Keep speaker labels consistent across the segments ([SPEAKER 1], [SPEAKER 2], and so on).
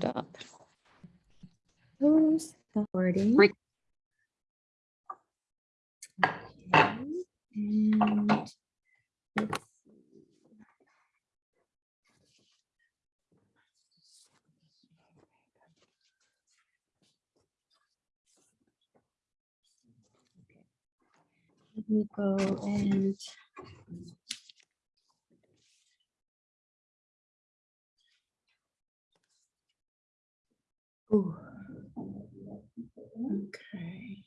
[SPEAKER 1] stop. Oh, starting.
[SPEAKER 2] Re-
[SPEAKER 1] Okay, And let's see. Okay. Let me go and Ooh. Okay.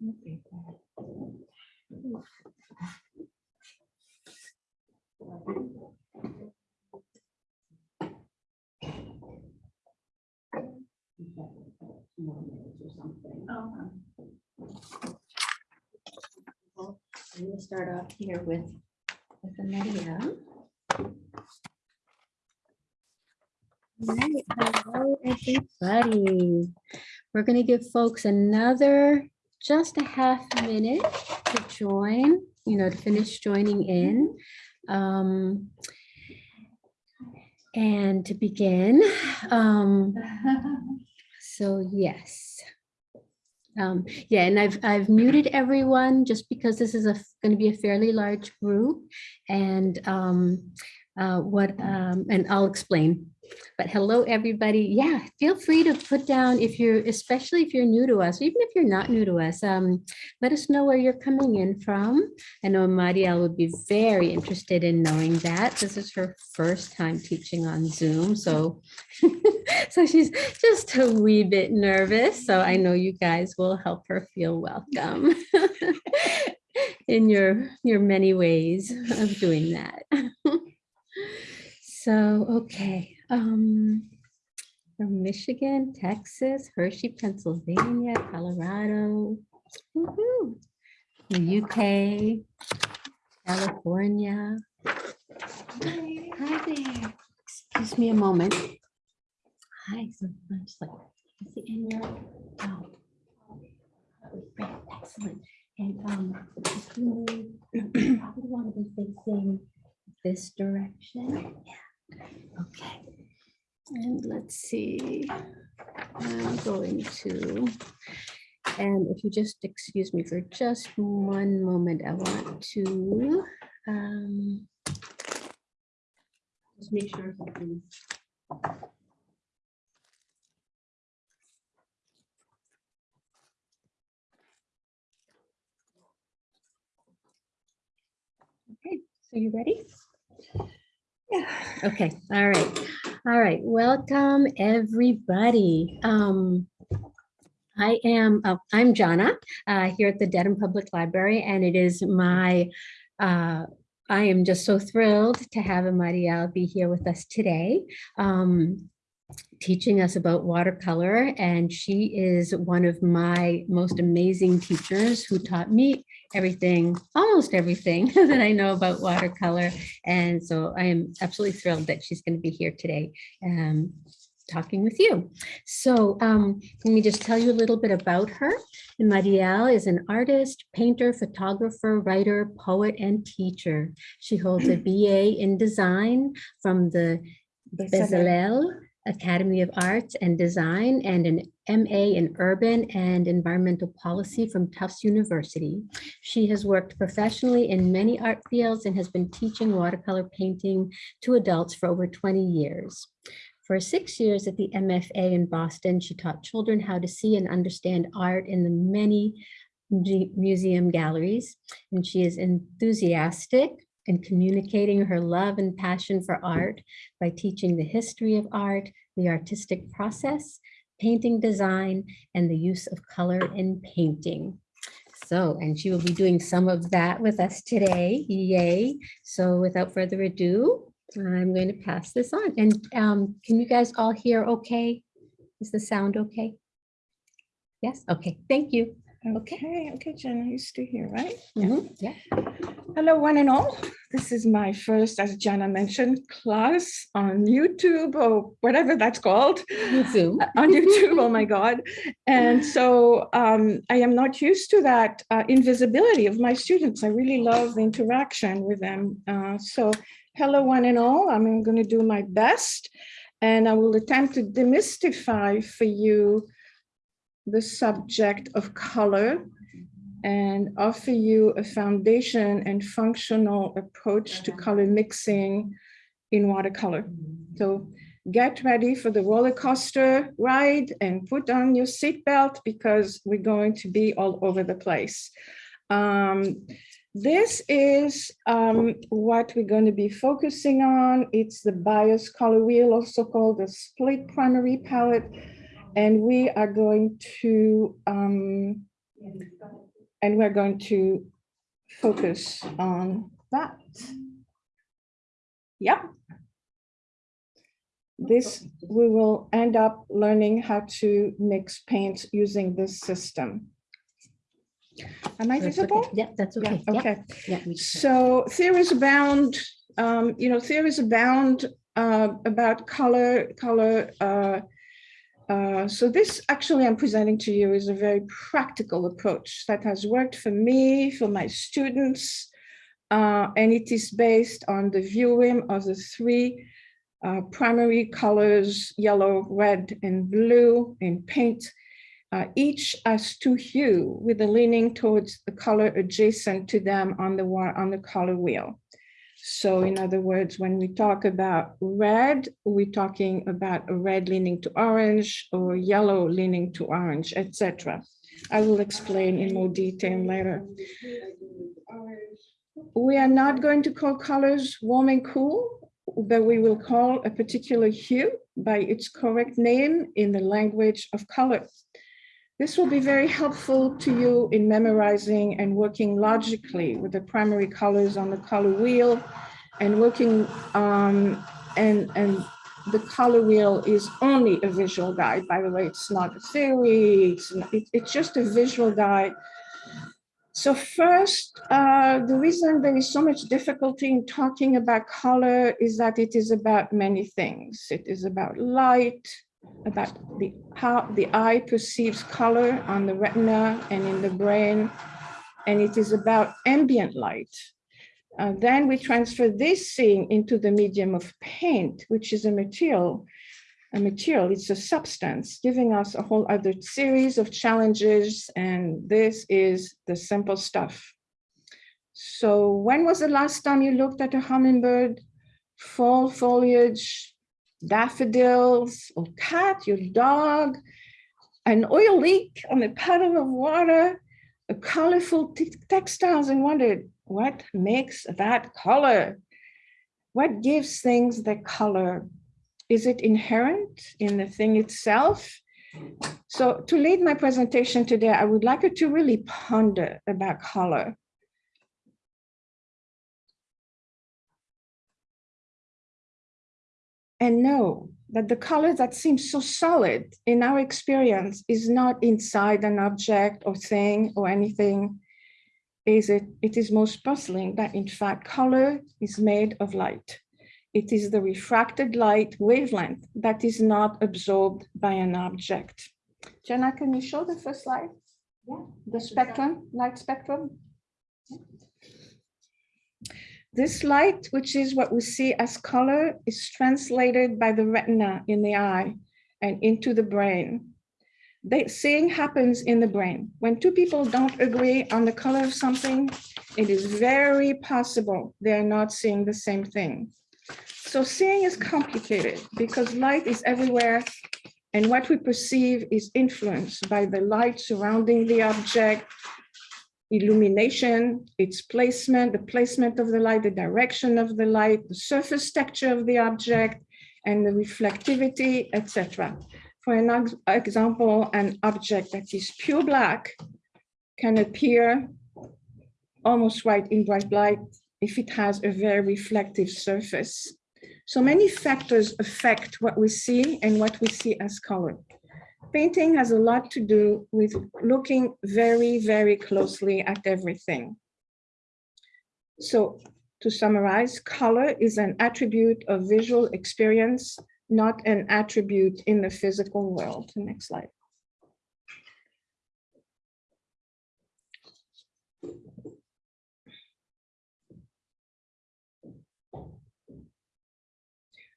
[SPEAKER 1] I'm gonna start off here with, with Maria. All right, hello, everybody. We're gonna give folks another, just a half minute to join, you know, to finish joining in. Um, And to begin, um, so yes. Um, yeah, and I've, I've muted everyone just because this is a, going to be a fairly large group. And um, uh, what, um, and I'll explain. But hello, everybody. Yeah, feel free to put down if you're, especially if you're new to us, even if you're not new to us, um, let us know where you're coming in from. I know Marielle would be very interested in knowing that. This is her first time teaching on Zoom, so so she's just a wee bit nervous. So I know you guys will help her feel welcome in your your many ways of doing that. so okay, um, from Michigan, Texas, Hershey, Pennsylvania, Colorado, the UK, California. Hi there. Excuse me a moment. Hi, so I'm just like, is it in your? Oh. great, Excellent. And um, if you move, you probably want to be facing this direction. Yeah. Okay. And let's see. I'm going to, and if you just excuse me for just one moment, I want to um, just make sure something. Okay, so you ready?
[SPEAKER 3] Yeah.
[SPEAKER 1] Okay, all right, all right. Welcome, everybody. Um, I am, uh, I'm Jana, uh, here at the Dedham Public Library, and it is my, uh, I am just so thrilled to have Marielle be here with us today. Um, teaching us about watercolor and she is one of my most amazing teachers who taught me everything, almost everything that I know about watercolor. And so I am absolutely thrilled that she's going to be here today um, talking with you. So um, let me just tell you a little bit about her. Marielle is an artist, painter, photographer, writer, poet, and teacher. She holds a BA in design from the Bezalel Academy of Arts and Design and an MA in Urban and Environmental Policy from Tufts University. She has worked professionally in many art fields and has been teaching watercolor painting to adults for over 20 years. For six years at the MFA in Boston, she taught children how to see and understand art in the many museum galleries, and she is enthusiastic and communicating her love and passion for art by teaching the history of art, the artistic process, painting design, and the use of color in painting. So, and she will be doing some of that with us today. Yay. So without further ado, I'm going to pass this on. And um, can you guys all hear okay? Is the sound okay? Yes, okay, thank you.
[SPEAKER 3] Okay, okay, Jenna, you still here, right?
[SPEAKER 1] Mhm, Yeah.
[SPEAKER 3] Hello, one and all. This is my first, as Jana mentioned, class on YouTube or whatever that's called.
[SPEAKER 1] Zoom.
[SPEAKER 3] On YouTube, oh my God. And so um, I am not used to that uh, invisibility of my students. I really love the interaction with them. Uh, So hello, one and all. I'm going to do my best. And I will attempt to demystify for you the subject of color and offer you a foundation and functional approach to color mixing in watercolor. So get ready for the roller coaster ride and put on your seatbelt because we're going to be all over the place. Um, this is um, what we're going to be focusing on. It's the bias color wheel, also called the split primary palette. And we are going to, um, and we're going to focus on that. Yep. This, we will end up learning how to mix paints using this system. Am I
[SPEAKER 1] That's okay.
[SPEAKER 3] visible?
[SPEAKER 1] Yeah, that's okay. Yeah,
[SPEAKER 3] okay.
[SPEAKER 1] yeah,
[SPEAKER 3] So theories abound, um, you know, theories abound uh, about color, color. uh, uh, So this actually I'm presenting to you is a very practical approach that has worked for me, for my students. uh, And it is based on the viewing of the three uh, primary colors, yellow, red, and blue in paint. Uh, each has two hue with a leaning towards the color adjacent to them on the on the color wheel. So in other words, when we talk about red, we're talking about a red leaning to orange or yellow leaning to orange, etc. I will explain in more detail later. We are not going to call colors warm and cool, but we will call a particular hue by its correct name in the language of color. This will be very helpful to you in memorizing and working logically with the primary colors on the color wheel and working um, and, and the color wheel is only a visual guide. By the way, it's not a theory, it's, not- it- it's just a visual guide. So first, uh, the reason there is so much difficulty in talking about color is that it is about many things. It is about light, about the how the eye perceives color on the retina and in the brain, and it is about ambient light. Uh, then we transfer this seeing into the medium of paint, which is a material. A material, it's a substance, giving us a whole other series of challenges, and this is the simple stuff. So when was the last time you looked at a hummingbird? Fall foliage, daffodils, or cat, your dog, an oil leak on a puddle of water, a colorful textiles and wondered what makes that color? What gives things the color? Is it inherent in the thing itself? So to lead my presentation today, I would like you to really ponder about color. And know that the color that seems so solid in our experience is not inside an object or thing or anything. Is it, it is most puzzling that in fact color is made of light. It is the refracted light wavelength that is not absorbed by an object. Jenna, can you show the first slide? Yeah. The spectrum, light spectrum? This light, which is what we see as color, is translated by the retina in the eye and into the brain. The seeing happens in the brain. When two people don't agree on the color of something, it is very possible they are not seeing the same thing. So seeing is complicated because light is everywhere and what we perceive is influenced by the light surrounding the object, illumination, its placement, the placement of the light, the direction of the light, the surface texture of the object, and the reflectivity, etc. For an example, an object that is pure black can appear almost white in bright light if it has a very reflective surface. So many factors affect what we see and what we see as color painting has a lot to do with looking very, very closely at everything. So to summarize, color is an attribute of visual experience, not an attribute in the physical world. Next slide.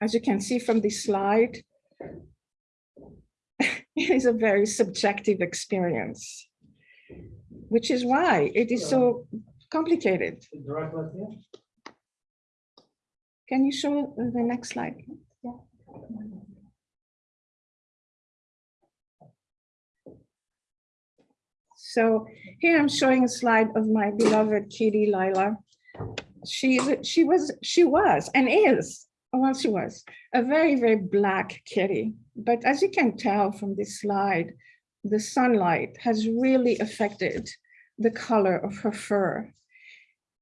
[SPEAKER 3] as you can see from this slide, is a very subjective experience, which is why it is so complicated.
[SPEAKER 2] Direct left here?
[SPEAKER 3] Can you show the next slide? So here I'm showing a slide of my beloved kitty Lila. She, she was, she was and is, well, she was a very, very black kitty. But as you can tell from this slide, the sunlight has really affected the color of her fur.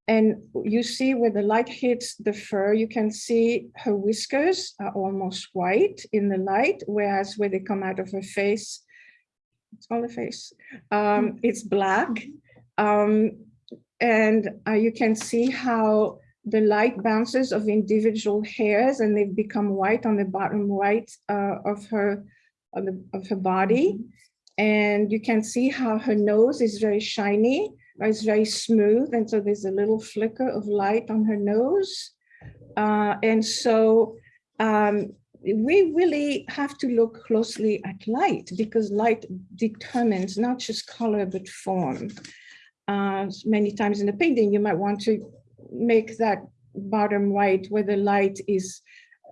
[SPEAKER 3] And you see where the light hits the fur, you can see her whiskers are almost white in the light, whereas where they come out of her face, it's all the face, um, it's black. Um, and uh, you can see how the light bounces of individual hairs and they've become white on the bottom right uh, of her of, the, of her body. And you can see how her nose is very shiny, it's very smooth. And so there's a little flicker of light on her nose. Uh, and so um, we really have to look closely at light because light determines not just color, but form. Uh, many times in the painting, you might want to make that bottom right where the light is,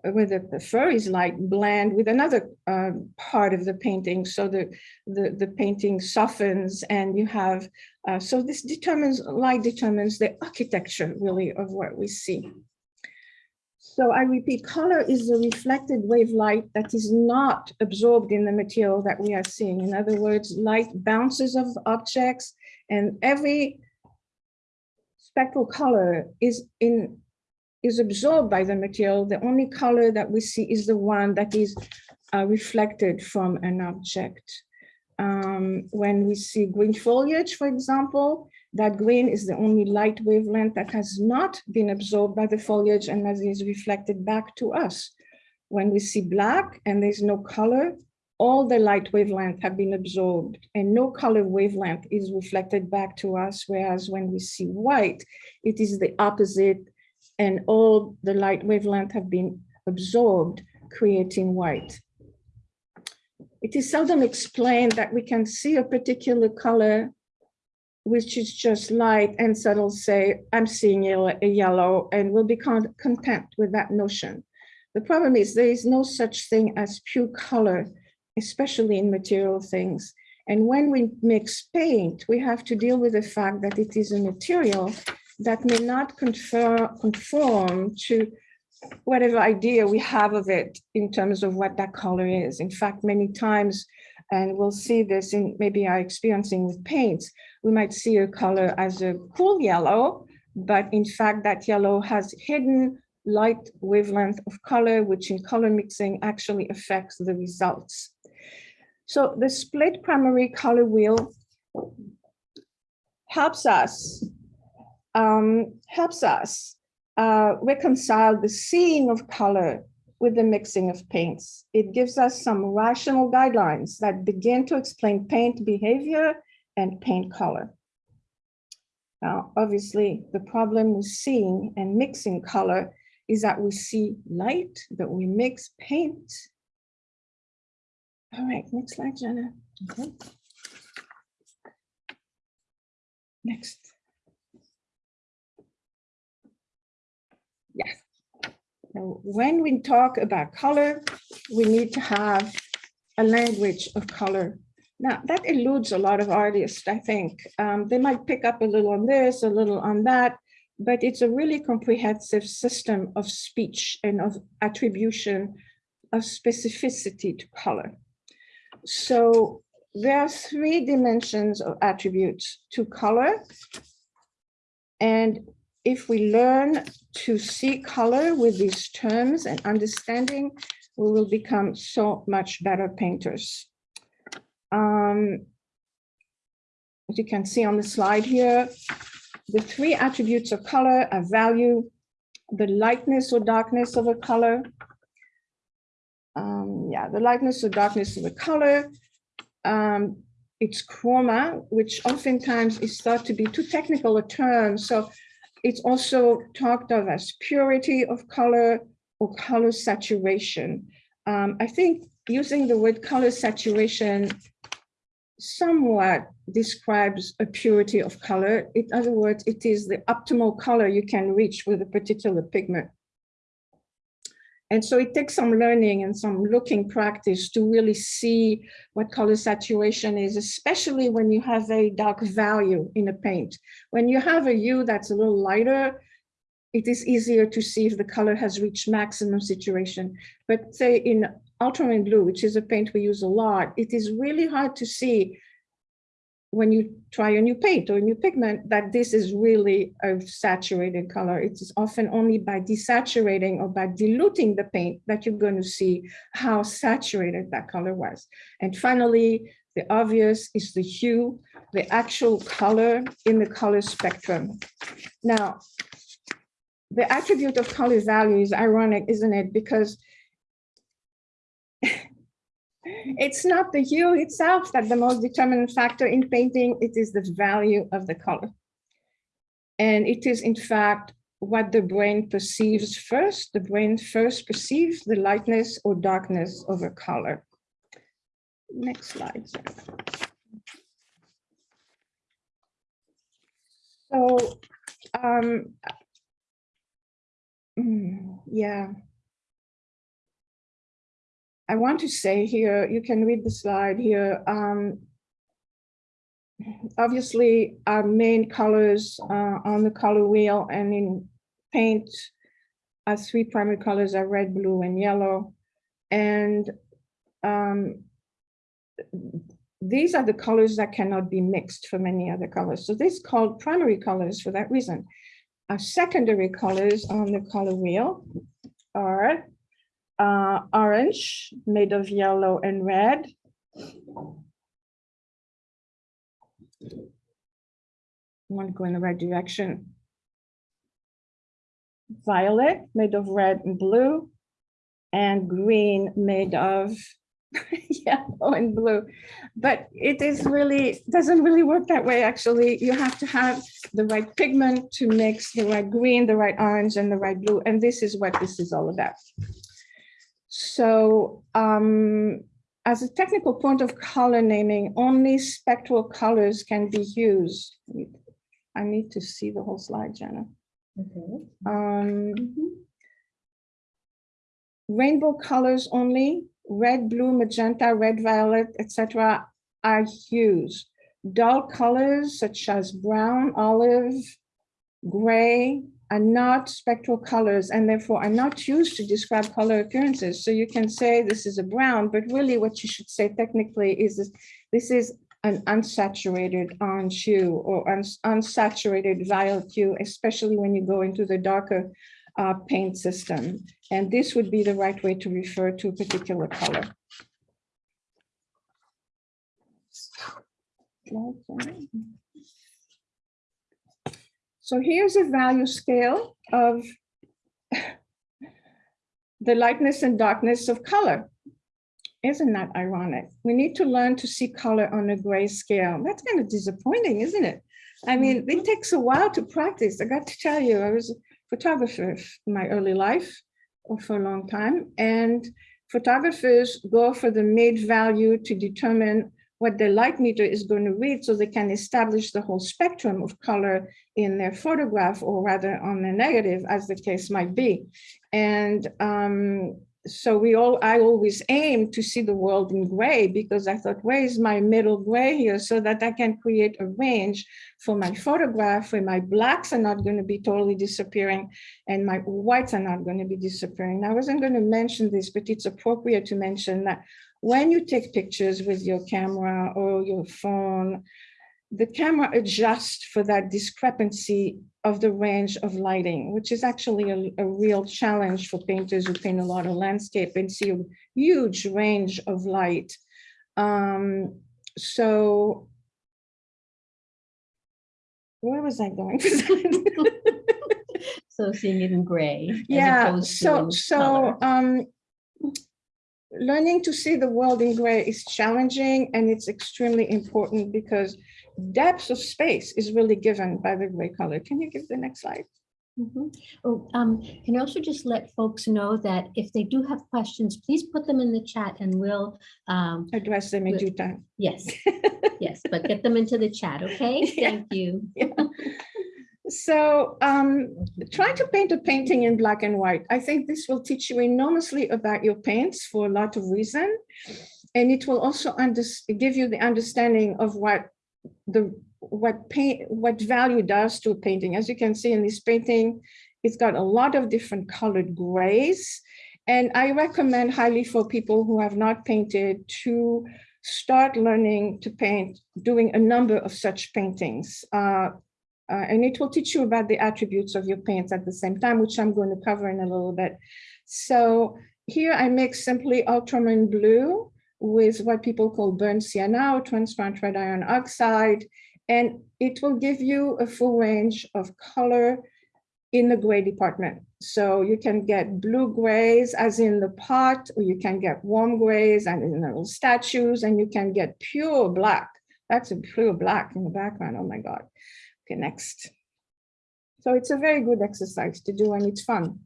[SPEAKER 3] where the, fur is light blend with another uh, part of the painting. So the, the, the painting softens and you have, uh, so this determines, light determines the architecture really of what we see. So I repeat, color is the reflected wave light that is not absorbed in the material that we are seeing. In other words, light bounces of objects and every spectral color is in is absorbed by the material. The only color that we see is the one that is uh, reflected from an object. Um, when we see green foliage, for example, that green is the only light wavelength that has not been absorbed by the foliage and that is reflected back to us. When we see black and there's no color, all the light wavelength have been absorbed and no color wavelength is reflected back to us. Whereas when we see white, it is the opposite and all the light wavelength have been absorbed, creating white. It is seldom explained that we can see a particular color which is just light and subtle say, I'm seeing a yellow and we'll be content with that notion. The problem is there is no such thing as pure color especially in material things. And when we mix paint, we have to deal with the fact that it is a material that may not confer, conform to whatever idea we have of it in terms of what that color is. In fact, many times, and we'll see this in maybe our experiencing with paints, we might see a color as a cool yellow, but in fact, that yellow has hidden light wavelength of color, which in color mixing actually affects the results. So the split primary color wheel helps us um, helps us uh, reconcile the seeing of color with the mixing of paints. It gives us some rational guidelines that begin to explain paint behavior and paint color. Now, obviously, the problem with seeing and mixing color is that we see light, that we mix paint, all right, next slide, Jenna.
[SPEAKER 1] Okay.
[SPEAKER 3] Next. Yes. Now, when we talk about color, we need to have a language of color. Now, that eludes a lot of artists, I think. Um, they might pick up a little on this, a little on that, but it's a really comprehensive system of speech and of attribution of specificity to color. So there are three dimensions of attributes to color. And if we learn to see color with these terms and understanding, we will become so much better painters. Um, as you can see on the slide here, the three attributes of color are value, the lightness or darkness of a color, um, yeah, the lightness or darkness of the color, um, its chroma, which oftentimes is thought to be too technical a term. So it's also talked of as purity of color, or color saturation. Um, I think using the word color saturation somewhat describes a purity of color. In other words, it is the optimal color you can reach with a particular pigment. And so it takes some learning and some looking practice to really see what color saturation is, especially when you have a dark value in a paint. When you have a hue that's a little lighter, it is easier to see if the color has reached maximum saturation. But say in ultramarine blue, which is a paint we use a lot, it is really hard to see when you try a new paint or a new pigment that this is really a saturated color. It is often only by desaturating or by diluting the paint that you're going to see how saturated that color was. And finally, the obvious is the hue, the actual color in the color spectrum. Now, the attribute of color value is ironic, isn't it? Because it's not the hue itself that the most determinant factor in painting, it is the value of the color. And it is in fact what the brain perceives first. The brain first perceives the lightness or darkness of a color. Next slide. So, um, mm, yeah. I want to say here, you can read the slide here. Um, obviously, our main colors uh, on the color wheel and in paint, our three primary colors are red, blue, and yellow. And um, these are the colors that cannot be mixed from any other colors. So this is called primary colors for that reason. Our secondary colors on the color wheel are uh, orange made of yellow and red. I want to go in the right direction. Violet made of red and blue and green made of yellow and blue. But it is really, doesn't really work that way, actually. You have to have the right pigment to mix the right green, the right orange, and the right blue. And this is what this is all about. So um, as a technical point of color naming, only spectral colors can be used. I need to see the whole slide, Jenna.
[SPEAKER 1] Okay.
[SPEAKER 3] Um, rainbow colors only, red, blue, magenta, red, violet, etc. are used. Dull colors such as brown, olive, gray, are not spectral colors and therefore are not used to describe color occurrences. So you can say this is a brown, but really what you should say technically is this, this is an unsaturated orange hue or uns unsaturated violet hue, especially when you go into the darker uh, paint system. And this would be the right way to refer to a particular color. So here's a value scale of the lightness and darkness of color. Isn't that ironic? We need to learn to see color on a gray scale. That's kind of disappointing, isn't it? I mean, it mm-hmm. takes a while to practice. I got to tell you, I was a photographer in my early life or for a long time. And photographers go for the mid value to determine what the light meter is going to read so they can establish the whole spectrum of color in their photograph or rather on the negative as the case might be. And um, so we all, I always aim to see the world in gray because I thought, where is my middle gray here so that I can create a range for my photograph where my blacks are not going to be totally disappearing and my whites are not going to be disappearing. I wasn't going to mention this, but it's appropriate to mention that when you take pictures with your camera or your phone, the camera adjusts for that discrepancy of the range of lighting, which is actually a, a, real challenge for painters who paint a lot of landscape and see a huge range of light. Um, so where was I going?
[SPEAKER 1] so seeing it in gray.
[SPEAKER 3] Yeah, so so um, learning to see the world in gray is challenging and it's extremely important because depth of space is really given by the gray color. Can you give the next slide?
[SPEAKER 1] Mhm. Oh, um, can you also just let folks know that if they do have questions, please put them in the chat and we'll, um,
[SPEAKER 3] Address them in
[SPEAKER 1] Good.
[SPEAKER 3] due time.
[SPEAKER 1] yes, yes, but get them into the chat, okay?
[SPEAKER 3] Yeah.
[SPEAKER 1] Thank you.
[SPEAKER 3] So um, try to paint a painting in black and white. I think this will teach you enormously about your paints for a lot of reason. And it will also give you the understanding of what the what paint what value does to a painting. As you can see in this painting, it's got a lot of different colored grays. And I recommend highly for people who have not painted to start learning to paint, doing a number of such paintings. Uh, uh, and it will teach you about the attributes of your paints at the same time, which I'm going to cover in a little bit. So here I mix simply ultramarine blue with what people call burnt sienna or transparent red iron oxide. And it will give you a full range of color in the gray department. So you can get blue grays as in the pot, or you can get warm grays and in little statues, and you can get pure black. That's a pure black in the background. Oh my God. Okay, next. So it's a very good exercise to do and it's fun.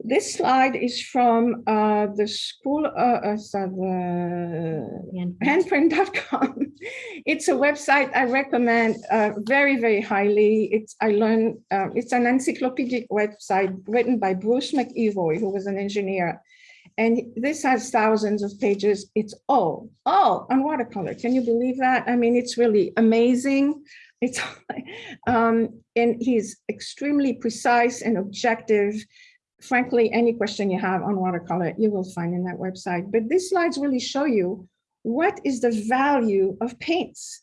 [SPEAKER 3] This slide is from uh, the school, uh, uh, handprint.com. It's a website I recommend uh, very, very highly. It's I learned uh, it's an encyclopedic website written by Bruce MacEvoy, who was an engineer. And this has thousands of pages. It's all, all on watercolor. Can you believe that? I mean, it's really amazing. It's um, and he's extremely precise and objective. Frankly, any question you have on watercolor, you will find in that website. But these slides really show you what is the value of paints.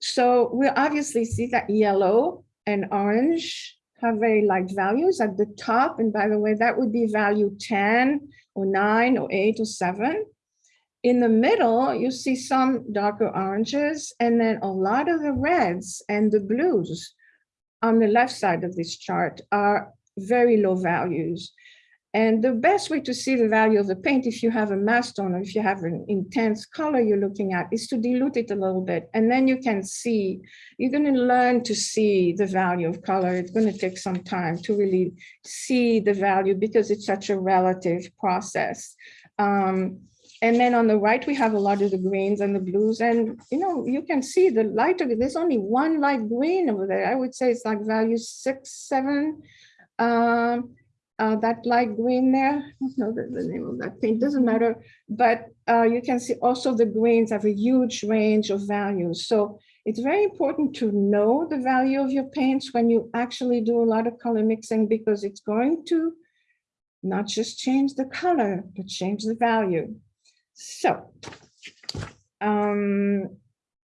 [SPEAKER 3] So we obviously see that yellow and orange have very light values at the top. And by the way, that would be value 10 or 9 or 8 or 7. In the middle, you see some darker oranges and then a lot of the reds and the blues on the left side of this chart are very low values. And the best way to see the value of the paint, if you have a mass tone or if you have an intense color you're looking at, is to dilute it a little bit. And then you can see, you're going to learn to see the value of color. It's going to take some time to really see the value because it's such a relative process. Um, and then on the right, we have a lot of the greens and the blues. And, you know, you can see the lighter, there's only one light green over there. I would say it's like value six, seven. Um, uh, that light green there, I don't know the, the name of that paint, doesn't matter. But uh, you can see also the greens have a huge range of values. So it's very important to know the value of your paints when you actually do a lot of color mixing because it's going to not just change the color, but change the value. So, um,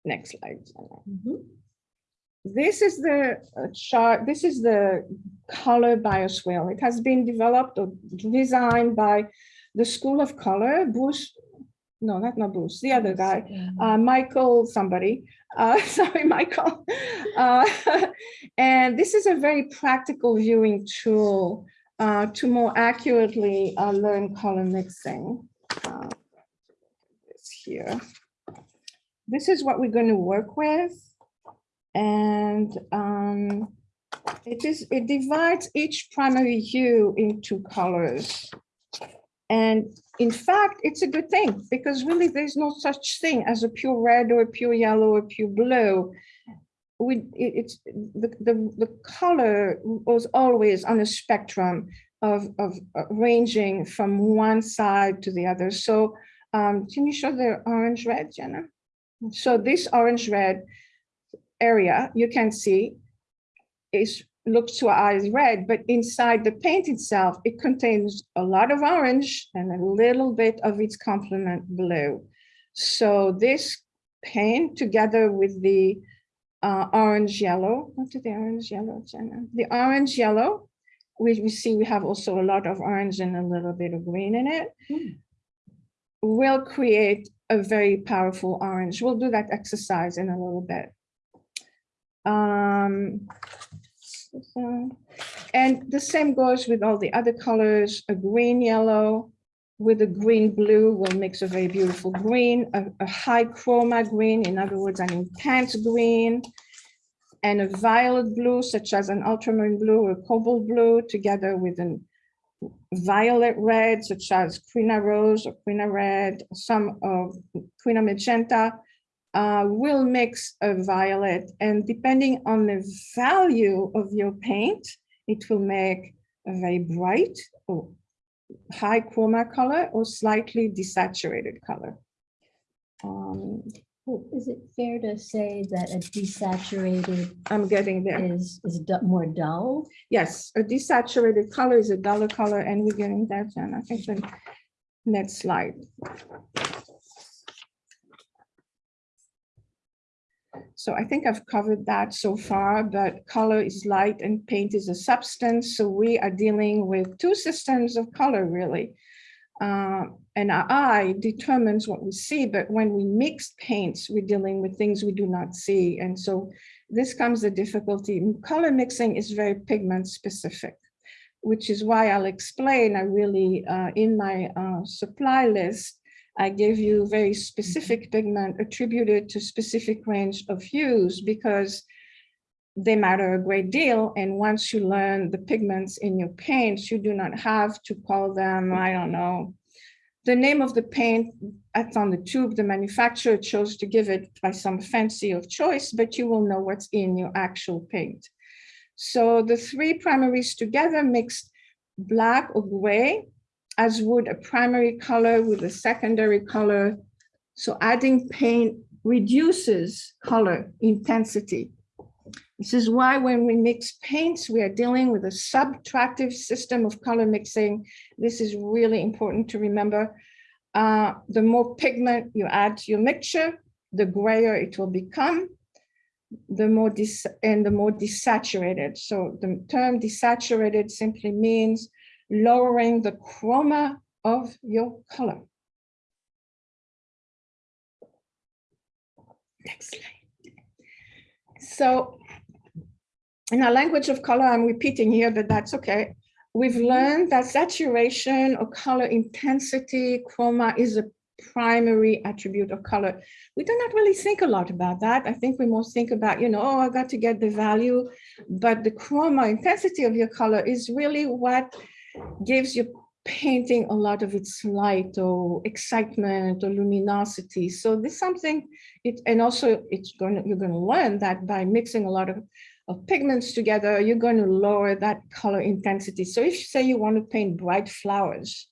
[SPEAKER 3] next slide.
[SPEAKER 1] Mhm.
[SPEAKER 3] This is the uh, chart, this is the color bias wheel. It has been developed or designed by the School of Color, Bruce, no, not not Bruce, the other guy, uh, Michael somebody, uh, sorry, Michael. Uh, and this is a very practical viewing tool uh, to more accurately uh, learn color mixing. This here. This is what we're going to work with. And um, it is it divides each primary hue into colors. And in fact, it's a good thing because really there's no such thing as a pure red or a pure yellow or pure blue. We, it's the, the, the color was always on a spectrum of, of uh, ranging from one side to the other. So um, can you show the orange red, Jenna? So this orange red area you can see is looks to our eyes red, but inside the paint itself, it contains a lot of orange and a little bit of its complement blue. So this paint together with the uh, orange yellow, what is the orange yellow, Jenna? The orange yellow, we, we see we have also a lot of orange and a little bit of green in it,
[SPEAKER 1] Hmm.
[SPEAKER 3] Will create a very powerful orange. We'll do that exercise in a little bit. Um, and the same goes with all the other colors, a green yellow with a green blue will mix a very beautiful green, a, a high chroma green, in other words, an intense green. and a violet blue, such as an ultramarine blue or cobalt blue, together with an violet red, such as quina rose or quina red, some of quina magenta, uh, will mix a violet. And depending on the value of your paint, it will make a very bright or high chroma color or slightly desaturated color. Um,
[SPEAKER 1] Is it fair to say that a desaturated
[SPEAKER 3] I'm getting there.
[SPEAKER 1] is, is du- more dull?
[SPEAKER 3] Yes, a desaturated color is a duller color and we're getting that, Jen. I think the next slide. So I think I've covered that so far, but color is light and paint is a substance. So we are dealing with two systems of color really. Uh, and our eye determines what we see, but when we mix paints, we're dealing with things we do not see. And so this comes the difficulty. Color mixing is very pigment specific, which is why I'll explain, I really, uh, in my uh, supply list, I gave you very specific pigment attributed to specific range of hues because they matter a great deal. And once you learn the pigments in your paints, you do not have to call them, I don't know, the name of the paint that's on the tube, the manufacturer chose to give it by some fancy of choice, but you will know what's in your actual paint. So the three primaries together mixed black or gray, as would a primary color with a secondary color. So adding paint reduces color intensity. This is why when we mix paints, we are dealing with a subtractive system of color mixing. This is really important to remember. Uh, the more pigment you add to your mixture, the grayer it will become, the more dis and the more desaturated. So the term desaturated simply means lowering the chroma of your color. Next slide. So in our language of color, I'm repeating here, but that's okay. We've mm-hmm. learned that saturation or color intensity, chroma is a primary attribute of color. We do not really think a lot about that. I think we most think about, you know, oh, I got to get the value, but the chroma intensity of your color is really what gives your painting a lot of its light or excitement or luminosity. So this is something, it, and also it's going to, you're going to learn that by mixing a lot of of pigments together, you're going to lower that color intensity. So if you say you want to paint bright flowers,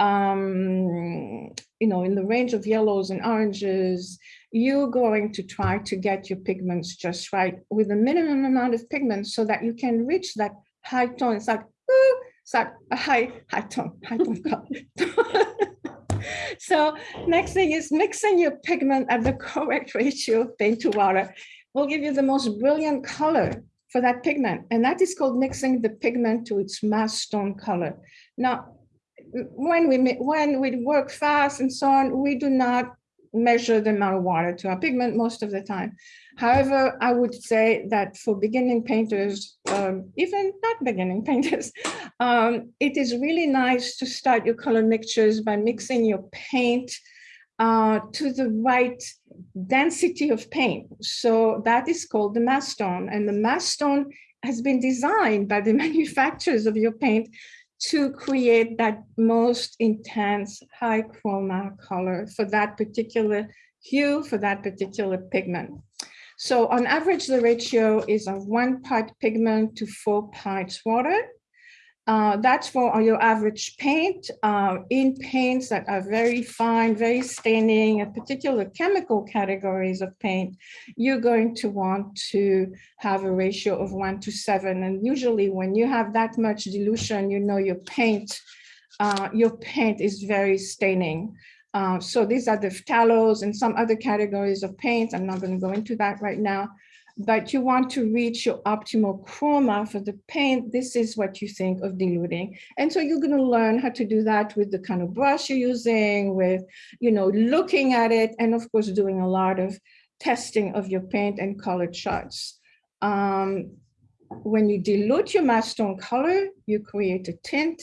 [SPEAKER 3] um, you know, in the range of yellows and oranges, you're going to try to get your pigments just right with a minimum amount of pigments so that you can reach that high tone. It's like, ooh, it's like a high, high tone, high tone color. so next thing is mixing your pigment at the correct ratio of paint to water will give you the most brilliant color for that pigment. And that is called mixing the pigment to its mass tone color. Now, when we, when we work fast and so on, we do not measure the amount of water to our pigment most of the time. However, I would say that for beginning painters, um, even not beginning painters, um, it is really nice to start your color mixtures by mixing your paint uh, to the right density of paint. So that is called the mass tone. And the mass tone has been designed by the manufacturers of your paint to create that most intense high chroma color for that particular hue, for that particular pigment. So on average, the ratio is of one part pigment to four parts water. Uh, that's for your average paint. Uh, in paints that are very fine, very staining, a particular chemical categories of paint, you're going to want to have a ratio of one to seven. And usually when you have that much dilution, you know your paint, uh, your paint is very staining. Uh, so these are the phthalos and some other categories of paint. I'm not going to go into that right now but you want to reach your optimal chroma for the paint, this is what you think of diluting. And so you're going to learn how to do that with the kind of brush you're using, with, you know, looking at it, and of course, doing a lot of testing of your paint and color charts. Um, when you dilute your mass tone color, you create a tint.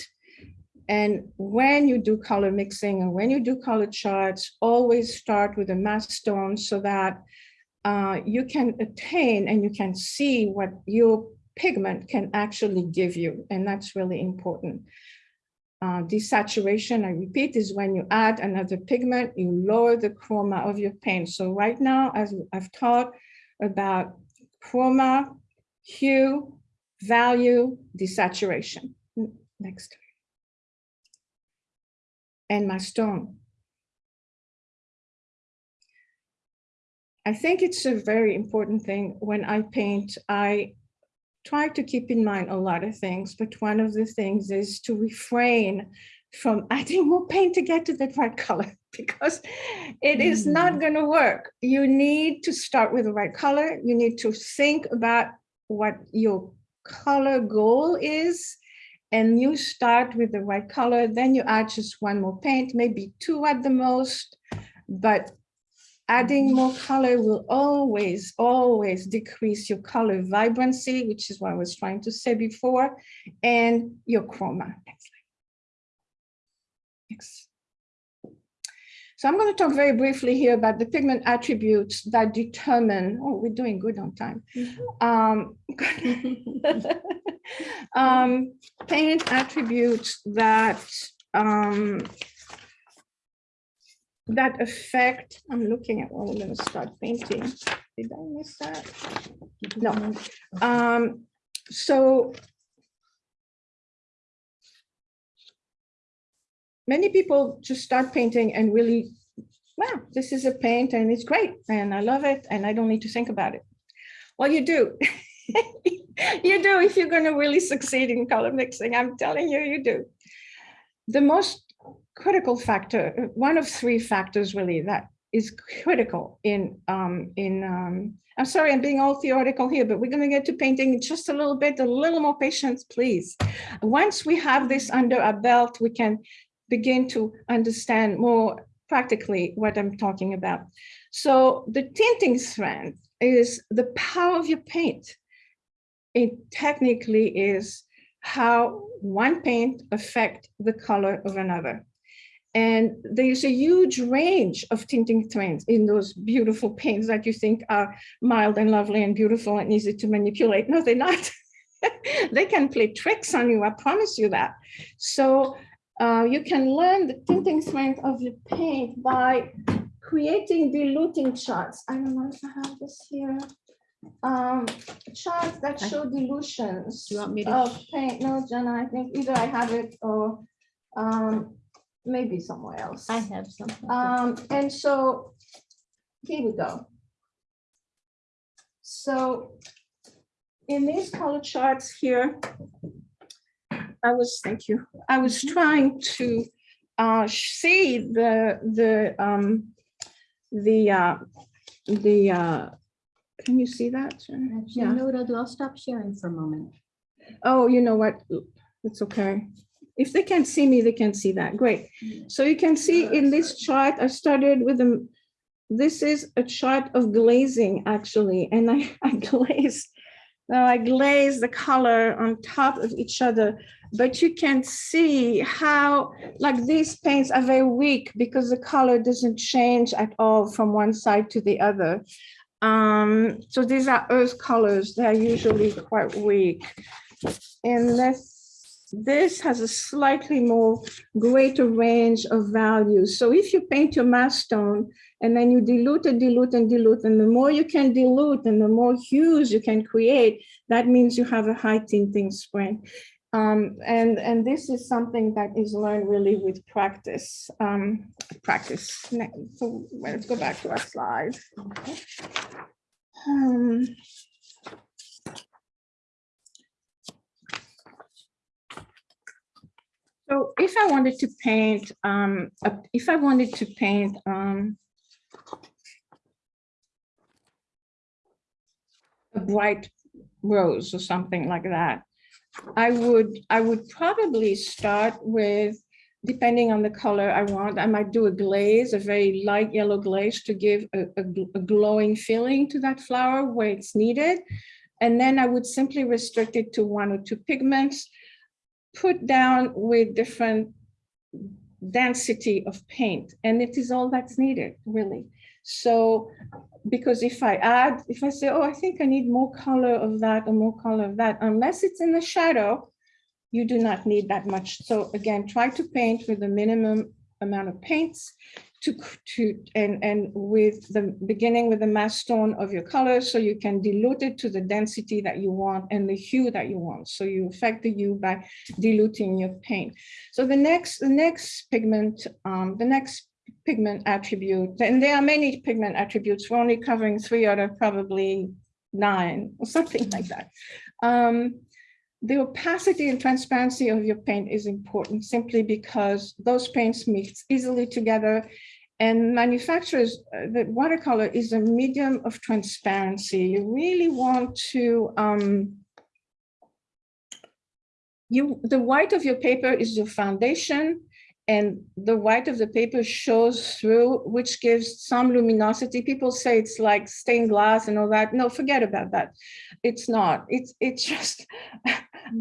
[SPEAKER 3] And when you do color mixing and when you do color charts, always start with a mass tone so that uh, you can attain and you can see what your pigment can actually give you, and that's really important. Uh, desaturation, I repeat, is when you add another pigment, you lower the chroma of your paint. So right now, as I've taught about chroma, hue, value, desaturation. Next. And mass tone. I think it's a very important thing when I paint, I try to keep in mind a lot of things, but one of the things is to refrain from adding more paint to get to the right color because it is not mm. going to work. You need to start with the right color. You need to think about what your color goal is and you start with the right color, then you add just one more paint, maybe two at the most, but adding more color will always, always decrease your color vibrancy, which is what I was trying to say before, and your chroma. Next slide. Next. So I'm going to talk very briefly here about the pigment attributes that determine, oh, we're doing good on time. Um, um, paint attributes that um, that affect, I'm looking at, well, I'm gonna start painting. Did I miss that? No. Um, so many people just start painting and really, wow, this is a paint and it's great and I love it and I don't need to think about it. Well, you do. you do if you're going to really succeed in color mixing. I'm telling you, you do. The most critical factor, one of three factors really that is critical in, um, in um, I'm sorry, I'm being all theoretical here, but we're going to get to painting in just a little bit, a little more patience, please. Once we have this under our belt, we can begin to understand more practically what I'm talking about. So the tinting strength is the power of your paint. It technically is how one paint affect the color of another. And there's a huge range of tinting strengths in those beautiful paints that you think are mild and lovely and beautiful and easy to manipulate. No, they're not. they can play tricks on you, I promise you that. So uh, you can learn the tinting strength of your paint by creating diluting charts. I don't know if I have this here. Um, charts that show dilutions
[SPEAKER 1] Do you want me to?
[SPEAKER 3] of paint. No, Jenna, I think either I have it or um, maybe somewhere else.
[SPEAKER 1] I have something.
[SPEAKER 3] Um, and so here we go. So in these color charts here, I was, thank you, I was trying to uh, see the, the, um, the, uh, the, uh, can you see that?
[SPEAKER 1] Actually,
[SPEAKER 3] yeah.
[SPEAKER 1] you know what I'll do? I'll stop sharing for a moment.
[SPEAKER 3] Oh, you know what? It's okay. If they can't see me, they can see that. Great. So you can see in this chart, I started with them. This is a chart of glazing actually, and I, I glazed. Now I glaze the color on top of each other, but you can see how like these paints are very weak because the color doesn't change at all from one side to the other. Um, so these are earth colors. They're usually quite weak. And this, this has a slightly more greater range of values. So if you paint your mass tone and then you dilute and dilute and dilute, and the more you can dilute and the more hues you can create, that means you have a high tinting strength. Um, and, and this is something that is learned really with practice. Um, practice. So let's go back to our slide. Um, So if I wanted to paint, um, a- if I wanted to paint, um, a bright rose or something like that, I would, I would probably start with, depending on the color I want, I might do a glaze, a very light yellow glaze to give a, a a glowing feeling to that flower where it's needed. And then I would simply restrict it to one or two pigments, put down with different density of paint, and it is all that's needed, really. So because if I add, if I say, oh, I think I need more color of that or more color of that, unless it's in the shadow, you do not need that much. So again, try to paint with the minimum amount of paints to, to, and, and with the beginning with the mass tone of your color, so you can dilute it to the density that you want and the hue that you want. So you affect the hue by diluting your paint. So the next, the next pigment, um, the next pigment attribute, and there are many pigment attributes. We're only covering three out of probably nine or something like that. Um, the opacity and transparency of your paint is important simply because those paints mix easily together. And manufacturers, uh, the watercolor is a medium of transparency. You really want to, um, you, the white of your paper is your foundation and the white of the paper shows through, which gives some luminosity. People say it's like stained glass and all that. No, forget about that. It's not. It's it's just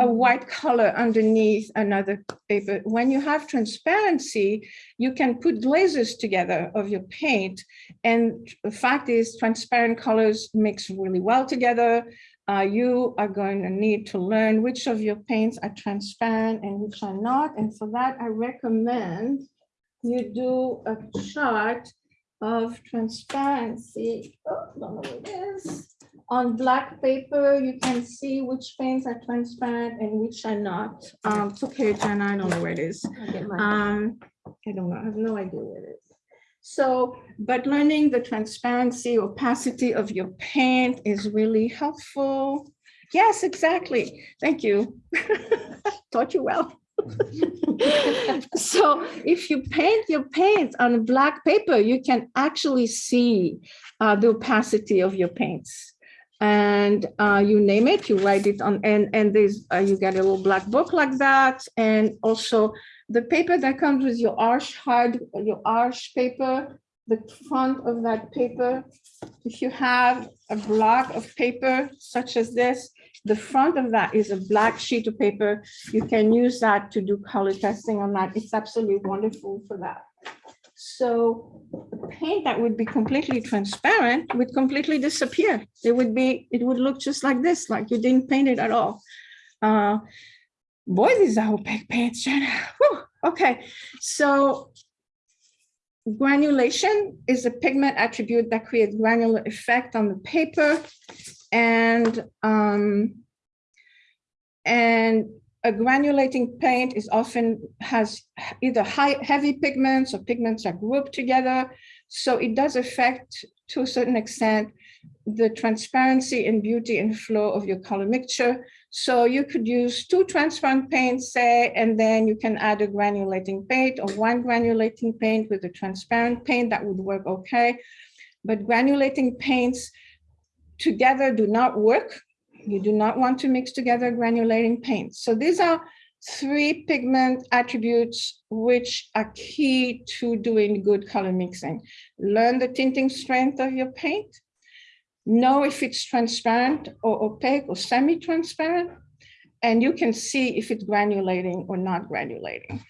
[SPEAKER 3] a white color underneath another paper. When you have transparency, you can put glazes together of your paint. And the fact is transparent colors mix really well together. Uh, you are going to need to learn which of your paints are transparent and which are not. And for that, I recommend you do a chart of transparency. Oh, don't know what it is. On black paper, you can see which paints are transparent and which are not. Um, it's okay, Jenna, I don't know where it is.
[SPEAKER 1] I'll get mine.
[SPEAKER 3] Um, I don't know, I have no idea where it is. So, but learning the transparency, opacity of your paint is really helpful. Yes, exactly. Thank you. Taught you well. So if you paint your paint on black paper, you can actually see uh, the opacity of your paints. And uh, you name it, you write it on, and, and there's, uh, you get a little black book like that. And also the paper that comes with your arch hard, your Arches paper, the front of that paper, if you have a block of paper such as this, the front of that is a black sheet of paper. You can use that to do color testing on that. It's absolutely wonderful for that. So paint that would be completely transparent would completely disappear. It would be, it would look just like this, like you didn't paint it at all. Uh, boy, these are opaque paints, Jenna. Whew. Okay, so granulation is a pigment attribute that creates granular effect on the paper. And, um, and a granulating paint is often has either high, heavy pigments or pigments are grouped together. So it does affect to a certain extent the transparency and beauty and flow of your color mixture. So you could use two transparent paints, say, and then you can add a granulating paint or one granulating paint with a transparent paint that would work okay. But granulating paints together do not work. You do not want to mix together granulating paints. So these are three pigment attributes which are key to doing good color mixing. Learn the tinting strength of your paint. Know if it's transparent or opaque or semi-transparent. And you can see if it's granulating or not granulating.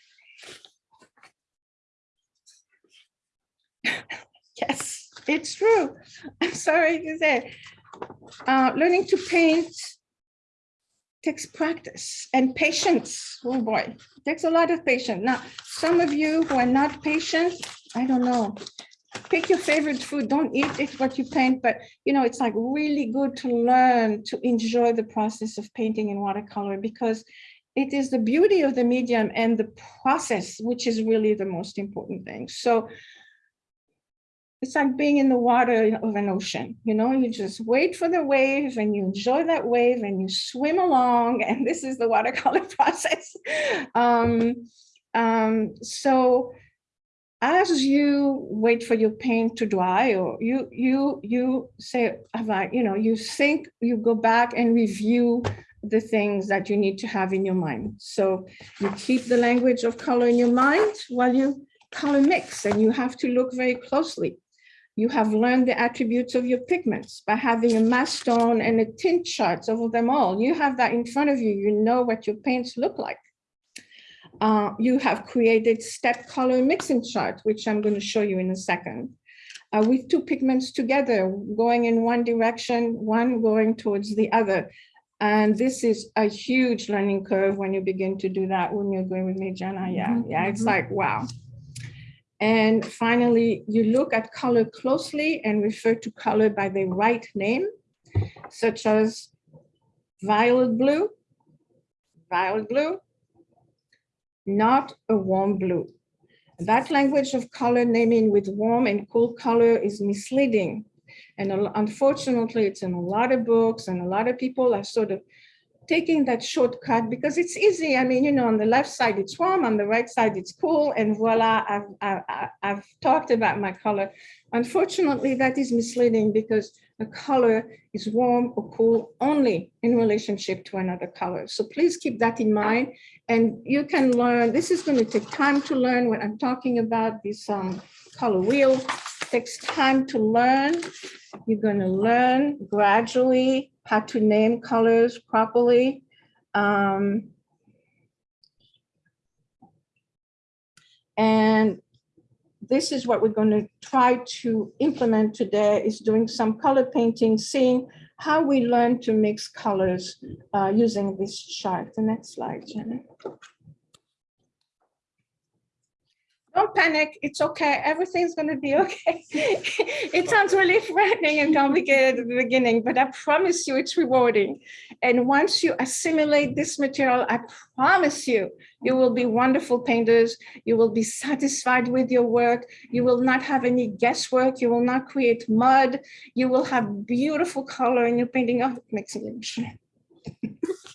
[SPEAKER 3] Yes, it's true. I'm sorry to say. Uh, learning to paint takes practice and patience. Oh boy, it takes a lot of patience. Now, some of you who are not patient, I don't know. Pick your favorite food. Don't eat it what you paint, but you know, it's like really good to learn to enjoy the process of painting in watercolor because it is the beauty of the medium and the process, which is really the most important thing. So it's like being in the water of an ocean, you know, you just wait for the wave and you enjoy that wave and you swim along and this is the watercolor process. Um, um, so as you wait for your paint to dry or you you you say you know you think you go back and review the things that you need to have in your mind. So you keep the language of color in your mind while you color mix and you have to look very closely you have learned the attributes of your pigments by having a mass and a tint charts of them all. You have that in front of you. You know what your paints look like. Uh, you have created step color mixing chart, which I'm going to show you in a second. uh, with two pigments together, going in one direction, one going towards the other. And this is a huge learning curve when you begin to do that. When you agree with me, Jenna? Yeah,
[SPEAKER 1] Mhm,
[SPEAKER 3] yeah, it's
[SPEAKER 1] mhm.
[SPEAKER 3] like, wow. And finally, you look at color closely and refer to color by the right name, such as violet blue, violet blue, not a warm blue. That language of color naming with warm and cool color is misleading. And unfortunately, it's in a lot of books and a lot of people are sort of taking that shortcut because it's easy. I mean, you know, on the left side, it's warm, on the right side, it's cool, and voila, I've, I- I've talked about my color. Unfortunately, that is misleading because a color is warm or cool only in relationship to another color. So please keep that in mind. And you can learn, this is going to take time to learn what I'm talking about this um, color wheel. Takes time to learn. You're going to learn gradually how to name colors properly. Um, and this is what we're going to try to implement today is doing some color painting, seeing how we learn to mix colors uh, using this chart. The next slide, Jenna. Don't panic, it's okay, everything's gonna be okay. It sounds really frightening and complicated at the beginning, but I promise you it's rewarding. And once you assimilate this material, I promise you, you will be wonderful painters. You will be satisfied with your work. You will not have any guesswork. You will not create mud. You will have beautiful color in your painting. Oh, it makes me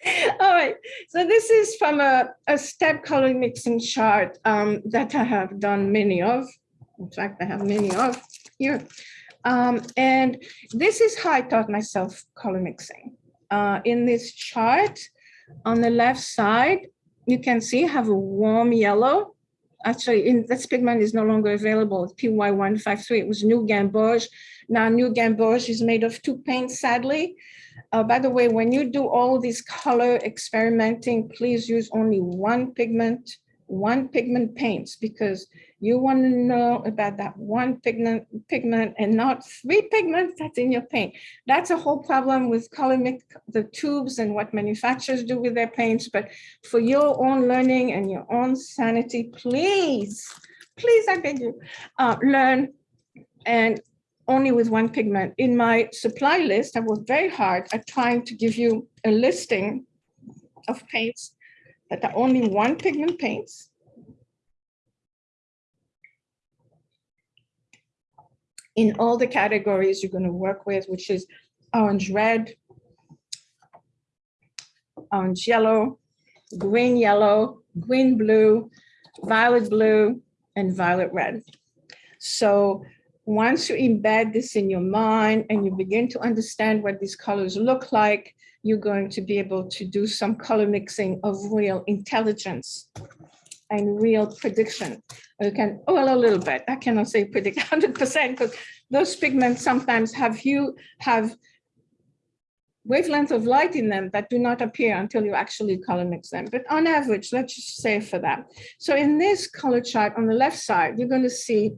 [SPEAKER 3] All right, so this is from a, a step color mixing chart um, that I have done many of. In fact, I have many of here. Um, and this is how I taught myself color mixing. Uh, in this chart, on the left side, you can see I have a warm yellow. Actually, in this pigment is no longer available. It's PY153. It was New Gamboge. Now, New Gamboge is made of two paints, sadly. Uh, by the way, when you do all this color experimenting, please use only one pigment, one pigment paints, because you want to know about that one pigment, pigment and not three pigments that's in your paint. That's a whole problem with color mix, the tubes and what manufacturers do with their paints. But for your own learning and your own sanity, please, please, I beg you, uh, learn and only with one pigment. In my supply list, I worked very hard at trying to give you a listing of paints that are only one pigment paints. In all the categories you're going to work with, which is orange red, orange yellow, green yellow, green blue, violet blue, and violet red. So once you embed this in your mind and you begin to understand what these colors look like, you're going to be able to do some color mixing of real intelligence and real prediction. You can, well, a little bit. I cannot say predict 100% because those pigments sometimes have hue, have wavelength of light in them that do not appear until you actually color mix them. But on average, let's just say for that. So in this color chart on the left side, you're going to see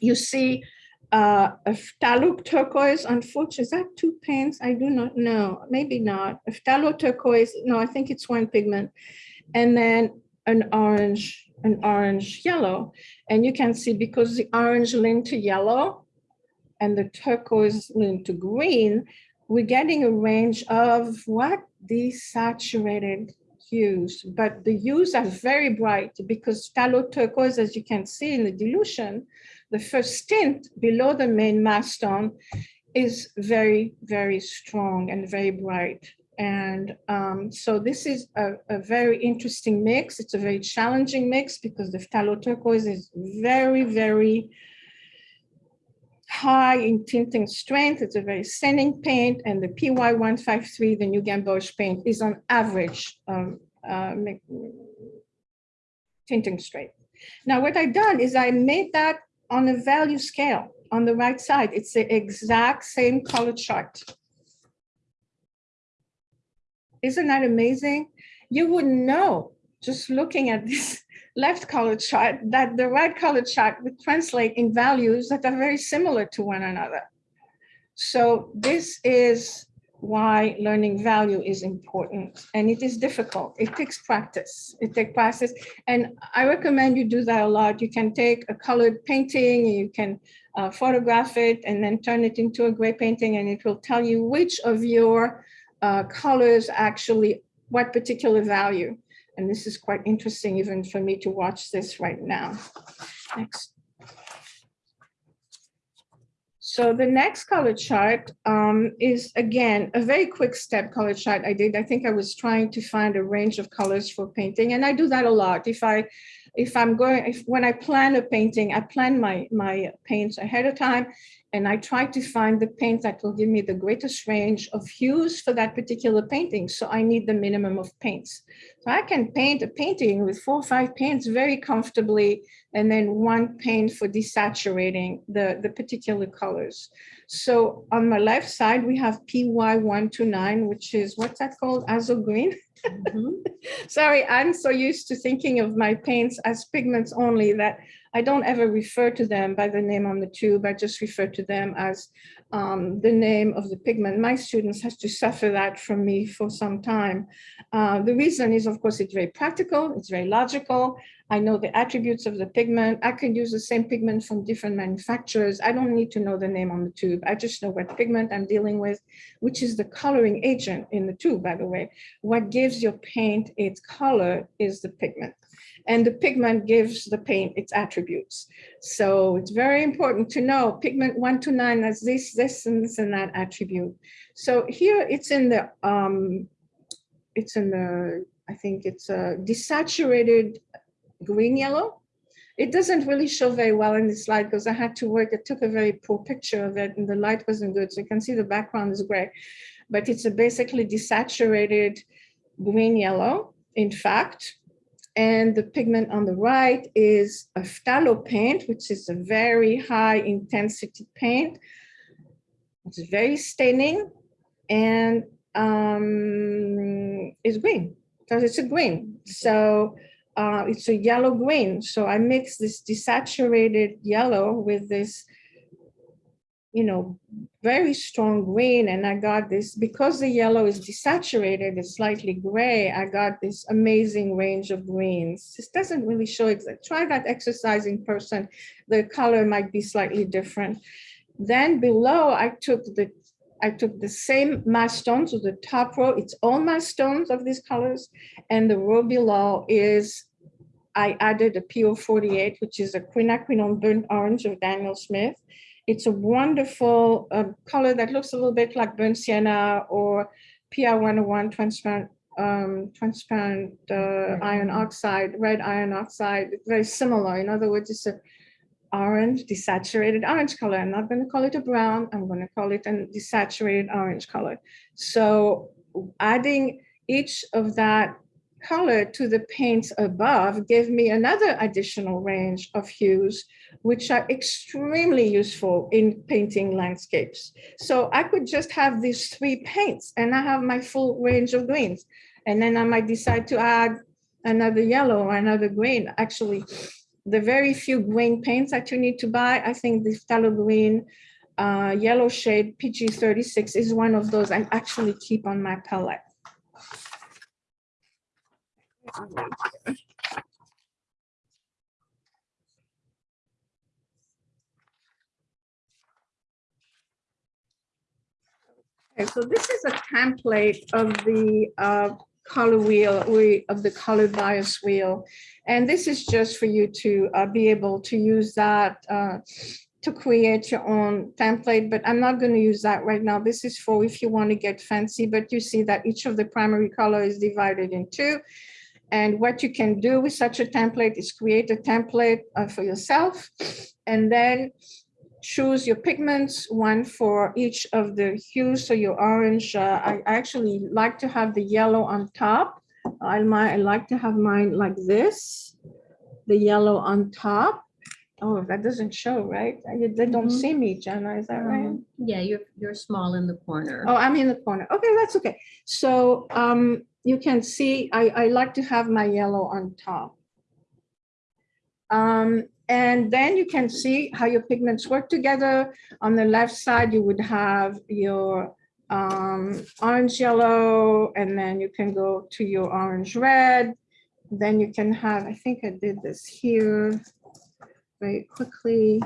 [SPEAKER 3] you see uh, a phthalo turquoise, unfortunately, is that two paints? I do not know, maybe not. A phthalo turquoise, no, I think it's one pigment. And then an orange, an orange yellow. And you can see because the orange lean to yellow and the turquoise lean to green, we're getting a range of what? Desaturated hues, but the hues are very bright because phthalo turquoise, as you can see in the dilution, the first tint below the main mass tone is very, very strong and very bright. And um, so this is a, a, very interesting mix. It's a very challenging mix because the phthalo turquoise is very, very high in tinting strength. It's a very staining paint and the PY153, the New Gamboge paint is on average um, uh, tinting strength. Now what I've done is I made that on a value scale on the right side. It's the exact same color chart. Isn't that amazing? You wouldn't know just looking at this left color chart, that the right color chart would translate in values that are very similar to one another. So this is why learning value is important and it is difficult. It takes practice. It takes practice. And I recommend you do that a lot. You can take a colored painting, you can uh, photograph it and then turn it into a gray painting and it will tell you which of your uh, colors actually, what particular value. And this is quite interesting even for me to watch this right now. Next. So the next color chart um, is again, a very quick step color chart I did. I think I was trying to find a range of colors for painting and I do that a lot. If I, if I'm going, if when I plan a painting, I plan my, my paints ahead of time and I try to find the paint that will give me the greatest range of hues for that particular painting. So I need the minimum of paints. So I can paint a painting with four or five paints very comfortably, and then one paint for desaturating the, the particular colors. So on my left side, we have PY129, which is, what's that called? Azo green?
[SPEAKER 1] Mhm.
[SPEAKER 3] Sorry, I'm so used to thinking of my paints as pigments only that I don't ever refer to them by the name on the tube. I just refer to them as um, the name of the pigment. My students has to suffer that from me for some time. Uh, the reason is, of course, it's very practical. It's very logical. I know the attributes of the pigment. I can use the same pigment from different manufacturers. I don't need to know the name on the tube. I just know what pigment I'm dealing with, which is the coloring agent in the tube, by the way. What gives your paint its color is the pigment. And the pigment gives the paint its attributes. So it's very important to know pigment one to nine has this, this, and this and that attribute. So here it's in the, um, it's in the, I think it's a desaturated green yellow. It doesn't really show very well in the slide because I had to work, I took a very poor picture of it and the light wasn't good. So you can see the background is gray, but it's a basically desaturated green yellow, in fact. And the pigment on the right is a phthalo paint, which is a very high intensity paint. It's very staining and um, is green because it's a green. So uh, it's a yellow green. So I mix this desaturated yellow with this, you know, very strong green. And I got this, because the yellow is desaturated, it's slightly gray, I got this amazing range of greens. This doesn't really show, exact. try that exercise in person. The color might be slightly different. Then below, I took the I took the same mass tones, so the top row, it's all mass tones of these colors, and the row below is, I added a PO48, which is a quinacridone burnt orange of Daniel Smith. It's a wonderful uh, color that looks a little bit like burnt sienna or PR101 transparent, um, transparent uh, iron oxide, red iron oxide, very similar. In other words, it's a orange, desaturated orange color. I'm not going to call it a brown. I'm going to call it a desaturated orange color. So adding each of that color to the paints above gave me another additional range of hues, which are extremely useful in painting landscapes. So I could just have these three paints and I have my full range of greens. And then I might decide to add another yellow or another green. Actually, the very few green paints that you need to buy, I think the phthalo green uh, yellow shade PG36 is one of those I actually keep on my palette. Okay, so this is a template of the uh, color wheel, we of the color bias wheel. And this is just for you to uh, be able to use that uh, to create your own template, but I'm not going to use that right now. This is for if you want to get fancy, but you see that each of the primary color is divided in two. And what you can do with such a template is create a template uh, for yourself and then choose your pigments, one for each of the hues. So your orange, uh, I actually like to have the yellow on top. I might, I like to have mine like this, the yellow on top. Oh, that doesn't show, right? They don't
[SPEAKER 1] Mhm.
[SPEAKER 3] see me, Jenna, is that right?
[SPEAKER 1] Um, Yeah, you're, you're small in the corner.
[SPEAKER 3] Oh, I'm in the corner. Okay, that's okay. So um, you can see, I, I like to have my yellow on top. Um, and then you can see how your pigments work together. On the left side, you would have your um, orange yellow, and then you can go to your orange red. Then you can have, I think I did this here very quickly.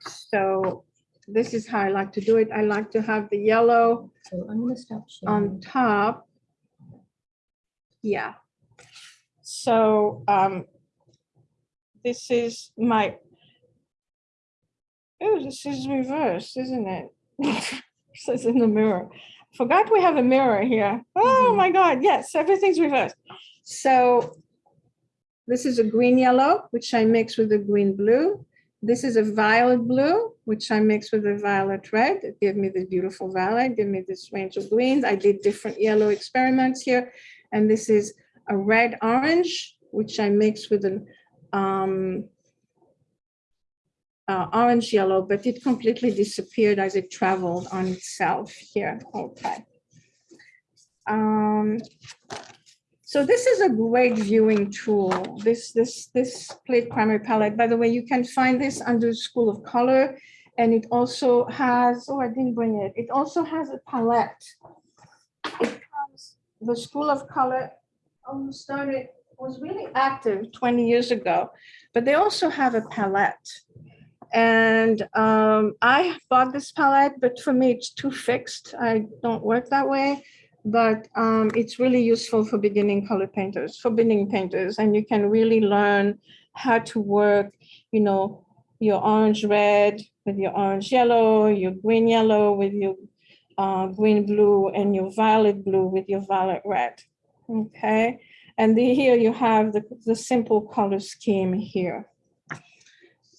[SPEAKER 3] So this is how I like to do it. I like to have the yellow
[SPEAKER 1] So I'm gonna stop
[SPEAKER 3] on top. Yeah. So um, this is my, oh, this is reverse, isn't it? Says in the mirror. Forgot we have a mirror here. Oh
[SPEAKER 1] Mhm.
[SPEAKER 3] my God, yes, everything's reversed. So this is a green yellow, which I mix with a green blue. This is a violet blue, which I mix with a violet red. It gave me this beautiful violet, give me this range of greens. I did different yellow experiments here. And this is a red orange, which I mix with an um, uh, orange yellow, but it completely disappeared as it traveled on itself here. Okay. Um, so this is a great viewing tool. This, this, this split primary palette, by the way, you can find this under School of Color. And it also has, oh, I didn't bring it. It also has a palette. It comes, the School of Color um, started, was really active 20 years ago, but they also have a palette. And um, I bought this palette, but for me, it's too fixed. I don't work that way but um, it's really useful for beginning color painters, for beginning painters, and you can really learn how to work, you know, your orange red with your orange yellow, your green yellow with your uh, green blue, and your violet blue with your violet red. Okay, and the, here you have the, the simple color scheme here.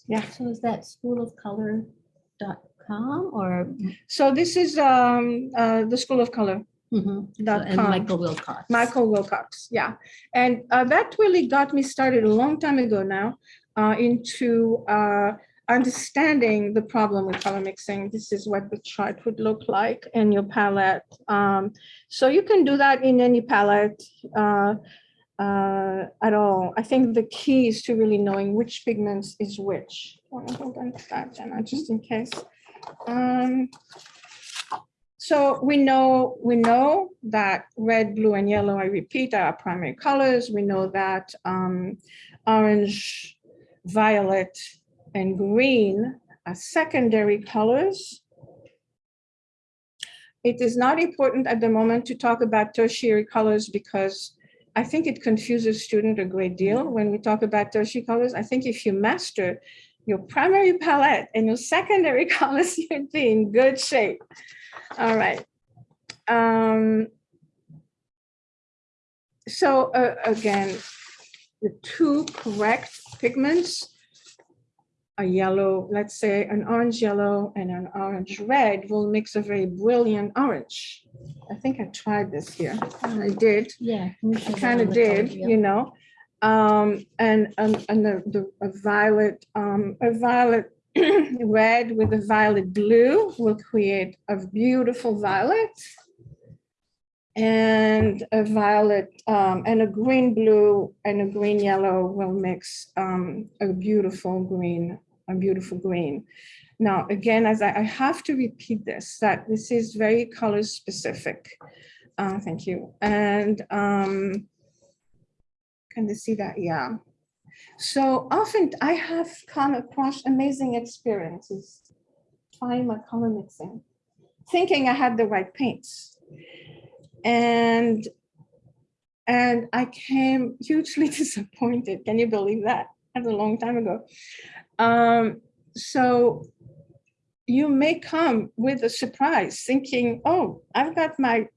[SPEAKER 3] Yeah.
[SPEAKER 1] So is that schoolofcolor.com or?
[SPEAKER 3] So this is um, uh, the School of Color.
[SPEAKER 1] Mhm. And
[SPEAKER 3] com.
[SPEAKER 1] Michael Wilcox.
[SPEAKER 3] Michael Wilcox, yeah. And uh, that really got me started a long time ago now uh, into uh, understanding the problem with color mixing. This is what the chart would look like in your palette. Um, so you can do that in any palette uh, uh, at all. I think the key is to really knowing which pigments is which. Hold on to that, Jenna, just in case. Um, so we know, we know that red, blue, and yellow, I repeat, are our primary colors. We know that um, orange, violet, and green are secondary colors. It is not important at the moment to talk about tertiary colors because I think it confuses students a great deal when we talk about tertiary colors. I think if you master your primary palette and your secondary colors, you'd be in good shape. All right. Um, so uh, again, the two correct pigments, a yellow, let's say an orange yellow and an orange red will mix a very brilliant orange. I think I tried this here. I did.
[SPEAKER 1] Yeah. can we show that
[SPEAKER 3] Kind of
[SPEAKER 1] the color
[SPEAKER 3] did, you know. Um, and, and, and the, the a violet, um, a violet red with a violet blue will create a beautiful violet. And a violet, um, and a green blue and a green yellow will mix, um, a beautiful green, a beautiful green. Now, again, as I, I have to repeat this, that this is very color specific. Uh, thank you. And, um, can you see that? Yeah. So often I have come across amazing experiences trying my color mixing, thinking I had the right paints. And, and I came hugely disappointed. Can you believe that? That's a long time ago. Um, so you may come with a surprise thinking, oh, I've got my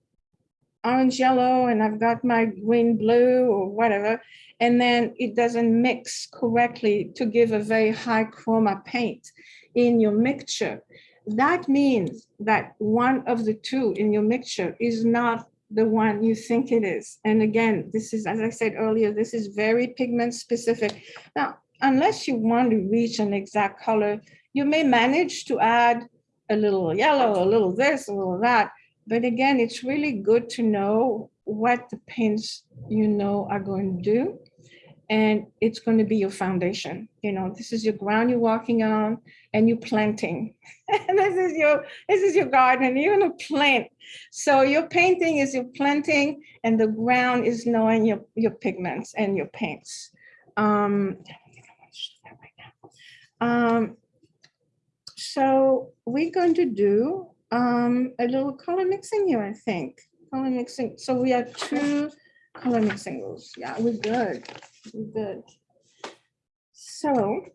[SPEAKER 3] orange yellow and I've got my green blue or whatever. And then it doesn't mix correctly to give a very high chroma paint in your mixture. That means that one of the two in your mixture is not the one you think it is. And again, this is, as I said earlier, this is very pigment specific. Now, unless you want to reach an exact color, you may manage to add a little yellow, a little this, a little that. But again, it's really good to know what the paints you know are going to do. and it's going to be your foundation. You know, this is your ground you're walking on and you're planting. and this is your this is your garden. You're going to plant. So your painting is your planting and the ground is knowing your, your pigments and your paints. Um. Um, so we're going to do um, a little color mixing here, I think. Color mixing. So we have two color mixing rules. Yeah, we're good. We're good. So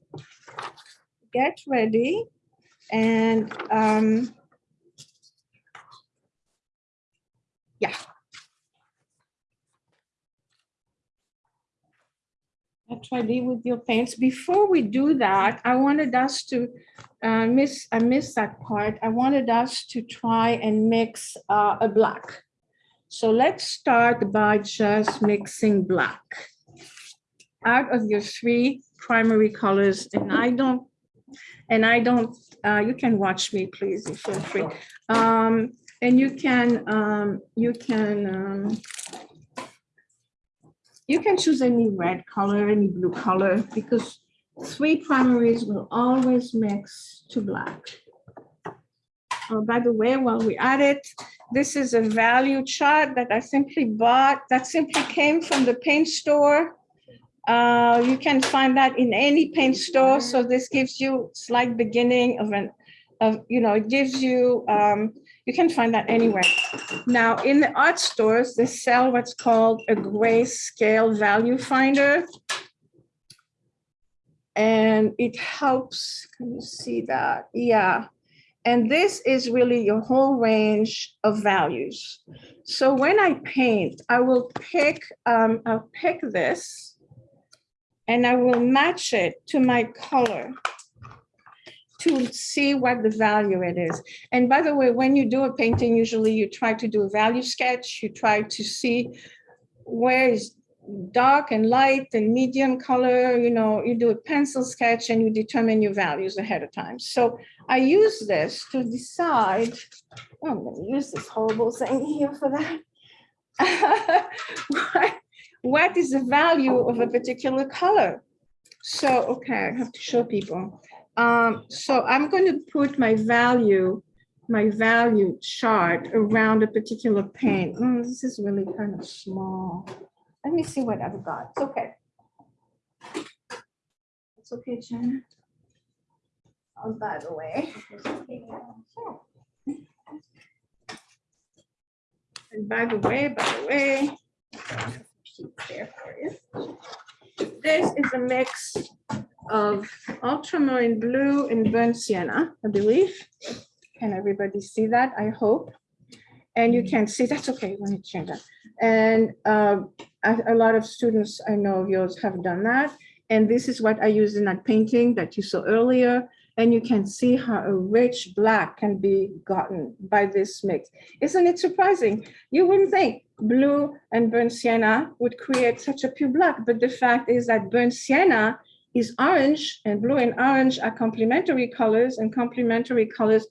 [SPEAKER 3] get ready and um, yeah. Ready with your paints. Before we do that, I wanted us to uh, miss, I missed that part. I wanted us to try and mix uh, a black. So let's start by just mixing black. Out of your three primary colors, and I don't, and I don't, uh, you can watch me, please, feel free. Um, and you can, um, you can, um, you can choose any red color, any blue color, because three primaries will always mix to black. Oh, by the way, while we at it, this is a value chart that I simply bought, that simply came from the paint store. Uh, you can find that in any paint store. So this gives you slight beginning of an, of, you know, it gives you, um, you can find that anywhere. Now, in the art stores, they sell what's called a grayscale value finder. And it helps, can you see that? Yeah. And this is really your whole range of values. So when I paint, I will pick, um, I'll pick this and I will match it to my color to see what the value it is. And by the way, when you do a painting, usually you try to do a value sketch. You try to see where is dark and light and medium color, you know, you do a pencil sketch and you determine your values ahead of time. So I use this to decide, oh, I'm gonna use this horrible thing here for that. what, what is the value of a particular color? So, okay, I have to show people. Um, so I'm going to put my value, my value chart around a particular paint. Mm, this is really kind of small. Let me see what I've got. It's okay. It's okay, Jen. Oh, by the way. And by the way, by the way, there for you. This is a mix of ultramarine blue and burnt sienna, I believe. Can everybody see that? I hope. And you can see, that's okay, let me change that. And um, a, a lot of students I know of yours have done that. And this is what I used in that painting that you saw earlier. And you can see how a rich black can be gotten by this mix. Isn't it surprising? You wouldn't think blue and burnt sienna would create such a pure black, but the fact is that burnt sienna is orange and blue and orange are complementary colors and complementary colors,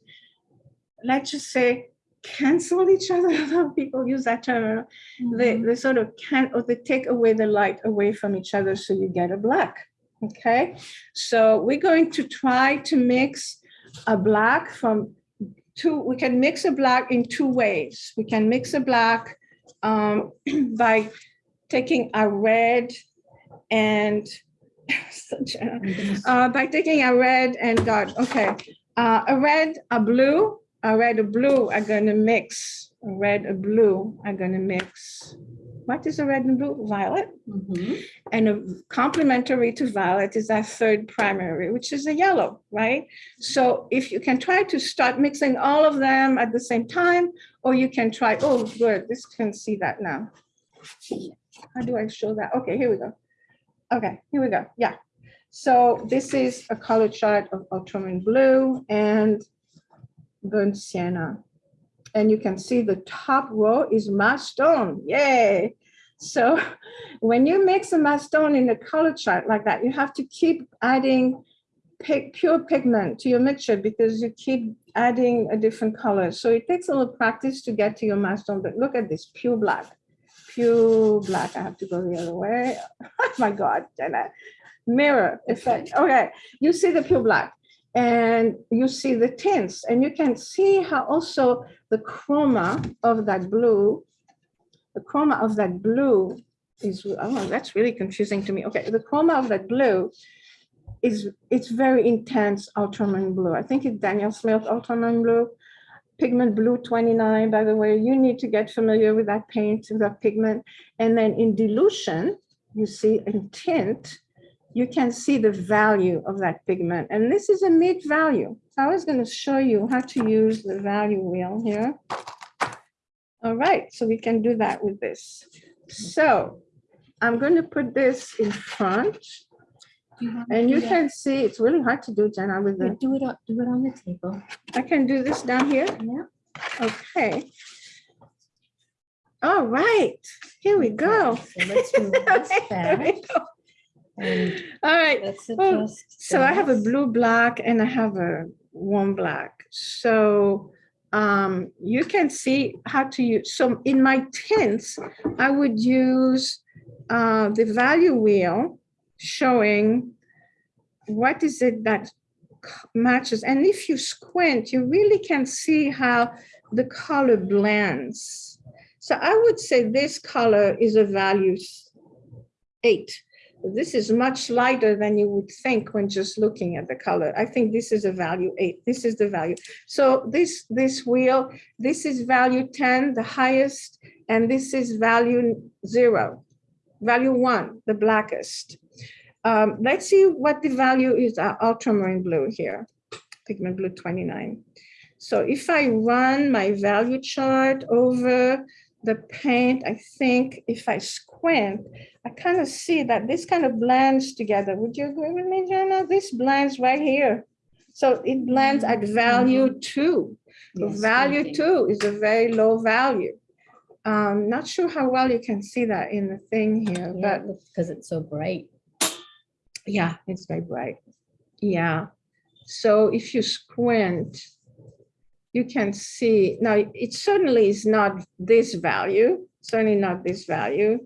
[SPEAKER 3] let's just say, cancel each other. A lot of people use that term. They, they sort of can, or they take away the light away from each other so you get a black. Okay, so we're going to try to mix a black from two, we can mix a black in two ways. We can mix a black um, by taking a red and such a, uh, by taking a red and God, okay, uh, a red, a blue, a red, a blue are going to mix. A red, a blue are going to mix. What is a red and blue? Violet.
[SPEAKER 1] Mhm.
[SPEAKER 3] And a complementary to violet is our third primary, which is a yellow, right? So if you can try to start mixing all of them at the same time, or you can try, oh, good, this can see that now. How do I show that? Okay, here we go. Okay, here we go. Yeah. So this is a color chart of ultramarine blue and burnt sienna. And you can see the top row is mass tone. Yay. So when you mix a mass tone in a color chart like that, you have to keep adding pure pigment to your mixture because you keep adding a different color. So it takes a little practice to get to your stone, but look at this pure black, pure black. I have to go the other way. Oh my God, Jenna. Mirror effect. Okay, you see the pure black and you see the tints and you can see how also the chroma of that blue, the chroma of that blue is, oh, that's really confusing to me. Okay, the chroma of that blue is, it's very intense ultramarine blue. I think it's Daniel Smith ultramarine blue. Pigment blue 29, by the way, you need to get familiar with that paint, with that pigment. And then in dilution, you see in tint, you can see the value of that pigment. And this is a mid value. So I was going to show you how to use the value wheel here. All right, so we can do that with this. So I'm going to put this in front and you can see it's really hard to do, Jenna, with the,
[SPEAKER 1] Do it, on- do it on the table.
[SPEAKER 3] I can do this down here.
[SPEAKER 1] Yeah.
[SPEAKER 3] Okay. All right, here we go.
[SPEAKER 1] So let's move this
[SPEAKER 3] Okay,
[SPEAKER 1] back
[SPEAKER 3] go.
[SPEAKER 1] and
[SPEAKER 3] All right,
[SPEAKER 1] let's
[SPEAKER 3] Oh. So I have a blue black and I have a warm black. So um, you can see how to use, so in my tints, I would use uh, the value wheel showing what is it that matches. And if you squint, you really can see how the color blends. So I would say this color is a value eight. This is much lighter than you would think when just looking at the color. I think this is a value eight. This is the value. So this, this wheel, this is value 10, the highest, and this is value zero, value one, the blackest. Um, let's see what the value is, uh, ultramarine blue here, pigment blue 29. So if I run my value chart over the paint, I think if I squint, I kind of see that this kind of blends together. Would you agree with me, Jenna? This blends right here. So it blends at value two.
[SPEAKER 1] Yes,
[SPEAKER 3] Value two is a very low value. Um, not sure how well you can see that in the thing here,
[SPEAKER 1] Yeah,
[SPEAKER 3] but
[SPEAKER 1] because it's so bright.
[SPEAKER 3] yeah, it's very bright. Yeah. So if you squint, you can see, now it certainly is not this value, certainly not this value.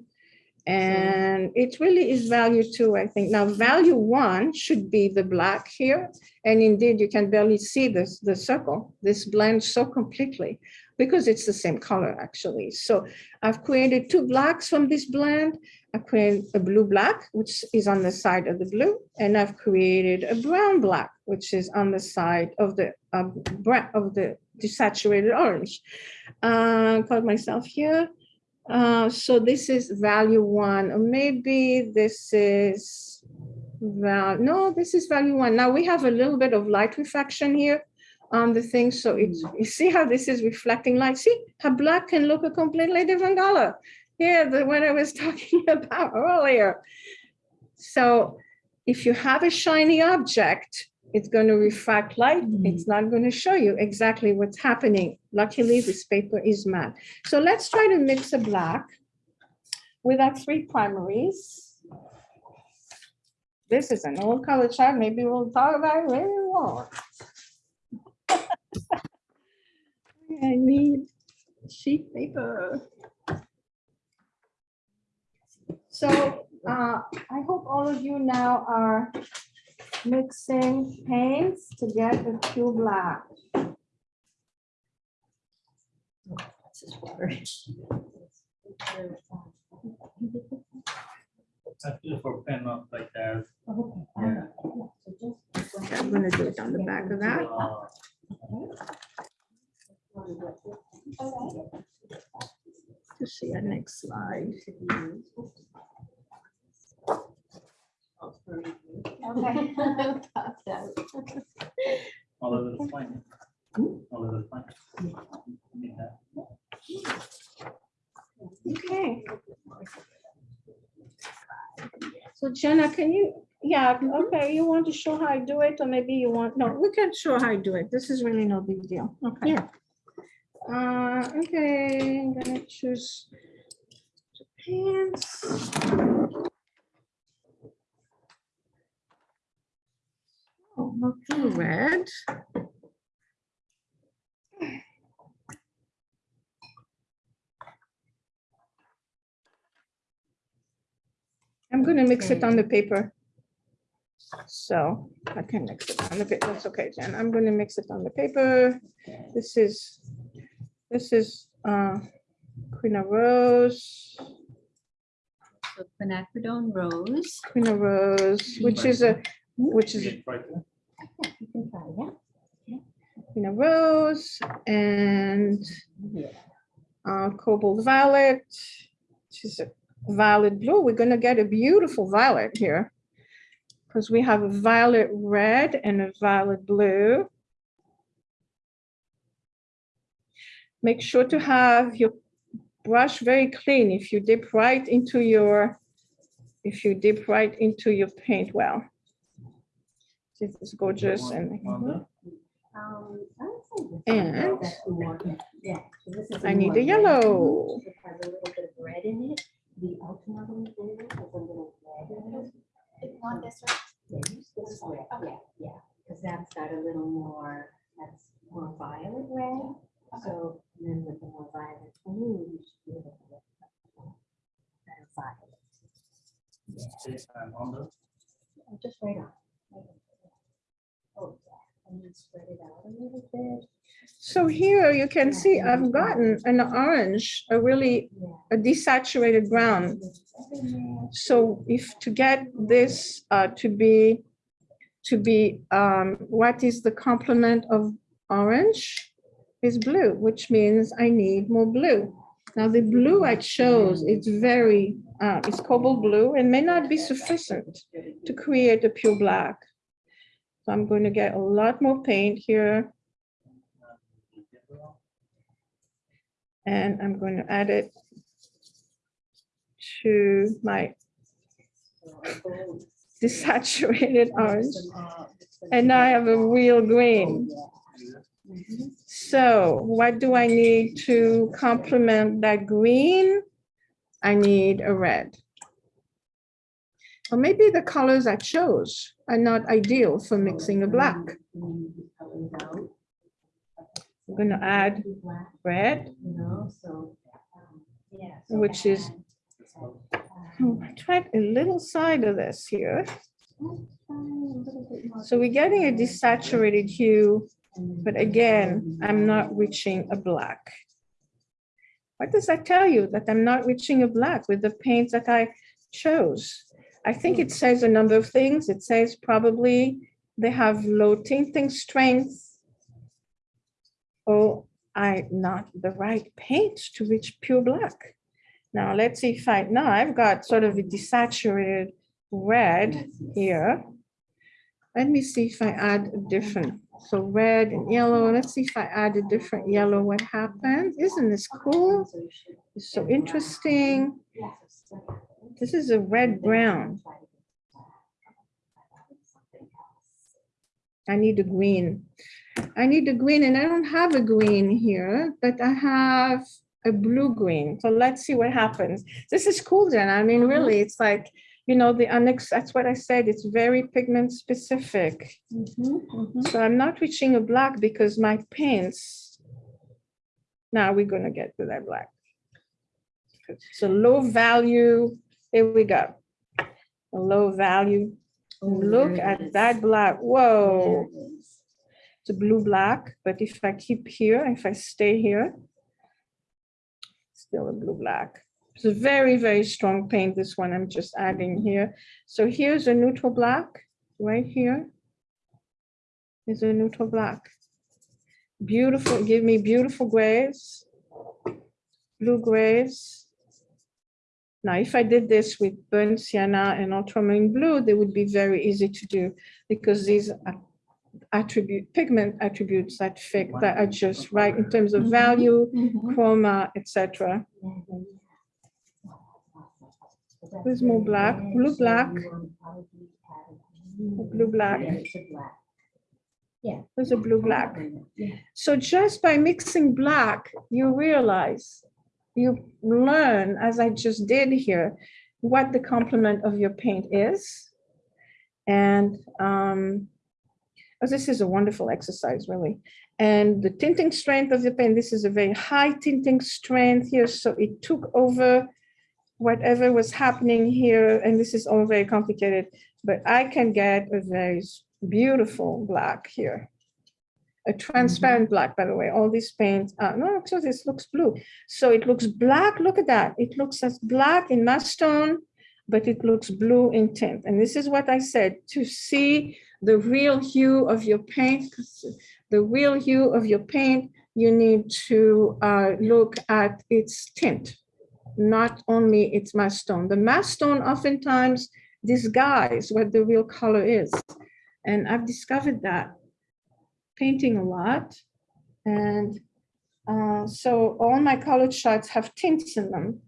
[SPEAKER 3] And it really is value two, I think. Now, value one should be the black here. And indeed, you can barely see this, the circle. This blends so completely because it's the same color, actually. So I've created two blacks from this blend. I created a blue black, which is on the side of the blue, and I've created a brown black, which is on the side of the uh, of the desaturated orange. Uh, called myself here. Uh, so this is value one, or maybe this is val, no, this is value one. Now we have a little bit of light reflection here on the thing. So it's, you see how this is reflecting light? See how black can look a completely different color. Yeah, the one I was talking about earlier. So if you have a shiny object, it's going to refract light.
[SPEAKER 1] Mhm.
[SPEAKER 3] It's not going to show you exactly what's happening. Luckily, this paper is matte. So let's try to mix a black with our three primaries. This is an old color chart. Maybe we'll talk about it, maybe we won't. I need sheet paper. So uh, I hope all of you now are mixing paints to get a pure black.
[SPEAKER 1] This is water.
[SPEAKER 2] I feel for pen up like that.
[SPEAKER 1] Okay.
[SPEAKER 2] Yeah.
[SPEAKER 3] I'm gonna do it on the back of that. To see our next slide. Okay.
[SPEAKER 2] All of it is fine. All of it is fine. Yeah.
[SPEAKER 3] Okay. So Jenna, can you, yeah, okay, you want to show how I do it, or maybe you want, no, we can show how I do it. This is really no big deal. Okay.
[SPEAKER 1] Yeah.
[SPEAKER 3] Uh, okay, I'm gonna choose pants. Oh, not too red. I'm going to mix it on the paper. So I can mix it on the paper. That's okay, Jen. I'm going to mix it on the paper. This is, this is uh, Quina Rose,
[SPEAKER 1] So quinacridone rose.
[SPEAKER 3] Quina Rose, which is a, which is a
[SPEAKER 2] Right there.
[SPEAKER 1] You can try, yeah.
[SPEAKER 3] Quina Rose and uh, Cobalt Violet, which is a violet blue. We're gonna get a beautiful violet here. Because we have a violet red and a violet blue. Make sure to have your brush very clean if you dip right into your, if you dip right into your paint well. This is gorgeous and.
[SPEAKER 1] Um, I would say this
[SPEAKER 3] And-
[SPEAKER 1] one, that's more- yeah, so this is
[SPEAKER 3] I need the yellow.
[SPEAKER 1] It has a little bit of red in it. The ultramarine blue a little red in it.
[SPEAKER 4] Want this one?
[SPEAKER 1] Yeah, use this red, yeah, yeah, because that's got a little more, that's more violet red. So then with the more violet blue, you should be able to get better violet.
[SPEAKER 2] Okay, and Wanda?
[SPEAKER 1] Oh, Just right on. Oh, yeah, and then spread it out a little bit.
[SPEAKER 3] So here you can see I've gotten an orange, a really a desaturated brown. So if to get this uh, to be, to be, um, what is the complement of orange? Is blue, which means I need more blue. Now the blue I chose, it's very, uh, it's cobalt blue and may not be sufficient to create a pure black. So I'm going to get a lot more paint here and I'm going to add it to my desaturated orange. And now I have a real green. So what do I need to complement that green? I need a red. Or maybe the colors I chose are not ideal for mixing a black. I'm gonna add red. Which is- Oh, I tried a little side of this here. So we're getting a desaturated hue, but again, I'm not reaching a black. What does that tell you? That I'm not reaching a black with the paints that I chose? I think it says a number of things. It says probably they have low tinting strength. Or I not the right paint to reach pure black. Now, let's see if I, now I've got sort of a desaturated red here. Let me see if I add a different, so red and yellow. Let's see if I add a different yellow, what happens? Isn't this cool? It's so interesting. This is a red brown. I need a green. I need a green and I don't have a green here, but I have a blue green. So let's see what happens. This is cool, Jen. I mean, really, it's like, you know, the annex, that's what I said. It's very pigment specific.
[SPEAKER 1] Mhm, mhm.
[SPEAKER 3] So I'm not reaching a black because my paints. Now we're gonna get to that black. It's a low value, here we go. A low value,
[SPEAKER 1] Oh,
[SPEAKER 3] look at that black, whoa, it's a blue black, but if I keep here, if I stay here. Still a blue black. It's a very, very strong paint, this one I'm just adding here. So here's a neutral black, right here. Is a neutral black. Beautiful, give me beautiful grays. Blue grays. Now, if I did this with burnt sienna and ultramarine blue, they would be very easy to do because these are attribute, pigment attributes that fit, that are just right in terms of value,
[SPEAKER 1] Mhm.
[SPEAKER 3] chroma, etc. There's more black, blue black.
[SPEAKER 1] you want probably add a green
[SPEAKER 3] Blue black.
[SPEAKER 1] and it's a black. Yeah.
[SPEAKER 3] There's a blue black. So just by mixing black, you realize, you learn, as I just did here, what the complement of your paint is. And um, oh, this is a wonderful exercise, really. And the tinting strength of the paint, this is a very high tinting strength here, so it took over whatever was happening here, and this is all very complicated, but I can get a very beautiful black here. A transparent black, by the way, all these paints, uh, no, so this looks blue. So it looks black, look at that. It looks as black in mass tone, but it looks blue in tint. And this is what I said, to see the real hue of your paint, the real hue of your paint, you need to uh, look at its tint, not only its mass tone. The mass tone oftentimes disguise what the real color is. And I've discovered that painting a lot. And uh, so all my colored shots have tints in them.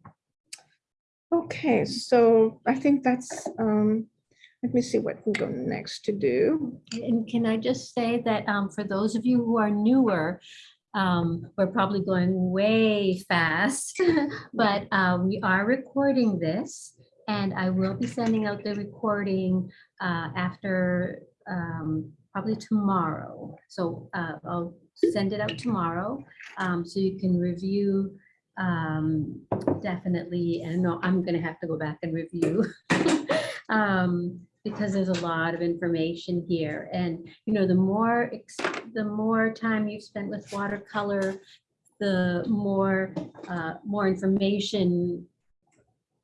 [SPEAKER 3] Okay, so I think that's, um, let me see what we go next to do.
[SPEAKER 1] And can I just say that um, for those of you who are newer, um, we're probably going way fast, but uh, we are recording this. And I will be sending out the recording uh, after um, probably tomorrow. So uh, I'll send it out tomorrow um, so you can review um, definitely. And no, I'm gonna have to go back and review. um, because there's a lot of information here. And, you know, the more, the more time you've spent with watercolor, the more, uh, more information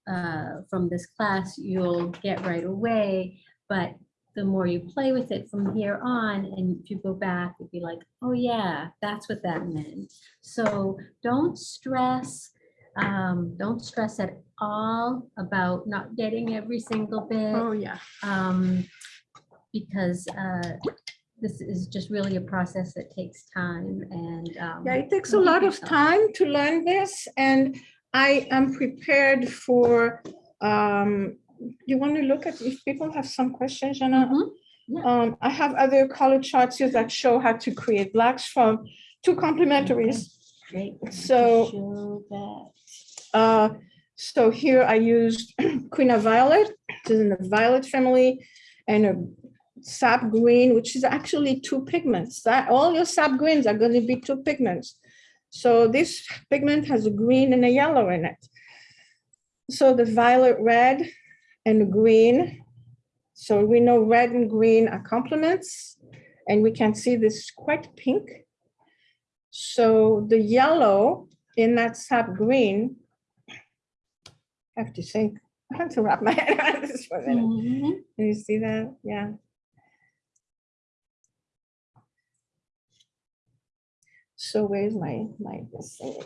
[SPEAKER 1] uh, from this class you'll get right away. But the more you play with it from here on, and if you go back, you'll be like, oh yeah, that's what that meant. So don't stress, um, don't stress at all about not getting every single bit
[SPEAKER 3] Oh, yeah.
[SPEAKER 1] um, because uh, this is just really a process that takes time and. um,
[SPEAKER 3] Yeah, it takes a lot of time to learn this and I am prepared for, um, you want to look at, if people have some questions, Jana?
[SPEAKER 1] Mhm, yeah.
[SPEAKER 3] Um, I have other color charts here that show how to create blacks from two complementaries.
[SPEAKER 1] Great. Don't you
[SPEAKER 3] So- Uh, so here I used Quina Violet, which is in the violet family, and a sap green, which is actually two pigments. That all your sap greens are going to be two pigments. So this pigment has a green and a yellow in it. So the violet red and green. So we know red and green are complements, and we can see this quite pink. So the yellow in that sap green I have to think, I have to wrap my head around this for a minute.
[SPEAKER 1] Mhm.
[SPEAKER 3] Can you see that? Yeah. So where's my, my, this thing?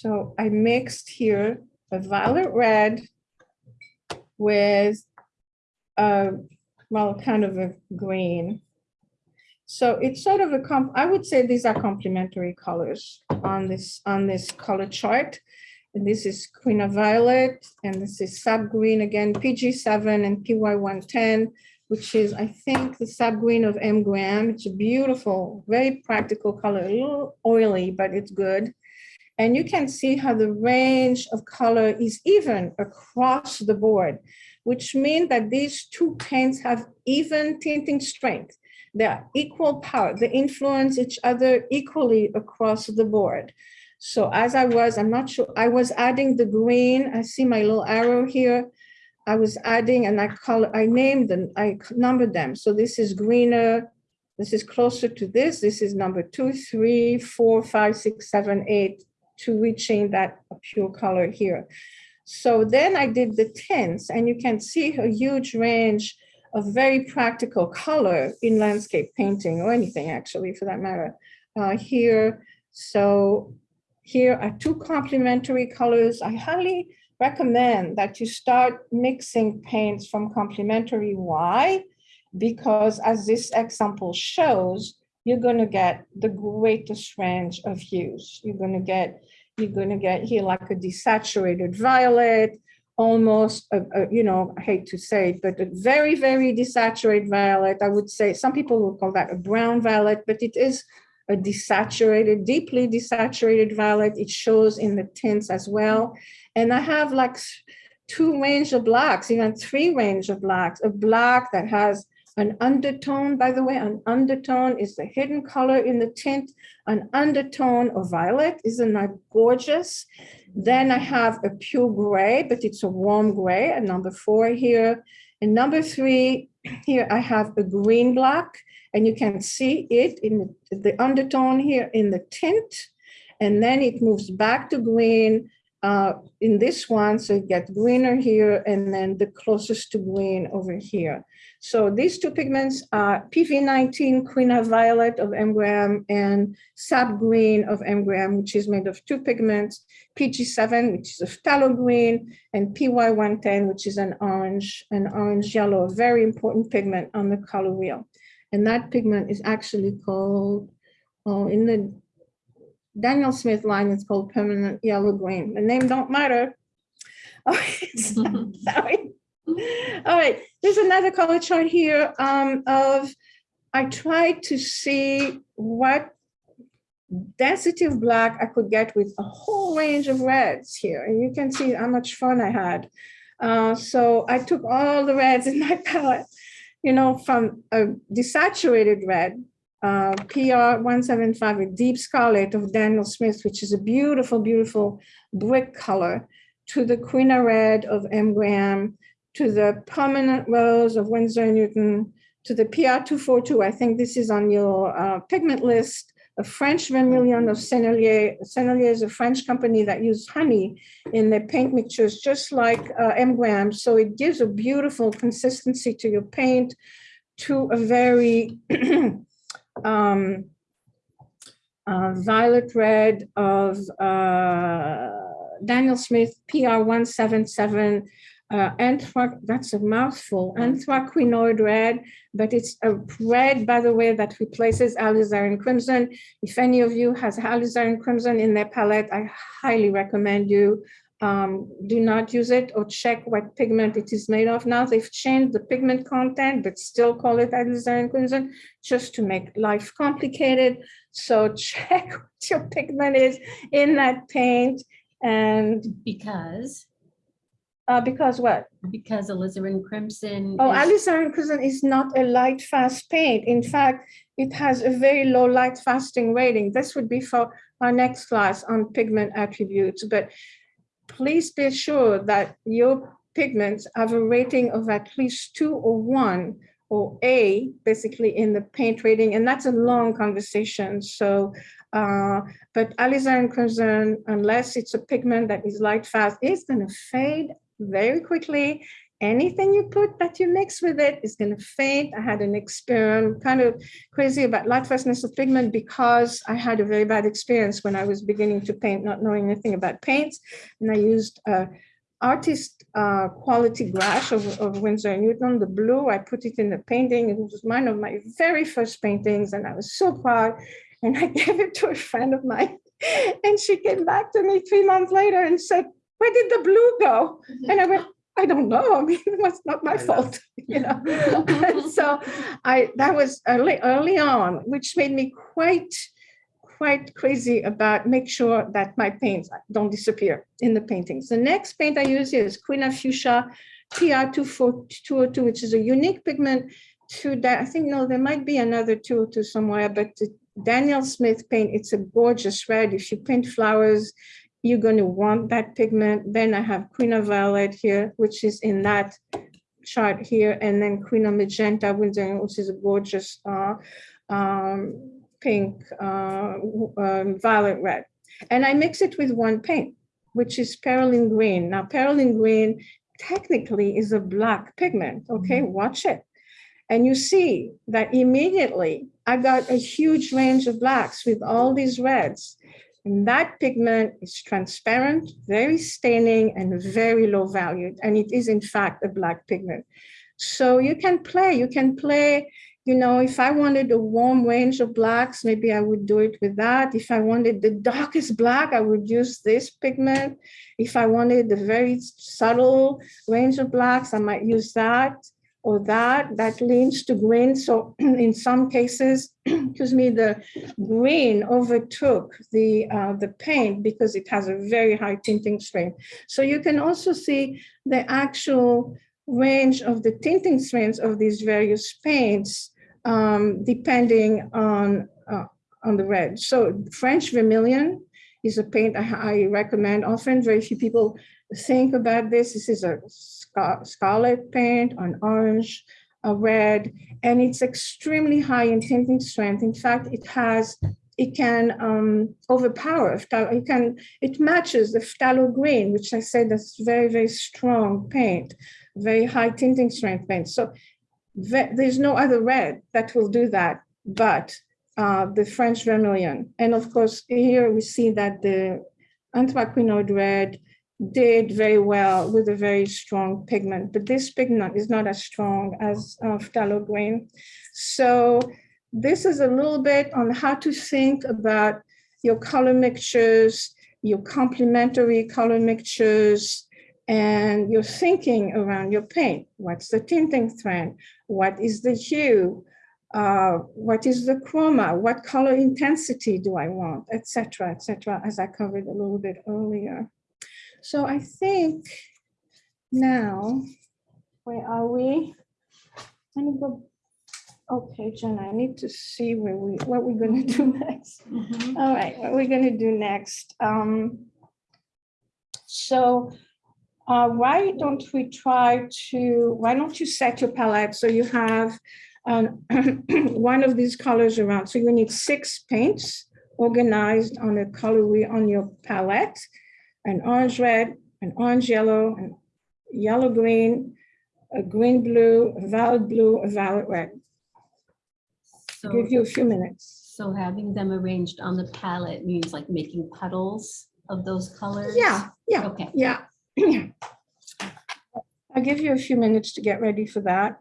[SPEAKER 3] So I mixed here a violet red with a, well, kind of a green. So it's sort of a comp, I would say these are complementary colors on this, on this color chart. And this is Quina Violet, and this is sap green again, PG seven and PY one ten, which is, I think, the sap green of M Graham. It's a beautiful, very practical color, a little oily, but it's good. And you can see how the range of color is even across the board, which means that these two paints have even tinting strength. They're equal power. They influence each other equally across the board. So as I was, I'm not sure, I was adding the green. I see my little arrow here. I was adding and I call, I named them, I numbered them. So this is greener. This is closer to this. This is number two, three, four, five, six, seven, eight, to reaching that pure color here. So then I did the tints and you can see a huge range of very practical color in landscape painting or anything actually for that matter uh, here. So here are two complementary colors. I highly recommend that you start mixing paints from complementary. Why? Because as this example shows, you're going to get the greatest range of hues. You're going to get, you're going to get here like a desaturated violet, almost, a, a, you know, I hate to say it, but a very, very desaturated violet. I would say some people will call that a brown violet, but it is a desaturated, deeply desaturated violet. It shows in the tints as well. And I have like two range of blacks, even three range of blacks, a black that has An undertone, by the way, an undertone is the hidden color in the tint. An undertone of violet, isn't that gorgeous? Then I have a pure gray, but it's a warm gray, a number four here. And number three, here I have a green black, and you can see it in the- undertone here in the tint. And then it moves back to green uh, in this one, so it gets greener here, and then the closest to green over here. So these two pigments are PV19 Quina Violet of M. Graham and Sap Green of M. Graham, which is made of two pigments, PG7, which is a phthalo green, and PY110, which is an orange, an orange yellow, a very important pigment on the color wheel. And that pigment is actually called, oh, in the Daniel Smith line, it's called permanent yellow green. The name don't matter. Oh, it's- Sorry. All right, there's another color chart here um, of, I tried to see what density of black I could get with a whole range of reds here. And you can see how much fun I had. Uh, so I took all the reds in my palette, you know, from a desaturated red, uh, PR 175, a deep scarlet of Daniel Smith, which is a beautiful, beautiful brick color, to the Quina red of M. Graham, to the permanent rose of Winsor and Newton, to the PR 242. I think this is on your uh, pigment list. A French vermilion of Sennelier. Sennelier is a French company that use honey in their paint mixtures, just like uh, M. Graham. So it gives a beautiful consistency to your paint, to a very um, uh, violet red of uh, Daniel Smith PR 177 uh, anthracite, that's a mouthful, anthraquinoid red, but it's a red, by the way, that replaces alizarin crimson. If any of you has alizarin crimson in their palette, I highly recommend you um, do not use it or check what pigment it is made of. Now they've changed the pigment content, but still call it alizarin crimson just to make life complicated. So check what your pigment is in that paint and
[SPEAKER 1] Because,
[SPEAKER 3] uh, because what?
[SPEAKER 1] because alizarin crimson.
[SPEAKER 3] Oh,
[SPEAKER 1] is-
[SPEAKER 3] alizarin crimson is not a light fast paint. In fact, it has a very low light fasting rating. This would be for our next class on pigment attributes, but please be sure that your pigments have a rating of at least two or one or A, basically in the paint rating, and that's a long conversation. So, uh, but alizarin crimson, unless it's a pigment that is light fast, is gonna fade very quickly. Anything you put that you mix with it is gonna fade. I had an experiment, kind of crazy about light fastness of pigment because I had a very bad experience when I was beginning to paint, not knowing anything about paints. And I used uh, artist uh, quality gouache of, of Winsor Newton, the blue. I put it in the painting. It was one of my very first paintings, and I was so proud. And I gave it to a friend of mine, and she came back to me three months later and said, "Where did the blue go?" Mm-hmm. And I went, "I don't know. I mean, it was not my
[SPEAKER 2] I know.
[SPEAKER 3] fault, you know." so I that was early early on, which made me quite quite crazy about make sure that my paints don't disappear in the paintings. The next paint I use here is Quina Fuchsia PR242, which is a unique pigment to that. I think, no, there might be another 202 somewhere, but the Daniel Smith paint, it's a gorgeous red. If you paint flowers, you're going to want that pigment. Then I have Quina Violet here, which is in that chart here, and then Quina Magenta, which is a gorgeous uh, um, pink, uh, um, violet red. And I mix it with one paint, which is Perylene Green. Now, Perylene Green technically is a black pigment, okay? Watch it. And you see that immediately I got a huge range of blacks with all these reds. And that pigment is transparent, very staining, and very low valued. And it is in fact a black pigment. So you can play, you can play you know, if I wanted a warm range of blacks, maybe I would do it with that. If I wanted the darkest black, I would use this pigment. If I wanted the very subtle range of blacks, I might use that or that. That leans to green. So in some cases, excuse me, the green overtook the uh, the paint because it has a very high tinting strength. So you can also see the actual range of the tinting strengths of these various paints um, depending on, uh, on the red. So French vermilion is a paint I, I recommend often. Very few people think about this. This is a scarlet paint, an orange, a red, and it's extremely high in tinting strength. In fact, it has, it can um, overpower, it can, it matches the phthalo green, which I said that's very, very strong paint, very high tinting strength paint. So there's no other red that will do that, but uh, the French vermilion. And of course, here we see that the anthraquinone red did very well with a very strong pigment, but this pigment is not as strong as uh, phthalo green. So this is a little bit on how to think about your color mixtures, your complementary color mixtures, and your thinking around your paint. What's the tinting strength? What is the hue? Uh, what is the chroma? What color intensity do I want, et cetera, et cetera, as I covered a little bit earlier. So I think now, where are we? Let me go. Okay, Jen, I need to see where we, what we're gonna do next. All right, what we're gonna do next. Um, so uh, why don't we try to, why don't you set your palette so you have um, one of these colors around. So you need six paints organized on a color wheel on your palette. An orange red, an orange yellow, an yellow green, a green blue, a violet blue, a violet red.
[SPEAKER 1] So,
[SPEAKER 3] Give you a few minutes.
[SPEAKER 1] so having them arranged on the palette means like making puddles of those colors?
[SPEAKER 3] Yeah, yeah,
[SPEAKER 1] Okay.
[SPEAKER 3] yeah. I'll give you a few minutes to get ready for that.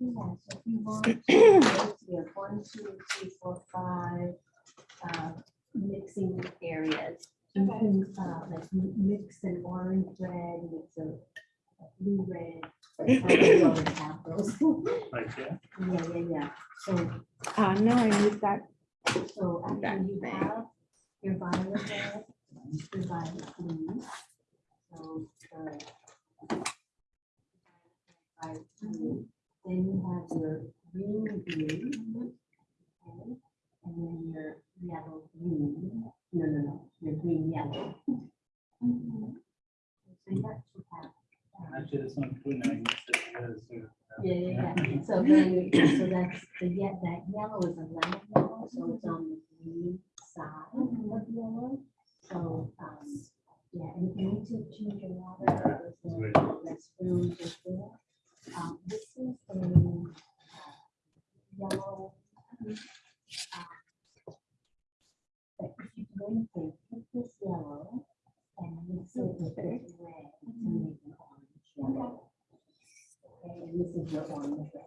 [SPEAKER 4] Yeah, so if you want to, we have one, two, three, four, five, uh, mixing areas. You can, uh, like mix an orange red, mix a a blue red. I already have those.
[SPEAKER 2] Right here.
[SPEAKER 4] Yeah, yeah, yeah. So,
[SPEAKER 3] Uh, no, I need that.
[SPEAKER 4] so after you
[SPEAKER 3] thing.
[SPEAKER 4] have your violet red, your violet blue. So, the violet blue, then you have your green blue. okay, And then your yellow green, no, no, no, your green yellow. So you actually have. um,
[SPEAKER 2] Actually, this one too, now you said this, so, uh,
[SPEAKER 4] Yeah, yeah, yeah. So then, so that's the, ye- that yellow is a lemon yellow, so it's on the green side of yellow. So, um, yeah, and if you need to change your water, there's a restroom just there. Um, this is a uh, yellow. uh, But if you do anything, take this yellow and mix it with this red to make an orange yellow. Okay, and this is your orange oh, red.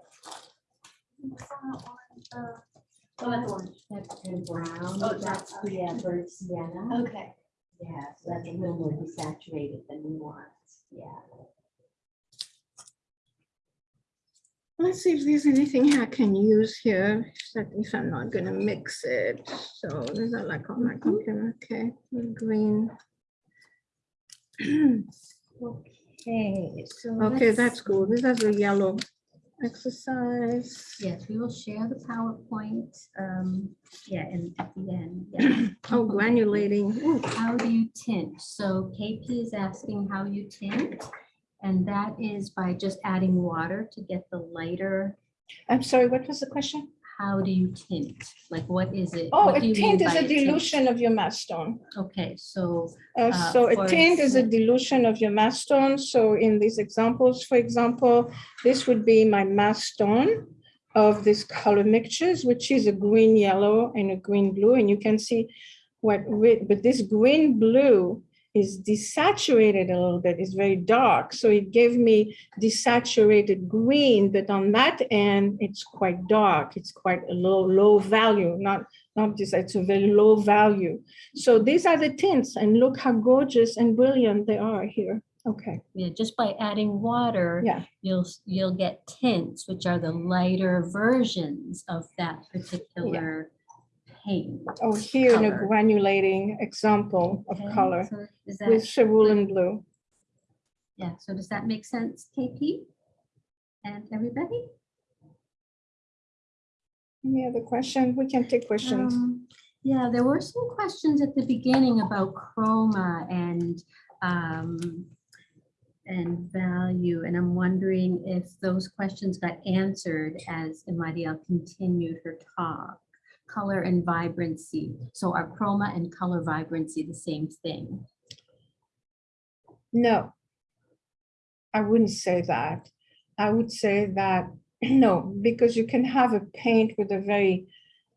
[SPEAKER 4] Oh, that's orange. That's and brown,
[SPEAKER 1] Oh,
[SPEAKER 4] that's burnt sienna.
[SPEAKER 1] Okay.
[SPEAKER 4] Yeah, so that's a little more desaturated than we want, yeah.
[SPEAKER 3] Let's see if there's anything I can use here, if I'm not gonna mix it. So these are like on my computer, okay, green.
[SPEAKER 1] Okay, so.
[SPEAKER 3] Okay, that's cool. This is a yellow exercise.
[SPEAKER 1] Yes, we will share the PowerPoint, um, yeah, and at the end, yeah.
[SPEAKER 3] Oh, granulating. Ooh,
[SPEAKER 1] How do you tint? So KP is asking how you tint. And that is by just adding water to get the lighter.
[SPEAKER 3] I'm sorry, what was the question?
[SPEAKER 1] How do you tint? Like, what is it?
[SPEAKER 3] Oh,
[SPEAKER 1] What
[SPEAKER 3] a
[SPEAKER 1] you
[SPEAKER 3] tint is
[SPEAKER 1] by
[SPEAKER 3] a dilution of your mass tone.
[SPEAKER 1] Okay, so,
[SPEAKER 3] Uh,
[SPEAKER 1] Uh,
[SPEAKER 3] So a tint is a dilution of your mass tone. So in these examples, for example, this would be my mass tone of this color mixtures, which is a green, yellow, and a green blue. And you can see what, but this green blue is desaturated a little bit, it's very dark. So it gave me desaturated green, but on that end, it's quite dark. It's quite a low, low value, not, not this, it's a very low value. So these are the tints and look how gorgeous and brilliant they are here. Okay,
[SPEAKER 1] yeah, just by adding water.
[SPEAKER 3] Yeah.
[SPEAKER 1] You'll, you'll get tints, which are the lighter versions of that particular paint.
[SPEAKER 3] oh, here in a granulating example of
[SPEAKER 1] Okay,
[SPEAKER 3] color
[SPEAKER 1] so Is
[SPEAKER 3] with
[SPEAKER 1] that,
[SPEAKER 3] cerulean blue.
[SPEAKER 1] Yeah, so does that make sense, KP? And everybody?
[SPEAKER 3] Any other question? We can take questions.
[SPEAKER 1] Um, Yeah, there were some questions at the beginning about chroma and um, and value, and I'm wondering if those questions got answered as Imadiel continued her talk. Color and vibrancy. So are chroma and color vibrancy the same thing?
[SPEAKER 3] No. I wouldn't say that. I would say that, no, because you can have a paint with a very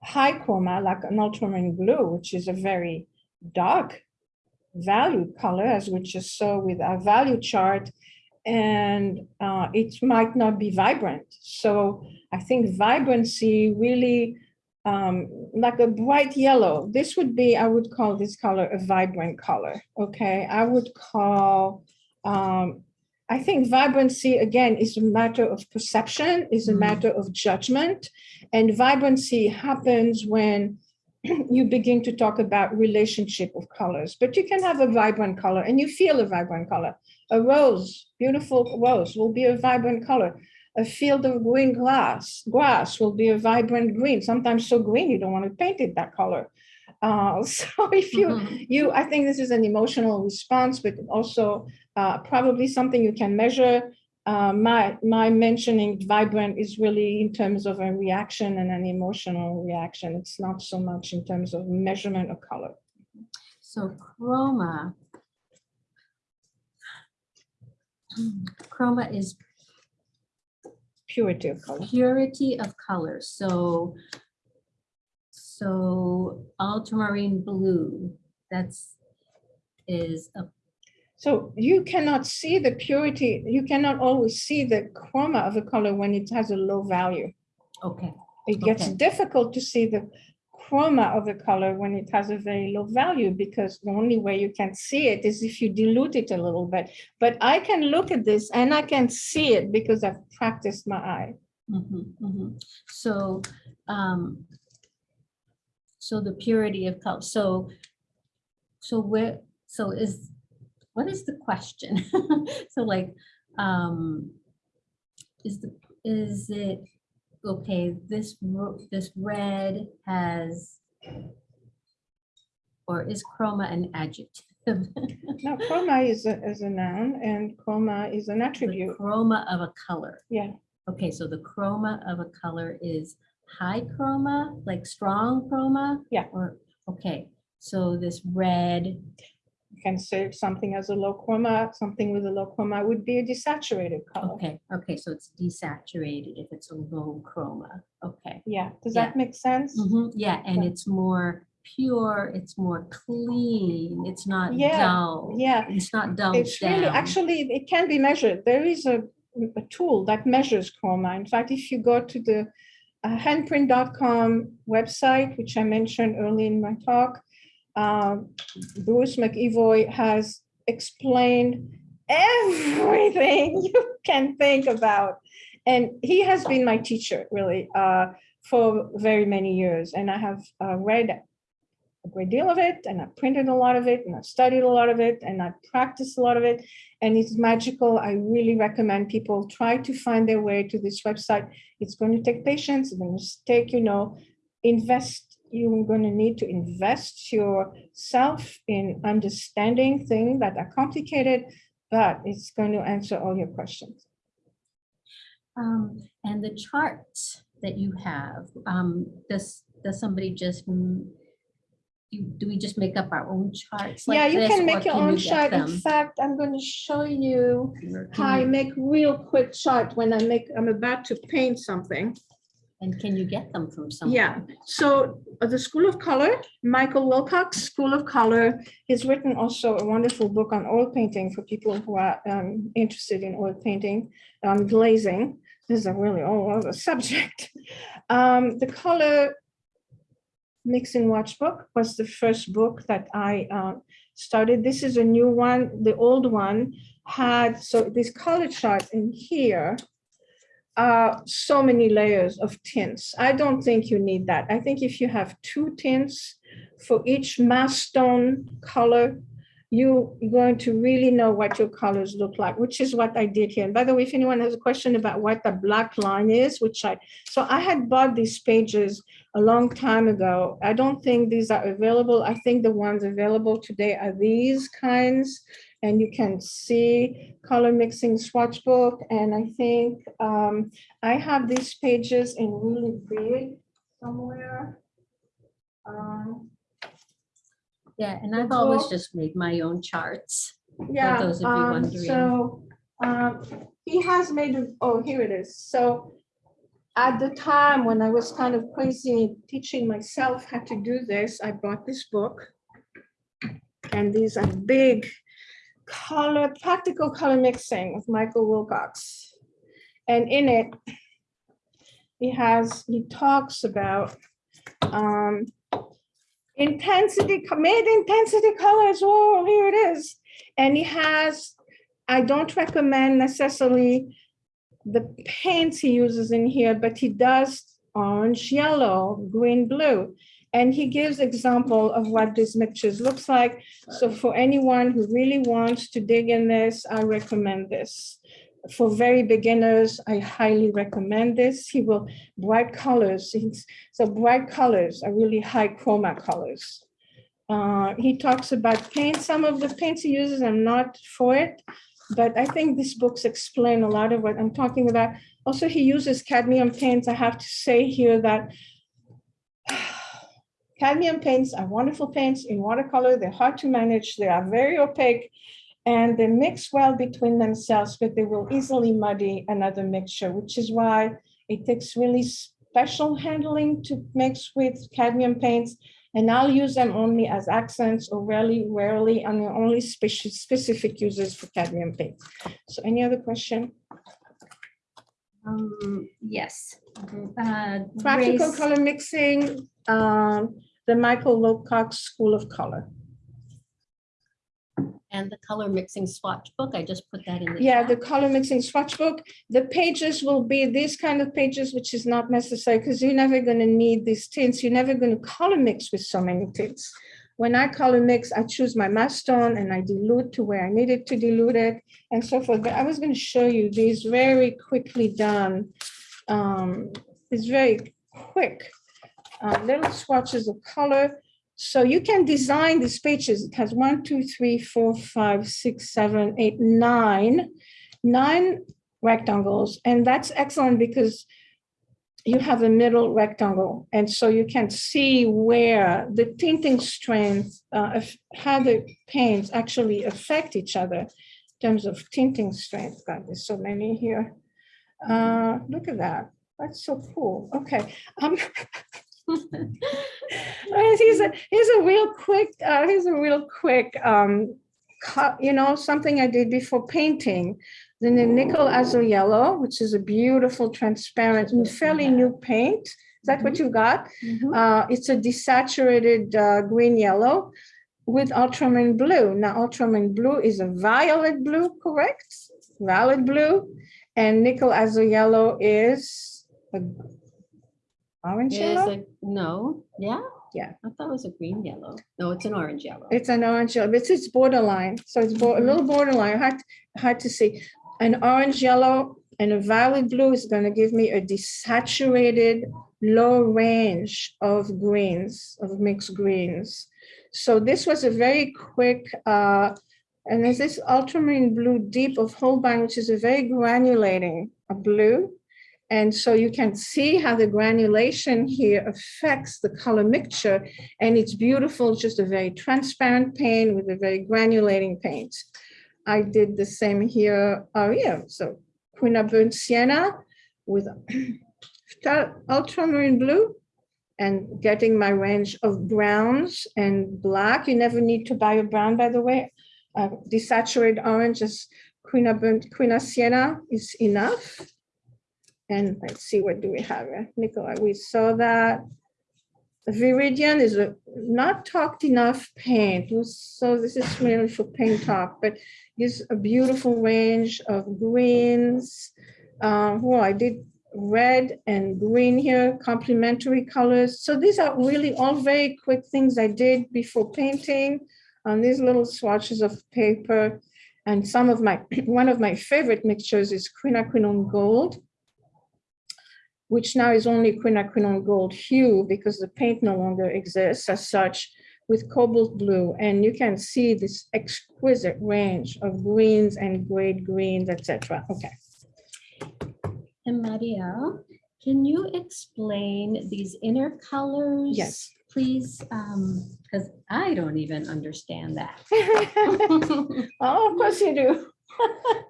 [SPEAKER 3] high chroma, like an ultramarine blue, which is a very dark value color, as we just saw with our value chart, and uh, it might not be vibrant. So I think vibrancy really, um, like a bright yellow, this would be, I would call this color a vibrant color, okay? I would call, um, I think vibrancy, again, is a matter of perception, is a
[SPEAKER 1] Mhm.
[SPEAKER 3] matter of judgment. And vibrancy happens when you begin to talk about relationship of colors, but you can have a vibrant color and you feel a vibrant color. A rose, beautiful rose will be a vibrant color. A field of green grass, grass will be a vibrant green, sometimes so green you don't want to paint it that color. Uh, so if you,
[SPEAKER 1] Mhm.
[SPEAKER 3] you, I think this is an emotional response, but also uh, probably something you can measure. Uh, my, my mentioning vibrant is really in terms of a reaction and an emotional reaction. It's not so much in terms of measurement of color.
[SPEAKER 1] So chroma. Chroma is
[SPEAKER 3] Purity of color.
[SPEAKER 1] purity of color, so. So ultramarine blue, that's is a,
[SPEAKER 3] So you cannot see the purity, you cannot always see the chroma of a color when it has a low value.
[SPEAKER 1] okay,
[SPEAKER 3] It gets
[SPEAKER 1] Okay.
[SPEAKER 3] difficult to see the chroma of a color when it has a very low value because the only way you can see it is if you dilute it a little bit. But I can look at this and I can see it because I've practiced my eye.
[SPEAKER 1] mhm, mhm. so, um. So the purity of color, so. So where, so is, what is the question? So like, um. Is the, is it, okay, this, this red has. Or is chroma an adjective?
[SPEAKER 3] Now chroma is a, is a noun and chroma is an attribute.
[SPEAKER 1] The chroma of a color.
[SPEAKER 3] Yeah,
[SPEAKER 1] Okay, so the chroma of a color is high chroma, like strong chroma?
[SPEAKER 3] Yeah.
[SPEAKER 1] Or, okay, so this red,
[SPEAKER 3] can say something as a low chroma, something with a low chroma would be a desaturated color.
[SPEAKER 1] okay, okay, so it's desaturated if it's a low chroma, okay.
[SPEAKER 3] Yeah, does
[SPEAKER 1] Yeah.
[SPEAKER 3] that make sense?
[SPEAKER 1] Mhm, Yeah, and
[SPEAKER 3] Yeah.
[SPEAKER 1] it's more pure, it's more clean, it's not
[SPEAKER 3] Yeah,
[SPEAKER 1] dull.
[SPEAKER 3] Yeah,
[SPEAKER 1] It's not dulled
[SPEAKER 3] It's really, actually, it can be measured. There is a, a tool that measures chroma. In fact, if you go to the uh, handprint.com website, which I mentioned early in my talk, um, Bruce MacEvoy has explained everything you can think about. And he has been my teacher, really, uh, for very many years. And I have uh, read a great deal of it and I've printed a lot of it and I've studied a lot of it and I've practiced a lot of it and it's magical. I really recommend people try to find their way to this website. It's going to take patience, it's going to take, you know, invest, you're going to need to invest yourself in understanding things that are complicated, but it's going to answer all your questions.
[SPEAKER 1] Um, and the charts that you have, um, does, does somebody just, do we just make up our own charts? like
[SPEAKER 3] Yeah, you
[SPEAKER 1] this,
[SPEAKER 3] can make your
[SPEAKER 1] can
[SPEAKER 3] own
[SPEAKER 1] you get
[SPEAKER 3] chart. In fact, I'm going to show you how I make real quick chart when I make, I'm about to paint something.
[SPEAKER 1] And can you get them from someone?
[SPEAKER 3] Yeah, so uh, the School of Color, Michael Wilcox, School of Color, has written also a wonderful book on oil painting for people who are um, interested in oil painting, um, glazing. This is a really all other subject. Um, the Color Mixing Swatch book was the first book that I uh, started. This is a new one. The old one had, so this color chart in here uh, so many layers of tints. I don't think you need that. I think if you have two tints for each mass tone color, you- you're going to really know what your colors look like, which is what I did here. And by the way, if anyone has a question about what the black line is, which I, so I had bought these pages a long time ago. I don't think these are available. I think the ones available today are these kinds. And you can see color mixing swatch book. And I think um, I have these pages in really big somewhere. Um,
[SPEAKER 1] Yeah, and I've always just made my own charts.
[SPEAKER 3] Yeah,
[SPEAKER 1] those of you
[SPEAKER 3] um,
[SPEAKER 1] wondering.
[SPEAKER 3] so, um, he has made, a- oh, here it is. So at the time when I was kind of crazy teaching myself how to do this, I bought this book. And these are big color, practical color mixing of Michael Wilcox. And in it, he has, he talks about um, intensity, mid intensity colors. Oh, here it is. And he has, I don't recommend necessarily the paints he uses in here, but he does orange, yellow, green, blue. And he gives example of what these mixtures looks like. So for anyone who really wants to dig in this, I recommend this. For very beginners, I highly recommend this. He will, bright colors, so bright colors are really high chroma colors. Uh, he talks about paint. Some of the paints he uses, I'm not for it, but I think these books explain a lot of what I'm talking about. Also, he uses cadmium paints. I have to say here that cadmium paints are wonderful paints in watercolor. They're hard to manage. They are very opaque and they mix well between themselves, but they will easily muddy another mixture, which is why it takes really special handling to mix with cadmium paints. And I'll use them only as accents or rarely, rarely, and the only speci- specific uses for cadmium paints. So any other question?
[SPEAKER 1] Um, yes. Uh,
[SPEAKER 3] Practical
[SPEAKER 1] Grace-
[SPEAKER 3] color mixing, um, the Michael Wilcox School of Color.
[SPEAKER 1] And the color mixing swatch book, I just put that in the.
[SPEAKER 3] Yeah, the color mixing swatch book, the pages will be these kind of pages, which is not necessary because you're never going to need these tints. You're never going to color mix with so many tints. When I color mix, I choose my mass tone and I dilute to where I needed to dilute it and so forth. But I was going to show you these very quickly done. Um, it's very quick uh, little swatches of color. So you can design these pages. It has one, two, three, four, five, six, seven, eight, nine, nine rectangles. And that's excellent because you have a middle rectangle. And so you can see where the tinting strength, uh, how the paints actually affect each other in terms of tinting strength. God, there's so many here. Uh, look at that. That's so cool. Okay. Um, Here's a, here's a real quick, uh, here's a real quick, um, you know, something I did before painting. Then the nickel azo yellow, which is a beautiful transparent and fairly new paint. Is that what you got?
[SPEAKER 1] Mhm.
[SPEAKER 3] Uh, it's a desaturated, uh, green yellow with ultramarine blue. Now ultramarine blue is a violet blue, correct? Violet blue. And nickel azo yellow is a orange
[SPEAKER 1] Is
[SPEAKER 3] yellow?
[SPEAKER 1] it, no, yeah?
[SPEAKER 3] Yeah.
[SPEAKER 1] I thought it was a green yellow. No, it's an orange yellow.
[SPEAKER 3] It's an orange yellow, but it's borderline. So it's bo- a little borderline, hard, hard to see. An orange yellow and a violet blue is going to give me a desaturated low range of greens, of mixed greens. So this was a very quick, uh, and there's this ultramarine blue deep of Holbein, which is a very granulating a blue. And so you can see how the granulation here affects the color mixture and it's beautiful, just a very transparent paint with a very granulating paint. I did the same here. Oh yeah, so Quina burnt sienna with ultramarine blue and getting my range of browns and black. You never need to buy a brown, by the way. Uh, desaturated orange is Quina burnt, Quina sienna is enough. And let's see, what do we have? here? Nicola, we saw that. Viridian is a not talked enough paint. So this is really for paint talk, but gives a beautiful range of greens. Uh, well, I did red and green here, complementary colors. So these are really all very quick things I did before painting. on these little swatches of paper. And some of my, one of my favorite mixtures is quinacridone gold, which now is only quinacridone gold hue because the paint no longer exists as such with cobalt blue. And you can see this exquisite range of greens and grade greens, etc. Okay.
[SPEAKER 1] And Maria, can you explain these inner colors?
[SPEAKER 3] Yes.
[SPEAKER 1] Please, um, because I don't even understand that.
[SPEAKER 3] Oh, of course you do.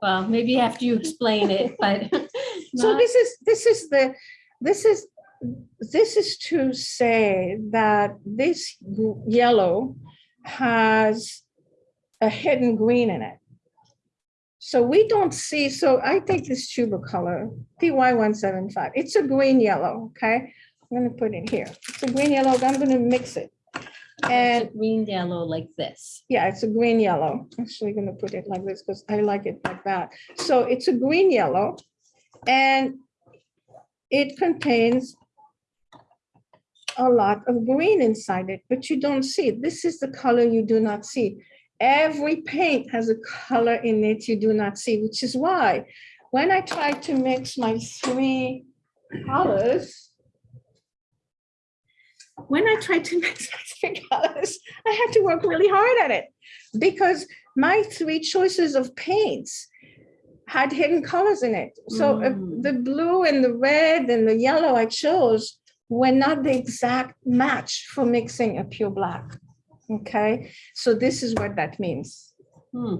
[SPEAKER 1] Well, maybe after you explain it, but.
[SPEAKER 3] So this is, this is the, this is, this is to say that this yellow has a hidden green in it. So we don't see, so I take this tuber color, PY one seven five, it's a green yellow, okay? I'm gonna put it here. It's a green yellow, I'm gonna mix it.
[SPEAKER 1] Oh, it's
[SPEAKER 3] And
[SPEAKER 1] a Green yellow like this.
[SPEAKER 3] yeah, it's a green yellow. Actually gonna put it like this because I like it like that. So it's a green yellow and it contains a lot of green inside it, but you don't see it. This is the color you do not see. Every paint has a color in it you do not see, which is why when I try to mix my three colors, when I tried to mix my three colors, I had to work really hard at it because my three choices of paints had hidden colors in it. So uh,
[SPEAKER 1] Mm.
[SPEAKER 3] the blue and the red and the yellow I chose were not the exact match for mixing a pure black. Okay, so this is what that means.
[SPEAKER 1] Hmm,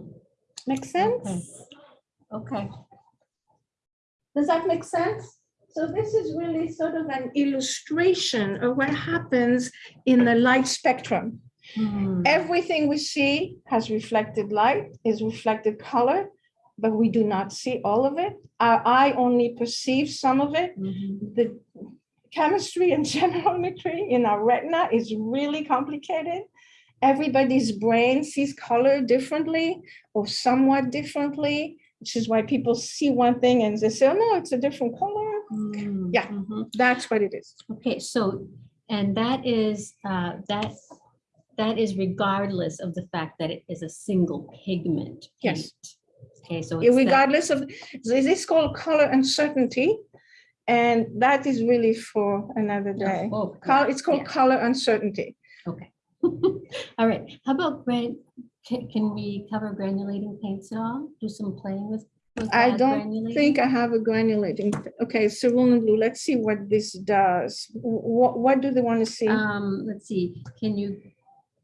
[SPEAKER 3] Make sense?
[SPEAKER 1] Okay. Okay.
[SPEAKER 3] Does that make sense? So this is really sort of an illustration of what happens in the light spectrum.
[SPEAKER 1] Hmm,
[SPEAKER 3] Everything we see has reflected light, is reflected color, but we do not see all of it. Our eye only perceives some of it.
[SPEAKER 1] mhm.
[SPEAKER 3] The chemistry and generometry in our retina is really complicated. Everybody's brain sees color differently or somewhat differently, which is why people see one thing and they say, oh, no, it's a different color.
[SPEAKER 1] Hmm,
[SPEAKER 3] Yeah.
[SPEAKER 1] mhm.
[SPEAKER 3] That's what it is.
[SPEAKER 1] Okay, so, and that is, uh, that, that is regardless of the fact that it is a single pigment.
[SPEAKER 3] Yes.
[SPEAKER 1] paint. Okay, so.
[SPEAKER 3] regardless of, this is called color uncertainty. And that is really for another day.
[SPEAKER 1] Oh,
[SPEAKER 3] Col- It's called
[SPEAKER 1] yeah.
[SPEAKER 3] color uncertainty.
[SPEAKER 1] Okay. All right, how about gran, can, can we cover granulating paints at all? Do some playing with? with
[SPEAKER 3] I don't think I have a granulating, okay, cerulean blue, let's see what this does. What, what do they want to see?
[SPEAKER 1] Um, let's see, can you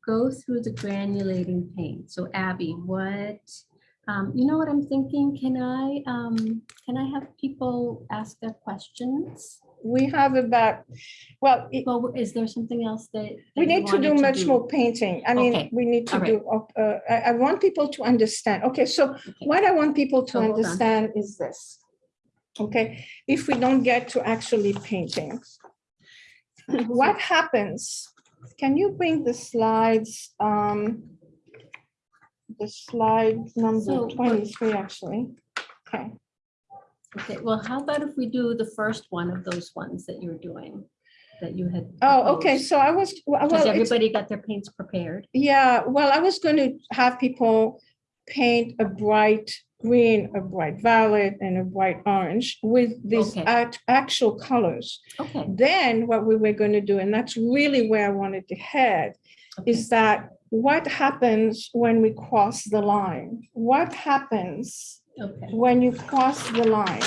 [SPEAKER 1] go through the granulating paint? So Abby, what, um, you know what I'm thinking? Can I, um, can I have people ask their questions?
[SPEAKER 3] We have about, well, it-
[SPEAKER 1] Well, is there something else that?
[SPEAKER 3] we
[SPEAKER 1] that you
[SPEAKER 3] need to do
[SPEAKER 1] wanted
[SPEAKER 3] much more painting. I
[SPEAKER 1] Okay,
[SPEAKER 3] mean, we need to
[SPEAKER 1] right.
[SPEAKER 3] do, uh, I, I want people to understand. Okay, so
[SPEAKER 1] Okay.
[SPEAKER 3] what I want people to understand is this. Okay, if we don't get to actually painting. What happens? Can you bring the slides? um, The slide number
[SPEAKER 1] what-
[SPEAKER 3] twenty-three, actually. Okay,
[SPEAKER 1] Okay, well, how about if we do the first one of those ones that you're doing, that you had?
[SPEAKER 3] oh, okay,
[SPEAKER 1] proposed?
[SPEAKER 3] so I was, well, it's-
[SPEAKER 1] everybody got their paints prepared.
[SPEAKER 3] Yeah, well, I was going to have people paint a bright green, a bright violet, and a bright orange with these
[SPEAKER 1] Okay.
[SPEAKER 3] act- actual colors.
[SPEAKER 1] Okay.
[SPEAKER 3] Then what we were going to do, and that's really where I wanted to head,
[SPEAKER 1] okay.
[SPEAKER 3] is that what happens when we cross the line? What happens
[SPEAKER 1] Okay.
[SPEAKER 3] when you cross the line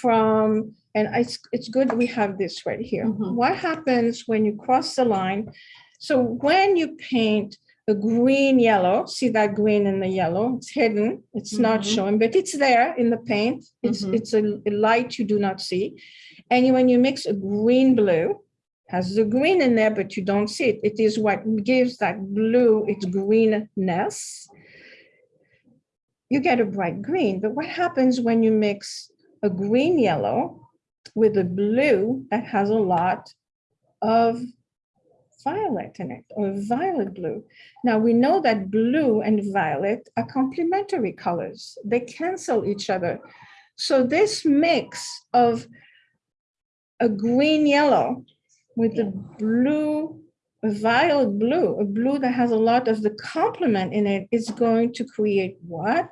[SPEAKER 3] from, and it's, it's good we have this right here.
[SPEAKER 1] Mhm.
[SPEAKER 3] What happens when you cross the line? So when you paint a green yellow, see that green and the yellow, it's hidden, it's not
[SPEAKER 1] Mhm.
[SPEAKER 3] showing, but it's there in the paint. It's,
[SPEAKER 1] Mhm.
[SPEAKER 3] it's a a light you do not see. And when you mix a green blue, has the green in there, but you don't see it. It is what gives that blue its greenness you get a bright green. But what happens when you mix a green yellow with a blue that has a lot of violet in it or violet blue? Now we know that blue and violet are complementary colors. They cancel each other. So this mix of a green yellow with a blue a violet blue, a blue that has a lot of the complement in it, is going to create what?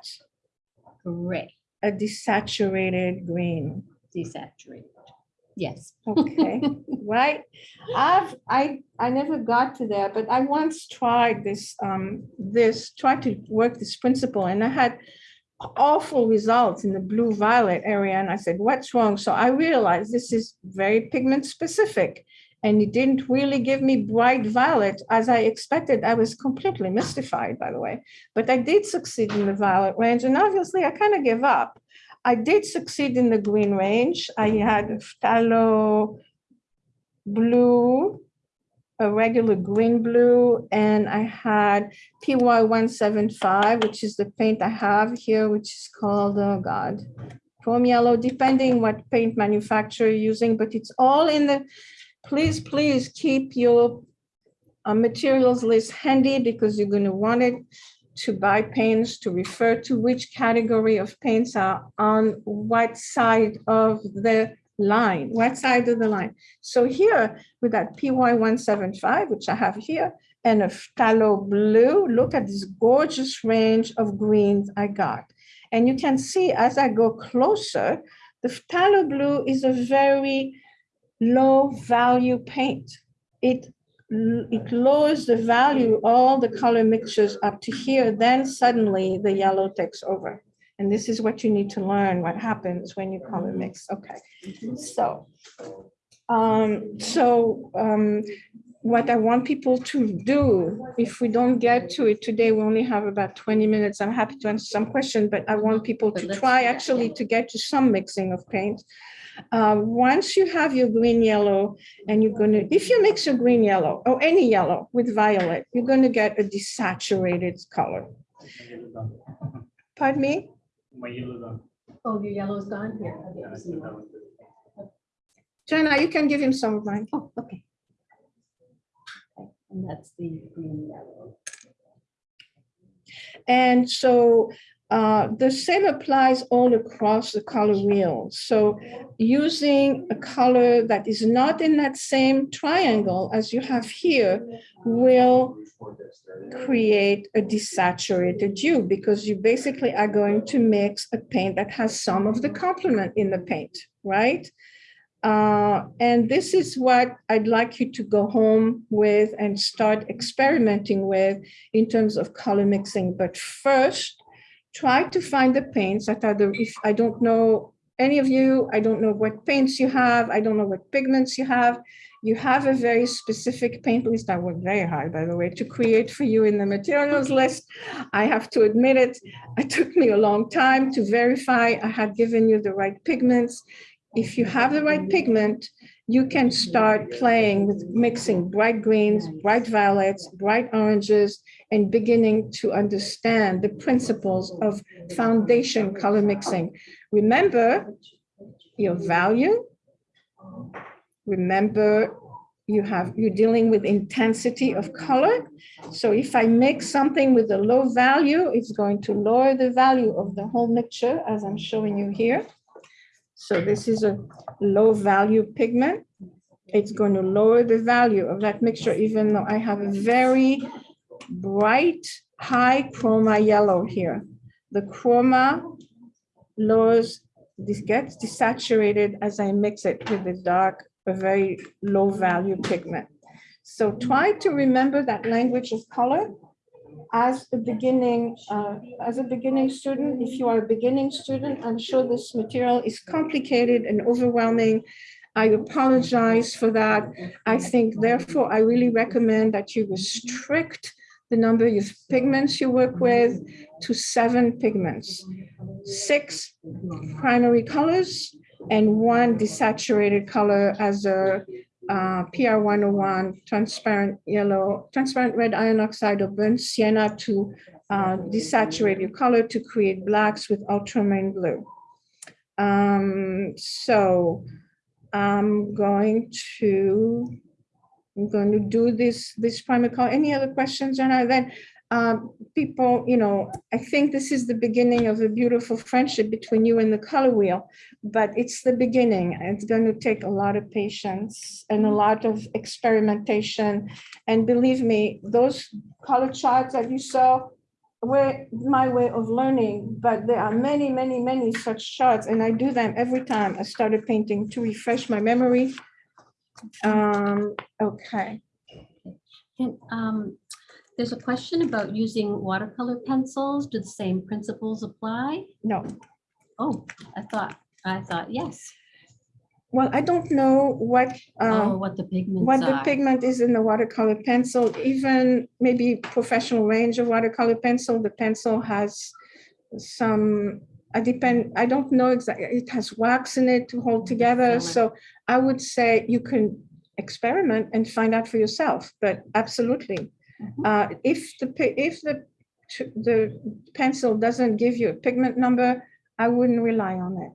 [SPEAKER 1] Gray,
[SPEAKER 3] A desaturated green.
[SPEAKER 1] desaturated. Yes.
[SPEAKER 3] Okay, right? I've, I, I never got to there, but I once tried this, um, this, tried to work this principle and I had awful results in the blue violet area. And I said, what's wrong? So I realized this is very pigment specific. And it didn't really give me bright violet as I expected. I was completely mystified, by the way. But I did succeed in the violet range. And obviously I kind of gave up. I did succeed in the green range. I had phthalo blue, a regular green blue, and I had PY one seven five, which is the paint I have here, which is called, oh God, chrome yellow, depending what paint manufacturer you're using, but it's all in the, please, please keep your uh, materials list handy because you're going to want it to buy paints to refer to which category of paints are on what side of the line, what side of the line. So here with that PY one seven five, which I have here, and a phthalo blue, look at this gorgeous range of greens I got. And you can see as I go closer, the phthalo blue is a very low value paint. It it lowers the value, all the color mixtures up to here, then suddenly the yellow takes over. And this is what you need to learn, what happens when you color mix, okay? So, um, so, um, what I want people to do, if we don't get to it today, we only have about twenty minutes. I'm happy to answer some questions, but I want people to try actually to get to some mixing of paint. Uh, once you have your green, yellow, and you're gonna, if you mix your green, yellow, or any yellow with violet, you're gonna get a desaturated color.
[SPEAKER 2] My yellow's done.
[SPEAKER 3] Pardon me?
[SPEAKER 2] My yellow's done.
[SPEAKER 1] Oh, your yellow's gone here.
[SPEAKER 2] Yeah, I said that was good.
[SPEAKER 3] Jenna, you can give him some of mine.
[SPEAKER 1] Oh, okay. Okay, And that's the green yellow.
[SPEAKER 3] And so uh, the same applies all across the color wheel. So using a color that is not in that same triangle as you have here will create a desaturated hue because you basically are going to mix a paint that has some of the complement in the paint, right? Uh, and this is what I'd like you to go home with and start experimenting with in terms of color mixing. But first, try to find the paints that are the, if I don't know any of you, I don't know what paints you have, I don't know what pigments you have. You have a very specific paint list. I worked very hard, by the way, to create for you in the materials list. I have to admit it, it took me a long time to verify I had given you the right pigments. If you have the right pigment, you can start playing with mixing bright greens, bright violets, bright oranges, and beginning to understand the principles of foundation color mixing. Remember your value. Remember, you have, you're dealing with intensity of color. So if I mix something with a low value, it's going to lower the value of the whole mixture, as I'm showing you here. So this is a low value pigment. It's going to lower the value of that mixture, even though I have a very bright, high chroma yellow here. The chroma lowers, this gets desaturated as I mix it with the dark, a very low value pigment. So try to remember that language of color as a beginning, uh, as a beginning student. If you are a beginning student, I'm sure this material is complicated and overwhelming. I apologize for that. I think therefore, I really recommend that you restrict the number of pigments you work with to seven pigments, six primary colors and one desaturated color as a uh, PR 101 transparent yellow, transparent red iron oxide or burnt sienna to uh, desaturate your color to create blacks with ultramarine blue. Um, so I'm going to, I'm going to do this, this primer color. Any other questions, Jenna? Then um, people, you know, I think this is the beginning of a beautiful friendship between you and the color wheel, but it's the beginning. It's going to take a lot of patience and a lot of experimentation. And believe me, those color charts that you saw were my way of learning, but there are many, many, many such charts, and I do them every time I started painting to refresh my memory. Um, okay.
[SPEAKER 1] And um, there's a question about using watercolor pencils. Do the same principles apply?
[SPEAKER 3] No,
[SPEAKER 1] Oh, I thought, I thought, yes.
[SPEAKER 3] well, I don't know what,
[SPEAKER 1] Oh,
[SPEAKER 3] um,
[SPEAKER 1] what the pigments
[SPEAKER 3] what the pigment is in the watercolor pencil, even maybe professional range of watercolor pencil, the pencil has some, I depend, I don't know exactly, it has wax in it to hold together,
[SPEAKER 1] Filler.
[SPEAKER 3] so I would say you can experiment and find out for yourself, but absolutely.
[SPEAKER 1] Mhm.
[SPEAKER 3] Uh, if the, if the, the pencil doesn't give you a pigment number, I wouldn't rely on it.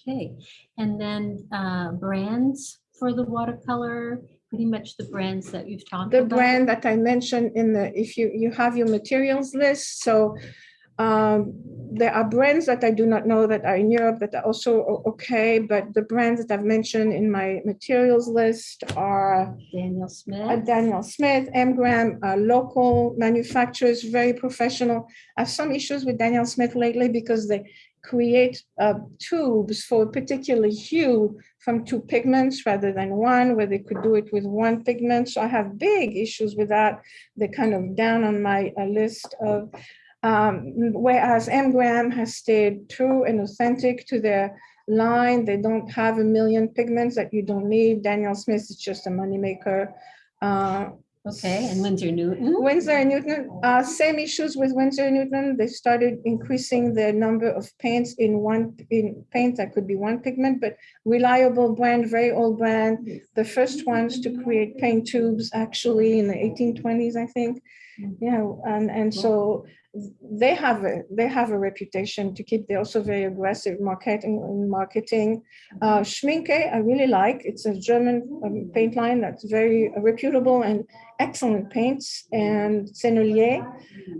[SPEAKER 1] Okay, and then uh, brands for the watercolor, pretty much the brands that you've talked
[SPEAKER 3] the
[SPEAKER 1] about.
[SPEAKER 3] The brand that I mentioned in the, if you, you have your materials list, so um, there are brands that I do not know that are in Europe that are also okay, but the brands that I've mentioned in my materials list are
[SPEAKER 1] Daniel
[SPEAKER 3] uh,
[SPEAKER 1] Smith.
[SPEAKER 3] Daniel Smith, M. Graham, uh, local manufacturers, very professional. I have some issues with Daniel Smith lately because they create uh, tubes for a particular hue from two pigments rather than one, where they could do it with one pigment. So I have big issues with that. They're kind of down on my uh, list of, um, whereas M. Graham has stayed true and authentic to their line. They don't have a million pigments that you don't need. Daniel Smith is just a moneymaker. Uh,
[SPEAKER 1] Okay, and Winsor Newton.
[SPEAKER 3] Winsor and Newton, uh, same issues with Winsor and Newton. They started increasing the number of paints in one, in paint that could be one pigment, but reliable brand, very old brand. The first ones to create paint tubes actually in the eighteen twenties, I think. Yeah, and, and so they have, a they have a reputation to keep. They're also very aggressive marketing, marketing. Uh, Schmincke, I really like. It's a German um, paint line that's very reputable and excellent paints. And Sennelier,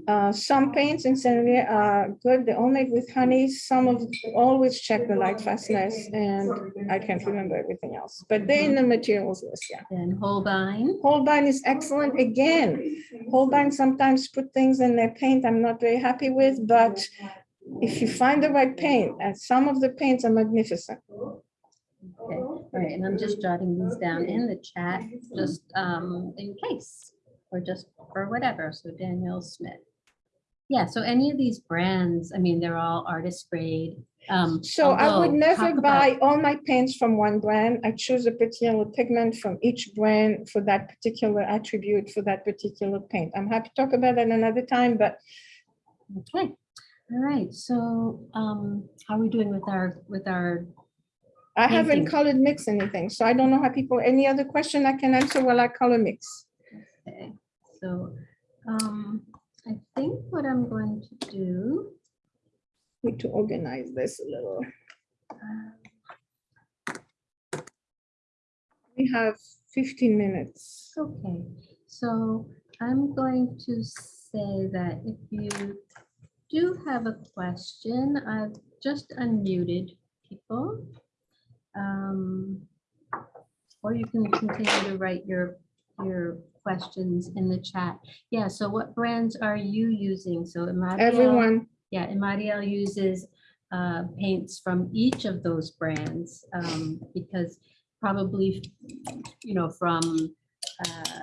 [SPEAKER 3] uh, some paints in Sennelier are good. They're all made with honey. Some of, always check the light fastness and I can't remember everything else, but they're in the materials list, yeah.
[SPEAKER 1] And Holbein.
[SPEAKER 3] Holbein is excellent. Again, Holbein sometimes put things in their paint I'm not very happy with, but if you find the right paint, and some of the paints are magnificent.
[SPEAKER 1] Okay, right, and I'm just jotting these down in the chat, just um, in case, or just for whatever, so Daniel Smith. Yeah, so any of these brands, I mean, they're all artist grade. um,
[SPEAKER 3] So I would never
[SPEAKER 1] about-
[SPEAKER 3] buy all my paints from one brand. I choose a particular pigment from each brand for that particular attribute for that particular paint. I'm happy to talk about that another time, but
[SPEAKER 1] Okay, all right, so um, how are we doing with our, with our,
[SPEAKER 3] I haven't
[SPEAKER 1] Painting.
[SPEAKER 3] colored mix anything. So I don't know how people, any other question I can answer while I color mix?
[SPEAKER 1] okay, so um, I think what I'm going to do.
[SPEAKER 3] Need to organize this a little. We have 15 minutes.
[SPEAKER 1] Okay, so I'm going to say that if you do have a question, I've just unmuted people. Um, Or you can continue to write your, your questions in the chat. Yeah, so what brands are you using? So Imadiel.
[SPEAKER 3] Everyone,
[SPEAKER 1] Yeah, Imadiel uses uh, paints from each of those brands um, because probably, you know, from uh,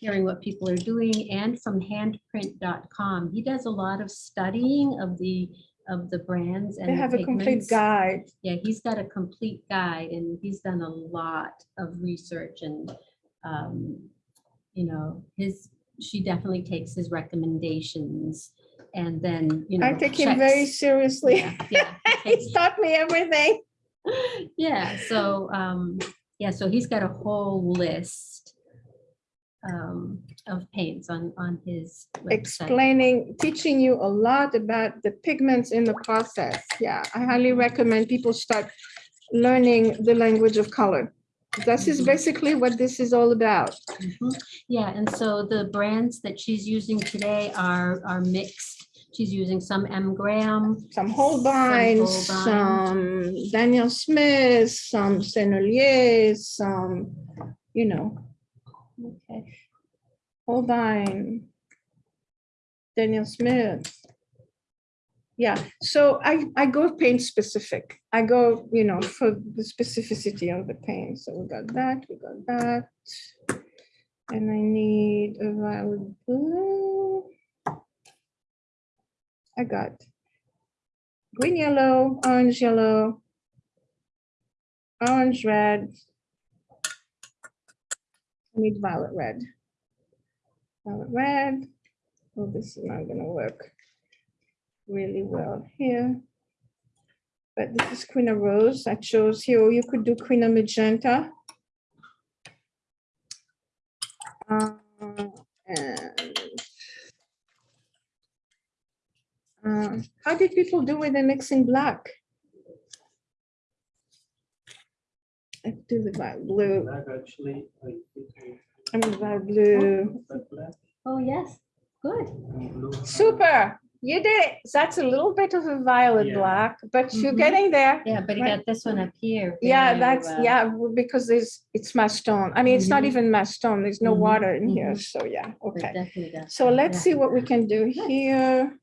[SPEAKER 1] hearing what people are doing and from handprint.com. He does a lot of studying of the, of the brands and
[SPEAKER 3] they
[SPEAKER 1] the
[SPEAKER 3] have a complete guide.
[SPEAKER 1] Yeah, he's got a complete guide and he's done a lot of research and, um, you know, his, she definitely takes his recommendations and then, you know.
[SPEAKER 3] I take him very seriously.
[SPEAKER 1] Yeah, yeah, he
[SPEAKER 3] He's taught me everything.
[SPEAKER 1] Yeah, so, um, yeah, so he's got a whole list um, of paints on, on his website.
[SPEAKER 3] explaining, teaching you a lot about the pigments in the process. Yeah, I highly recommend people start learning the language of color. This is
[SPEAKER 1] Mhm.
[SPEAKER 3] basically what this is all about.
[SPEAKER 1] Mhm. Yeah, and so the brands that she's using today are, are mixed. She's using some M Graham.
[SPEAKER 3] Some Holbein,
[SPEAKER 1] Holbein.
[SPEAKER 3] some Daniel Smith, some Sennelier, some, you know,
[SPEAKER 1] Okay.
[SPEAKER 3] Holbein, Daniel Smith. Yeah, so I, I go paint specific. I go, you know, for the specificity of the paint. So we got that, we got that. And I need a violet blue. I got green, yellow, orange, yellow, orange, red. I need violet red. Violet red. Oh, this is not gonna work really well here. But this is Quina Rose. I chose here, or you could do Quina Magenta. Uh, and, uh, How did people do with the mixing black? I do the black blue,
[SPEAKER 2] Black actually. I think I-
[SPEAKER 3] I mean violet blue.
[SPEAKER 2] that
[SPEAKER 1] Oh, yes, good.
[SPEAKER 3] Super, you did it. That's a little bit of a violet
[SPEAKER 2] Yeah.
[SPEAKER 3] black, but you're
[SPEAKER 1] Mhm.
[SPEAKER 3] getting there.
[SPEAKER 1] Yeah, but you
[SPEAKER 3] Right.
[SPEAKER 1] got this one up here.
[SPEAKER 3] Yeah, that's,
[SPEAKER 1] uh,
[SPEAKER 3] yeah, because there's, it's my stone. I mean, it's not
[SPEAKER 1] Mhm.
[SPEAKER 3] even my stone. There's no
[SPEAKER 1] Mhm,
[SPEAKER 3] water in here,
[SPEAKER 1] mhm.
[SPEAKER 3] so yeah, okay. So let's
[SPEAKER 1] Yeah.
[SPEAKER 3] see what we can do here.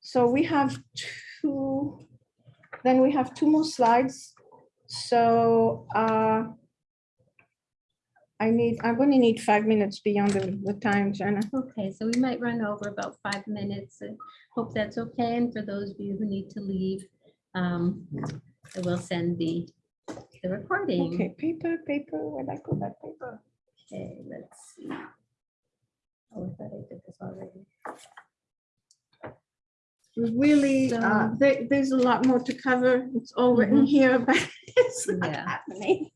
[SPEAKER 3] So we have two, then we have two more slides. So uh, I need, I'm going to need five minutes beyond the, the time, Jenna.
[SPEAKER 1] Okay, so we might run over about five minutes. and Hope that's okay. And for those of you who need to leave, um, I will send the, the recording.
[SPEAKER 3] Okay, paper, paper, where'd I go that paper?
[SPEAKER 1] Okay, let's see. Oh, I thought I did this already.
[SPEAKER 3] Really, uh,
[SPEAKER 1] So-
[SPEAKER 3] there, there's a lot more to cover. It's all written
[SPEAKER 1] Mhm.
[SPEAKER 3] here, but it's not
[SPEAKER 1] Yeah.
[SPEAKER 3] happening.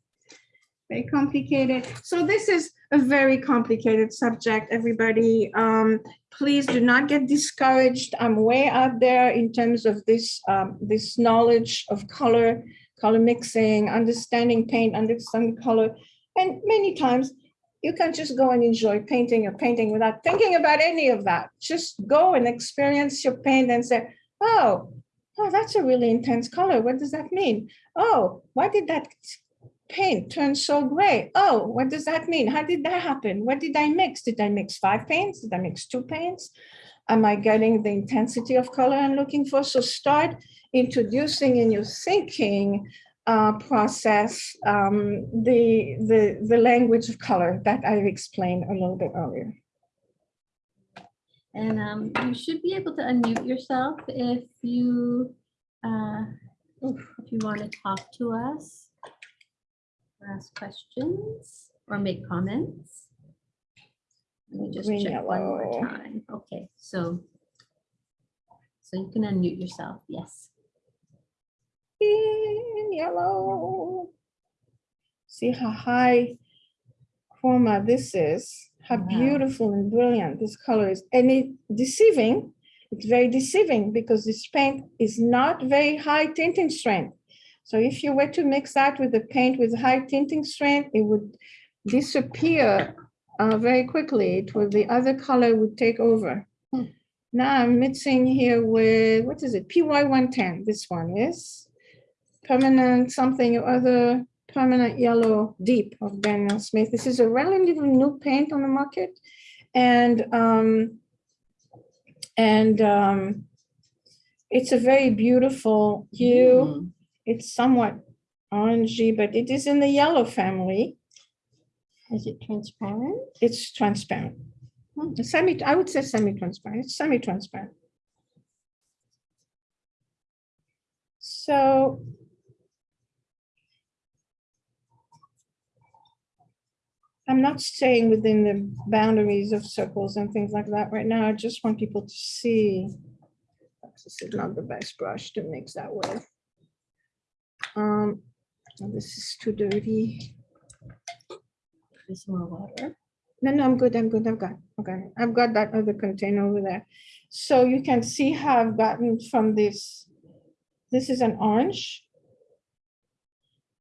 [SPEAKER 3] Very complicated. So this is a very complicated subject, everybody. Um, please do not get discouraged. I'm way out there in terms of this, um, this knowledge of color, color mixing, understanding paint, understanding color. And many times you can just go and enjoy painting or painting without thinking about any of that. Just go and experience your paint and say, oh, oh, that's a really intense color. What does that mean? Oh, why did that paint turn so gray? Oh, what does that mean? How did that happen? What did I mix? Did I mix five paints? Did I mix two paints? Am I getting the intensity of color I'm looking for? So start introducing in your thinking uh, process um, the, the, the language of color that I've explained a little bit earlier.
[SPEAKER 1] And um, you should be able to unmute yourself if you, uh, if you want to talk to us. Or Ask questions or make comments. Let me just
[SPEAKER 3] Green,
[SPEAKER 1] check one more time. Okay, so. So you can unmute yourself, yes.
[SPEAKER 3] in yellow. See how high chroma this is, how
[SPEAKER 1] Wow.
[SPEAKER 3] beautiful and brilliant this color is. And it deceiving, it's very deceiving because this paint is not very high tinting strength. So if you were to mix that with the paint with high tinting strength, it would disappear uh, very quickly. It would, the other color would take over.
[SPEAKER 1] Hmm.
[SPEAKER 3] Now I'm mixing here with, what is it? PY 110, this one is permanent something or other permanent yellow deep of Daniel Smith. This is a relatively new paint on the market. And um, and um, it's a very beautiful hue.
[SPEAKER 1] Mm,
[SPEAKER 3] It's somewhat orangey, but it is in the yellow family.
[SPEAKER 1] Is it transparent?
[SPEAKER 3] It's transparent.
[SPEAKER 1] Hmm.
[SPEAKER 3] Semi, I would say semi-transparent. It's semi-transparent. So I'm not staying within the boundaries of circles and things like that right now. I just want people to see. This is not the best brush to mix that with. Um, this is too dirty.
[SPEAKER 1] There's more water.
[SPEAKER 3] No, no, I'm good, I'm good, I've got, okay, I've got that other container over there. So you can see how I've gotten from this, this is an orange.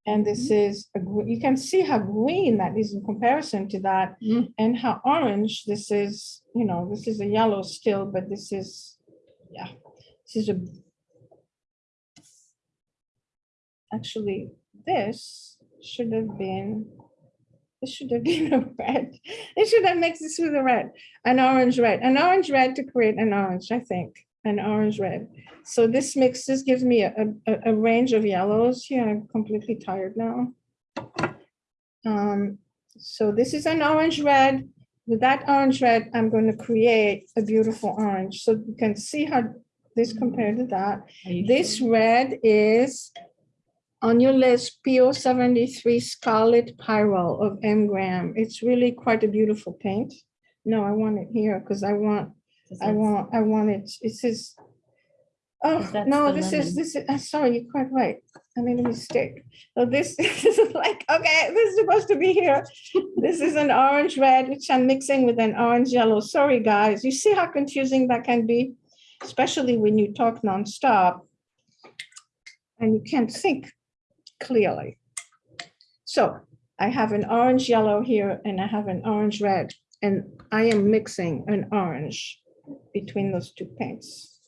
[SPEAKER 3] And this is, a you can see how green that is in comparison to that
[SPEAKER 1] Mm.
[SPEAKER 3] and how orange this is, you know, this is a yellow still, but this is, yeah, this is a. Actually, this should have been, this should have been a red. They should have mixed this with a red, an orange red, an orange red to create an orange, I think, an orange red. So this mix, this gives me a, a, a range of yellows here. I'm completely tired now. Um, so this is an orange red. With that orange red, I'm going to create a beautiful orange. So you can see how this compared to that. This
[SPEAKER 1] sure?
[SPEAKER 3] red is on your list, PO seventy-three Scarlet Pyrrole of M Graham. It's really quite a beautiful paint. No, I want it here because I want I want, I want it, it says. Oh, no, this is, this is, I'm sorry, you're quite right. I made a mistake. So this this is like, okay, this is supposed to be here. This is an orange red, which I'm mixing with an orange yellow. Sorry, guys. You see how confusing that can be? Especially when you talk nonstop. And you can't think clearly. So I have an orange yellow here and I have an orange red. And I am mixing an orange between those two paints.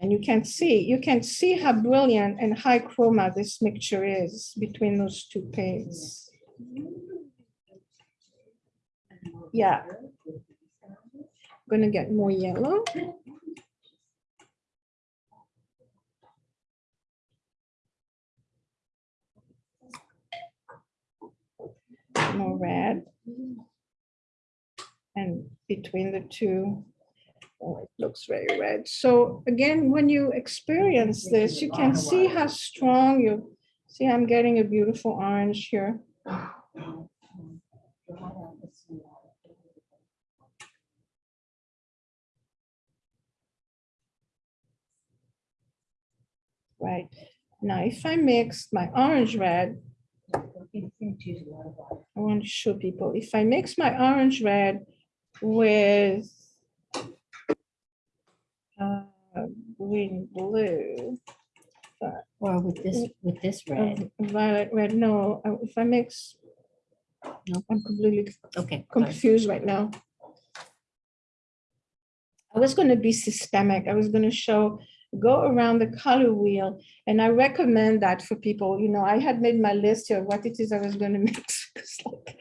[SPEAKER 3] And you can see, you can see how brilliant and high chroma this mixture is between those two paints. Yeah. I'm Gonna get more yellow. More red. And between the two, oh, it looks very red. So again, when you experience this, you can see how strong you, see, I'm getting a beautiful orange here. Right, now if I mix my orange red, I want to show people, if I mix my orange red with uh, green, blue,
[SPEAKER 1] Or with this, with this red?
[SPEAKER 3] uh, violet, red, no, if I mix,
[SPEAKER 1] No.
[SPEAKER 3] I'm completely
[SPEAKER 1] Okay.
[SPEAKER 3] confused right now. I was going to be systemic. I was going to show, go around the color wheel. And I recommend that for people, you know, I had made my list here of what it is I was going to mix. Like,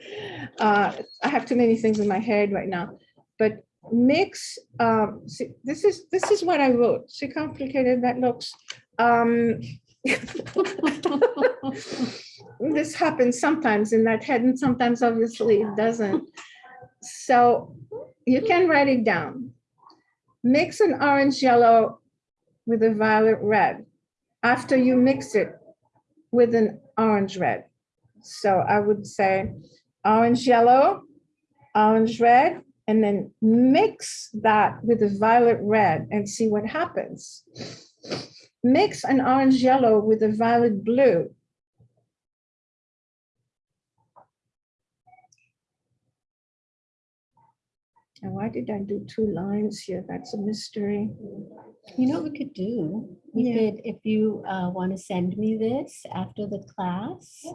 [SPEAKER 3] uh, I have too many things in my head right now. But mix, um, see, this is, this is what I wrote. See how complicated that looks? Um, this happens sometimes in that head and sometimes obviously it doesn't. So you can write it down. Mix an orange yellow with a violet red after you mix it with an orange red. So I would say orange yellow, orange red, and then mix that with a violet red and see what happens. Mix an orange yellow with a violet blue And why did I do two lines here? That's a mystery.
[SPEAKER 1] You know what we could do? We
[SPEAKER 3] Yeah.
[SPEAKER 1] could, if you uh, want to send me this after the class,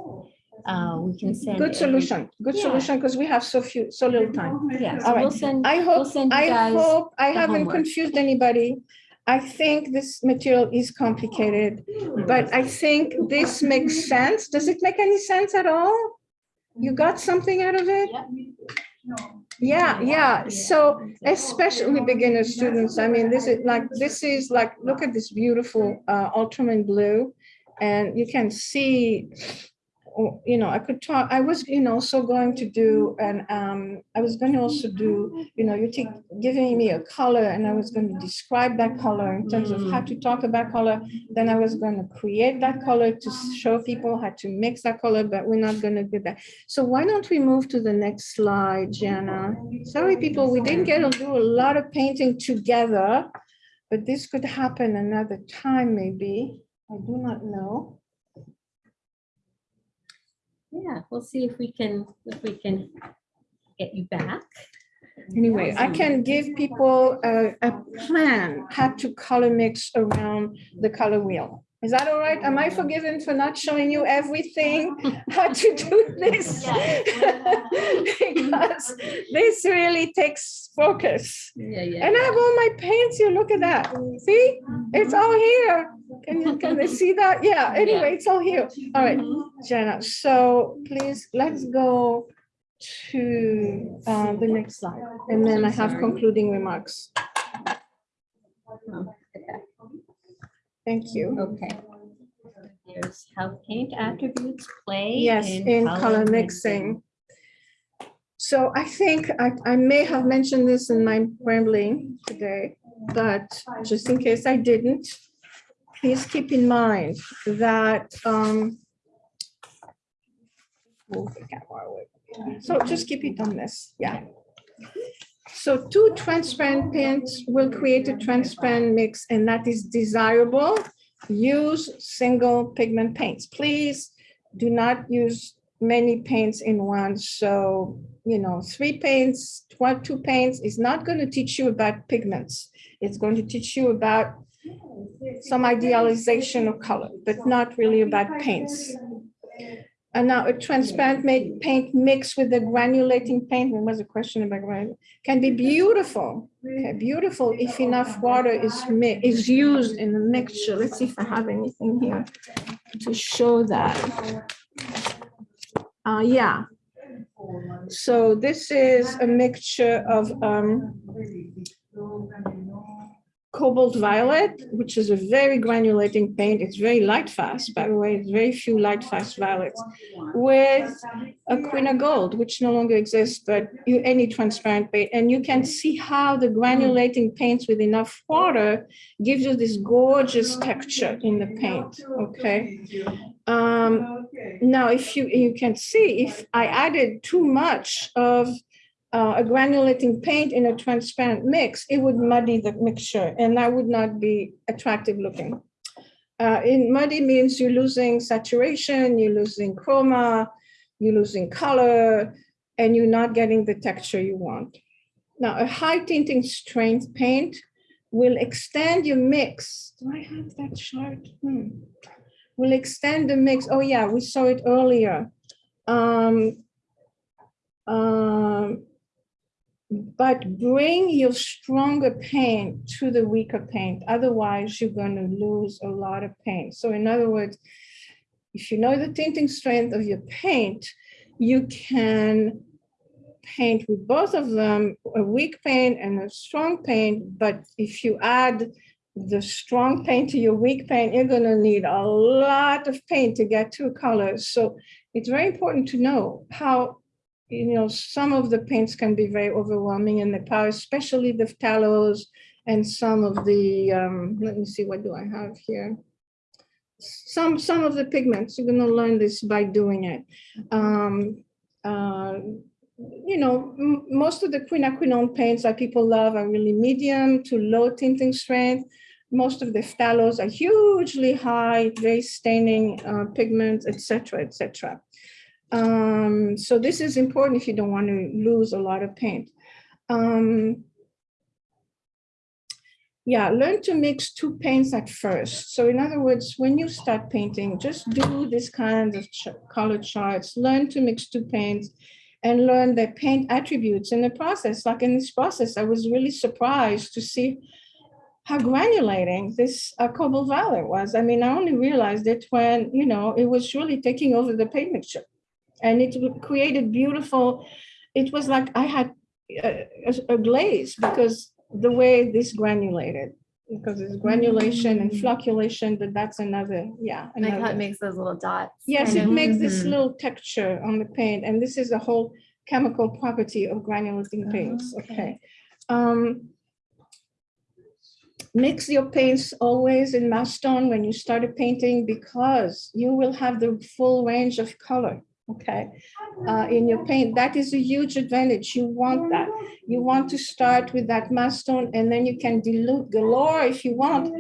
[SPEAKER 1] uh, we can send.
[SPEAKER 3] Good
[SPEAKER 1] every-
[SPEAKER 3] solution, good
[SPEAKER 1] Yeah.
[SPEAKER 3] solution, because we have so few, so little time.
[SPEAKER 1] Yeah,
[SPEAKER 3] All
[SPEAKER 1] so we'll
[SPEAKER 3] right.
[SPEAKER 1] send,
[SPEAKER 3] I
[SPEAKER 1] we'll
[SPEAKER 3] hope,
[SPEAKER 1] send you
[SPEAKER 3] I
[SPEAKER 1] guys.
[SPEAKER 3] hope I
[SPEAKER 1] the
[SPEAKER 3] haven't
[SPEAKER 1] homework.
[SPEAKER 3] confused anybody. I think this material is complicated, but I think this makes sense. Does it make any sense at all? You got something out of it? Yeah, yeah. So especially beginner students, I mean, this is like, this is like, look at this beautiful uh, ultramarine blue. And you can see, you know, I could talk, I was, you know, also going to do, and um, I was going to also do, you know, you take, giving me a color and I was going to describe that color in terms of how to talk about color. Then I was going to create that color to show people how to mix that color, but we're not going to do that. So why don't we move to the next slide, Jana? Sorry, people, we didn't get to do a lot of painting together, but this could happen another time, maybe. I do not know.
[SPEAKER 1] Yeah, we'll see if we can, if we can get you back.
[SPEAKER 3] Anyway, I can give people a, a plan how to color mix around the color wheel. Is that all right? Am I forgiven for not showing you everything, how to do this? Because this really takes focus.
[SPEAKER 1] Yeah, yeah.
[SPEAKER 3] And I have all my paints here, look at that. See, it's all here. Can you, can they see that? Yeah, anyway, it's all here. All right, Jenna, so please, let's go to uh, the next slide. And then I have concluding remarks. Thank you.
[SPEAKER 1] Okay. Here's how paint attributes play.
[SPEAKER 3] Yes, in color mixing. So I think I, I may have mentioned this in my rambling today, but just in case I didn't, please keep in mind that, um, move the camera away. So just keep it on this, yeah. So two transparent paints will create a transparent mix and that is desirable. Use single pigment paints. Please do not use many paints in one. So, you know, three paints, two paints is not going to teach you about pigments. It's going to teach you about some idealization of color, but not really about paints. And now a transparent paint mixed with the granulating paint, there was a question about granule, can be beautiful. Okay, beautiful if enough water is is used in the mixture. Let's see if I have anything here to show that. Uh, yeah. So this is a mixture of um, cobalt violet, which is a very granulating paint. It's very light fast, by the way, it's very few light fast violets with a of gold, which no longer exists, but you, any transparent paint. And you can see how the granulating paints with enough water gives you this gorgeous texture in the paint, okay? Um, now, if you, you can see, if I added too much of uh, a granulating paint in a transparent mix, it would muddy the mixture and that would not be attractive looking. Uh, in muddy means you're losing saturation, you're losing chroma, you're losing color, and you're not getting the texture you want. Now, a high tinting strength paint will extend your mix. Do I have that chart? Hmm. Will extend the mix. Oh yeah, we saw it earlier. Um, um, but bring your stronger paint to the weaker paint. Otherwise, you're going to lose a lot of paint. So in other words, if you know the tinting strength of your paint, you can paint with both of them, a weak paint and a strong paint. But if you add the strong paint to your weak paint, you're going to need a lot of paint to get two colors. So it's very important to know how you know, some of the paints can be very overwhelming in the power, especially the phthalates and some of the, um, let me see, what do I have here? Some, some of the pigments, you're gonna learn this by doing it. Um, uh, you know, most of the quinacridone paints that people love are really medium to low tinting strength. Most of the phthalates are hugely high, very staining uh, pigments, et cetera, et cetera. Um, so this is important if you don't want to lose a lot of paint. Um, yeah, learn to mix two paints at first. So in other words, when you start painting, just do this kind of ch color charts, learn to mix two paints and learn the paint attributes in the process. Like in this process, I was really surprised to see how granulating this uh, cobalt violet was. I mean, I only realized it when, you know, it was really taking over the paint mixture and it created beautiful, it was like I had a, a, a glaze because the way this granulated, because it's granulation and flocculation, but that's another, yeah.
[SPEAKER 5] Like how it makes those little dots.
[SPEAKER 3] Yes, it
[SPEAKER 5] of.
[SPEAKER 3] makes this
[SPEAKER 1] Mhm.
[SPEAKER 3] little texture on the paint, and this is the whole chemical property of granulating paints,
[SPEAKER 5] okay.
[SPEAKER 3] okay? Um, Mix your paints always in mass tone when you start a painting because you will have the full range of color, okay? Uh, in your paint, that is a huge advantage, you want that. You want to start with that mass tone and then you can dilute galore if you want,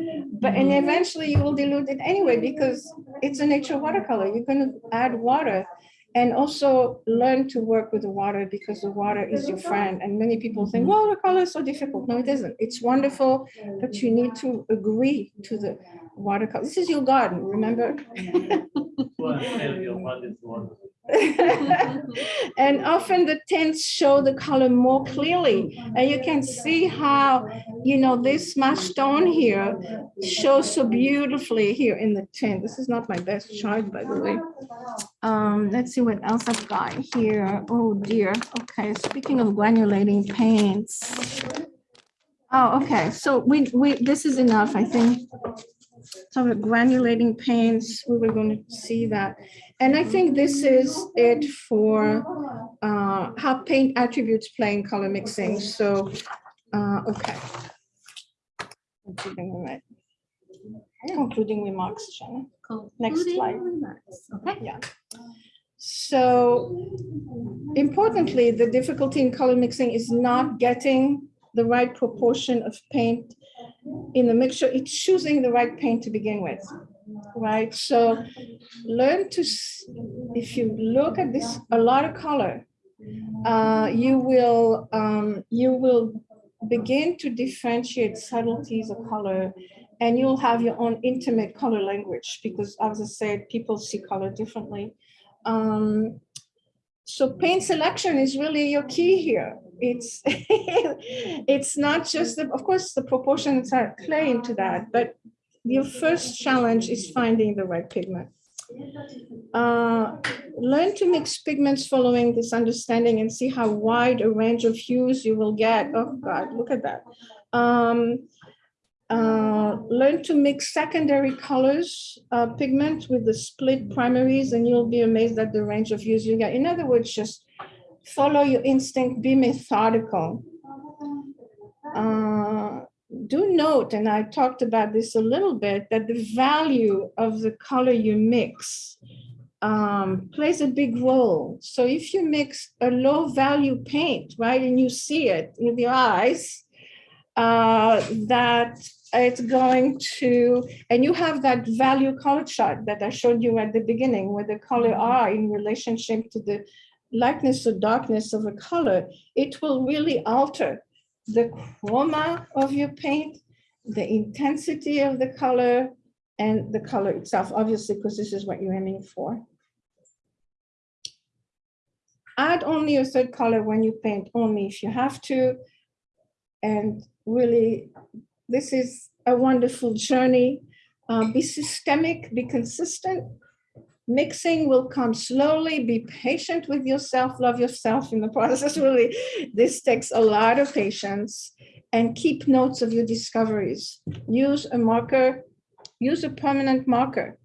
[SPEAKER 3] but and eventually you will dilute it anyway because it's a nature watercolor. You're going to add water And also learn to work with the water because the water is your friend. And many people think, well, watercolor is so difficult. No, it isn't. It's wonderful, but you need to agree to the watercolor. This is your garden, remember? And often the tints show the color more clearly. And you can see how, you know, this mass tone here shows so beautifully here in the tint. This is not my best chart, by the way. Um, let's see what else I've got here. Oh dear. Okay, speaking of granulating paints. Oh, okay, so we, we, this is enough, I think. So the granulating paints, we were going to see that. And I think this is it for uh, how paint attributes play in color mixing. So, uh, okay. Concluding remark- Concluding remarks, Jenna. Next
[SPEAKER 1] Concluding
[SPEAKER 3] slide.
[SPEAKER 1] remarks. Okay.
[SPEAKER 3] Yeah. So importantly, the difficulty in color mixing is not getting the right proportion of paint in the mixture. It's choosing the right paint to begin with, right? So learn to, if you look at this, a lot of color, uh, you will, um, you will begin to differentiate subtleties of color and you'll have your own intimate color language because as I said, people see color differently. Um, so paint selection is really your key here. It's it's not just the, of course the proportions are play into that, but your first challenge is finding the right pigment. Uh, learn to mix pigments following this understanding and see how wide a range of hues you will get. Oh God, look at that. Um, uh, learn to mix secondary colors, uh, pigment with the split primaries, and you'll be amazed at the range of hues you get. In other words, just follow your instinct, be methodical. Uh, do note, and I talked about this a little bit, that the value of the color you mix um, plays a big role. So if you mix a low value paint, right, and you see it with your eyes, uh, that it's going to, and you have that value color chart that I showed you at the beginning, where the color are in relationship to the lightness or darkness of a color, it will really alter the chroma of your paint, the intensity of the color, and the color itself, obviously, because this is what you're aiming for. Add only a third color when you paint, only if you have to. And really, this is a wonderful journey. Uh, be systemic, be consistent. Mixing will come slowly. Be patient with yourself, love yourself in the process. Really, this takes a lot of patience and keep notes of your discoveries. Use a marker, use a permanent marker.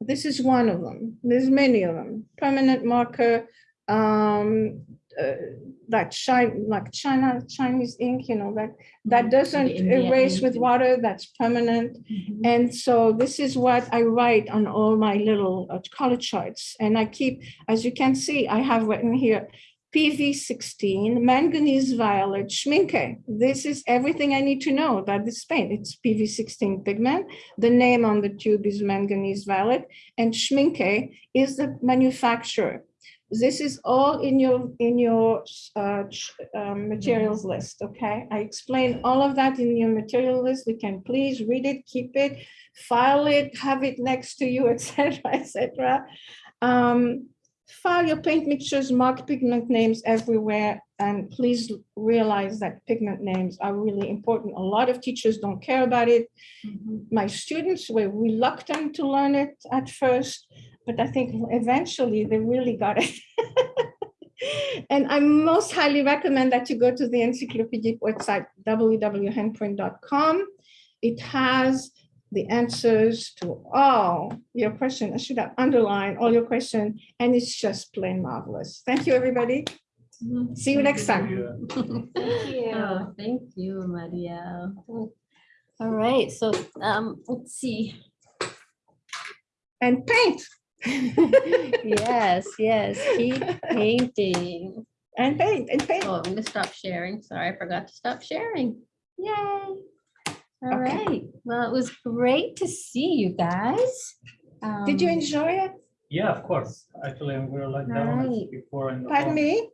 [SPEAKER 3] This is one of them. There's many of them. Permanent marker, um, uh, that shine, like China, Chinese ink, you know, that, that doesn't erase with water, that's permanent.
[SPEAKER 1] Mhm.
[SPEAKER 3] And so this is what I write on all my little uh, color charts. And I keep, as you can see, I have written here, PV sixteen, manganese violet, Schmincke. This is everything I need to know about this paint. It's PV sixteen pigment. The name on the tube is manganese violet and Schmincke is the manufacturer. This is all in your, in your uh, um, materials list, okay? I explain all of that in your material list. You can please read it, keep it, file it, have it next to you, etc., etc. Um, File your paint mixtures, mark pigment names everywhere, and please realize that pigment names are really important. A lot of teachers don't care about it.
[SPEAKER 1] Mhm.
[SPEAKER 3] My students were reluctant to learn it at first, but I think eventually they really got it. And I most highly recommend that you go to the encyclopedic website www.handprint.com. It has the answers to all your questions. I should have underlined all your questions, and it's just plain marvelous. Thank you, everybody. See you next time. Thank you.
[SPEAKER 1] Oh, thank you, Maria. All right, so um, let's see.
[SPEAKER 3] And paint.
[SPEAKER 1] Yes, yes, keep painting.
[SPEAKER 3] And paint, and paint.
[SPEAKER 1] Oh, I'm gonna stop sharing. Sorry, I forgot to stop sharing. Yay. All
[SPEAKER 3] Okay.
[SPEAKER 1] right, well, it was great to see you guys.
[SPEAKER 3] Did you
[SPEAKER 1] Um,
[SPEAKER 3] enjoy it?
[SPEAKER 2] Yeah, of course. Actually, I'm very like that one before in the.
[SPEAKER 3] Pardon me?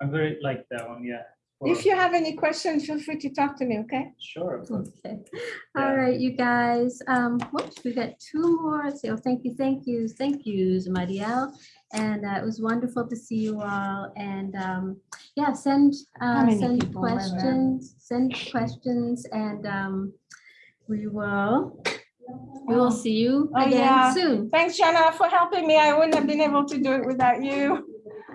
[SPEAKER 2] I'm very like that one, yeah.
[SPEAKER 3] If you have any questions, feel free to talk to me, okay?
[SPEAKER 2] Sure. of.
[SPEAKER 1] Okay,
[SPEAKER 2] Yeah.
[SPEAKER 1] all right, you guys, um, whoops, we got two more, Let's oh, thank you, thank you, thank yous, Marielle. And uh, it was wonderful to see you all, and, um, yeah, send, uh, send
[SPEAKER 3] people were there?
[SPEAKER 1] questions, send questions, and, um, we will, we will see you
[SPEAKER 3] Oh, yeah.
[SPEAKER 1] again soon.
[SPEAKER 3] Thanks, Jana, for helping me. I wouldn't have been able to do it without you.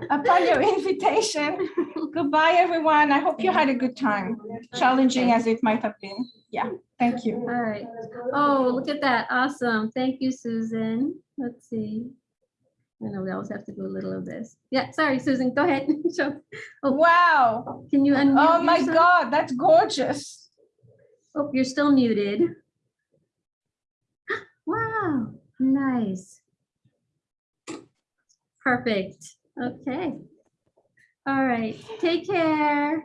[SPEAKER 3] Upon your invitation. Goodbye, everyone. I hope you had a good time, challenging as it might have been. Yeah, thank you.
[SPEAKER 1] All right. Oh, look at that. Awesome. Thank you, Susan. Let's see. I know we always have to do a little of this. Yeah, sorry, Susan, go ahead. So, oh,
[SPEAKER 3] Wow.
[SPEAKER 1] can you unmute?
[SPEAKER 3] Oh, my
[SPEAKER 1] yourself?
[SPEAKER 3] God, that's gorgeous.
[SPEAKER 1] Oh, you're still muted. Wow, nice. Perfect. Okay. All right, take care.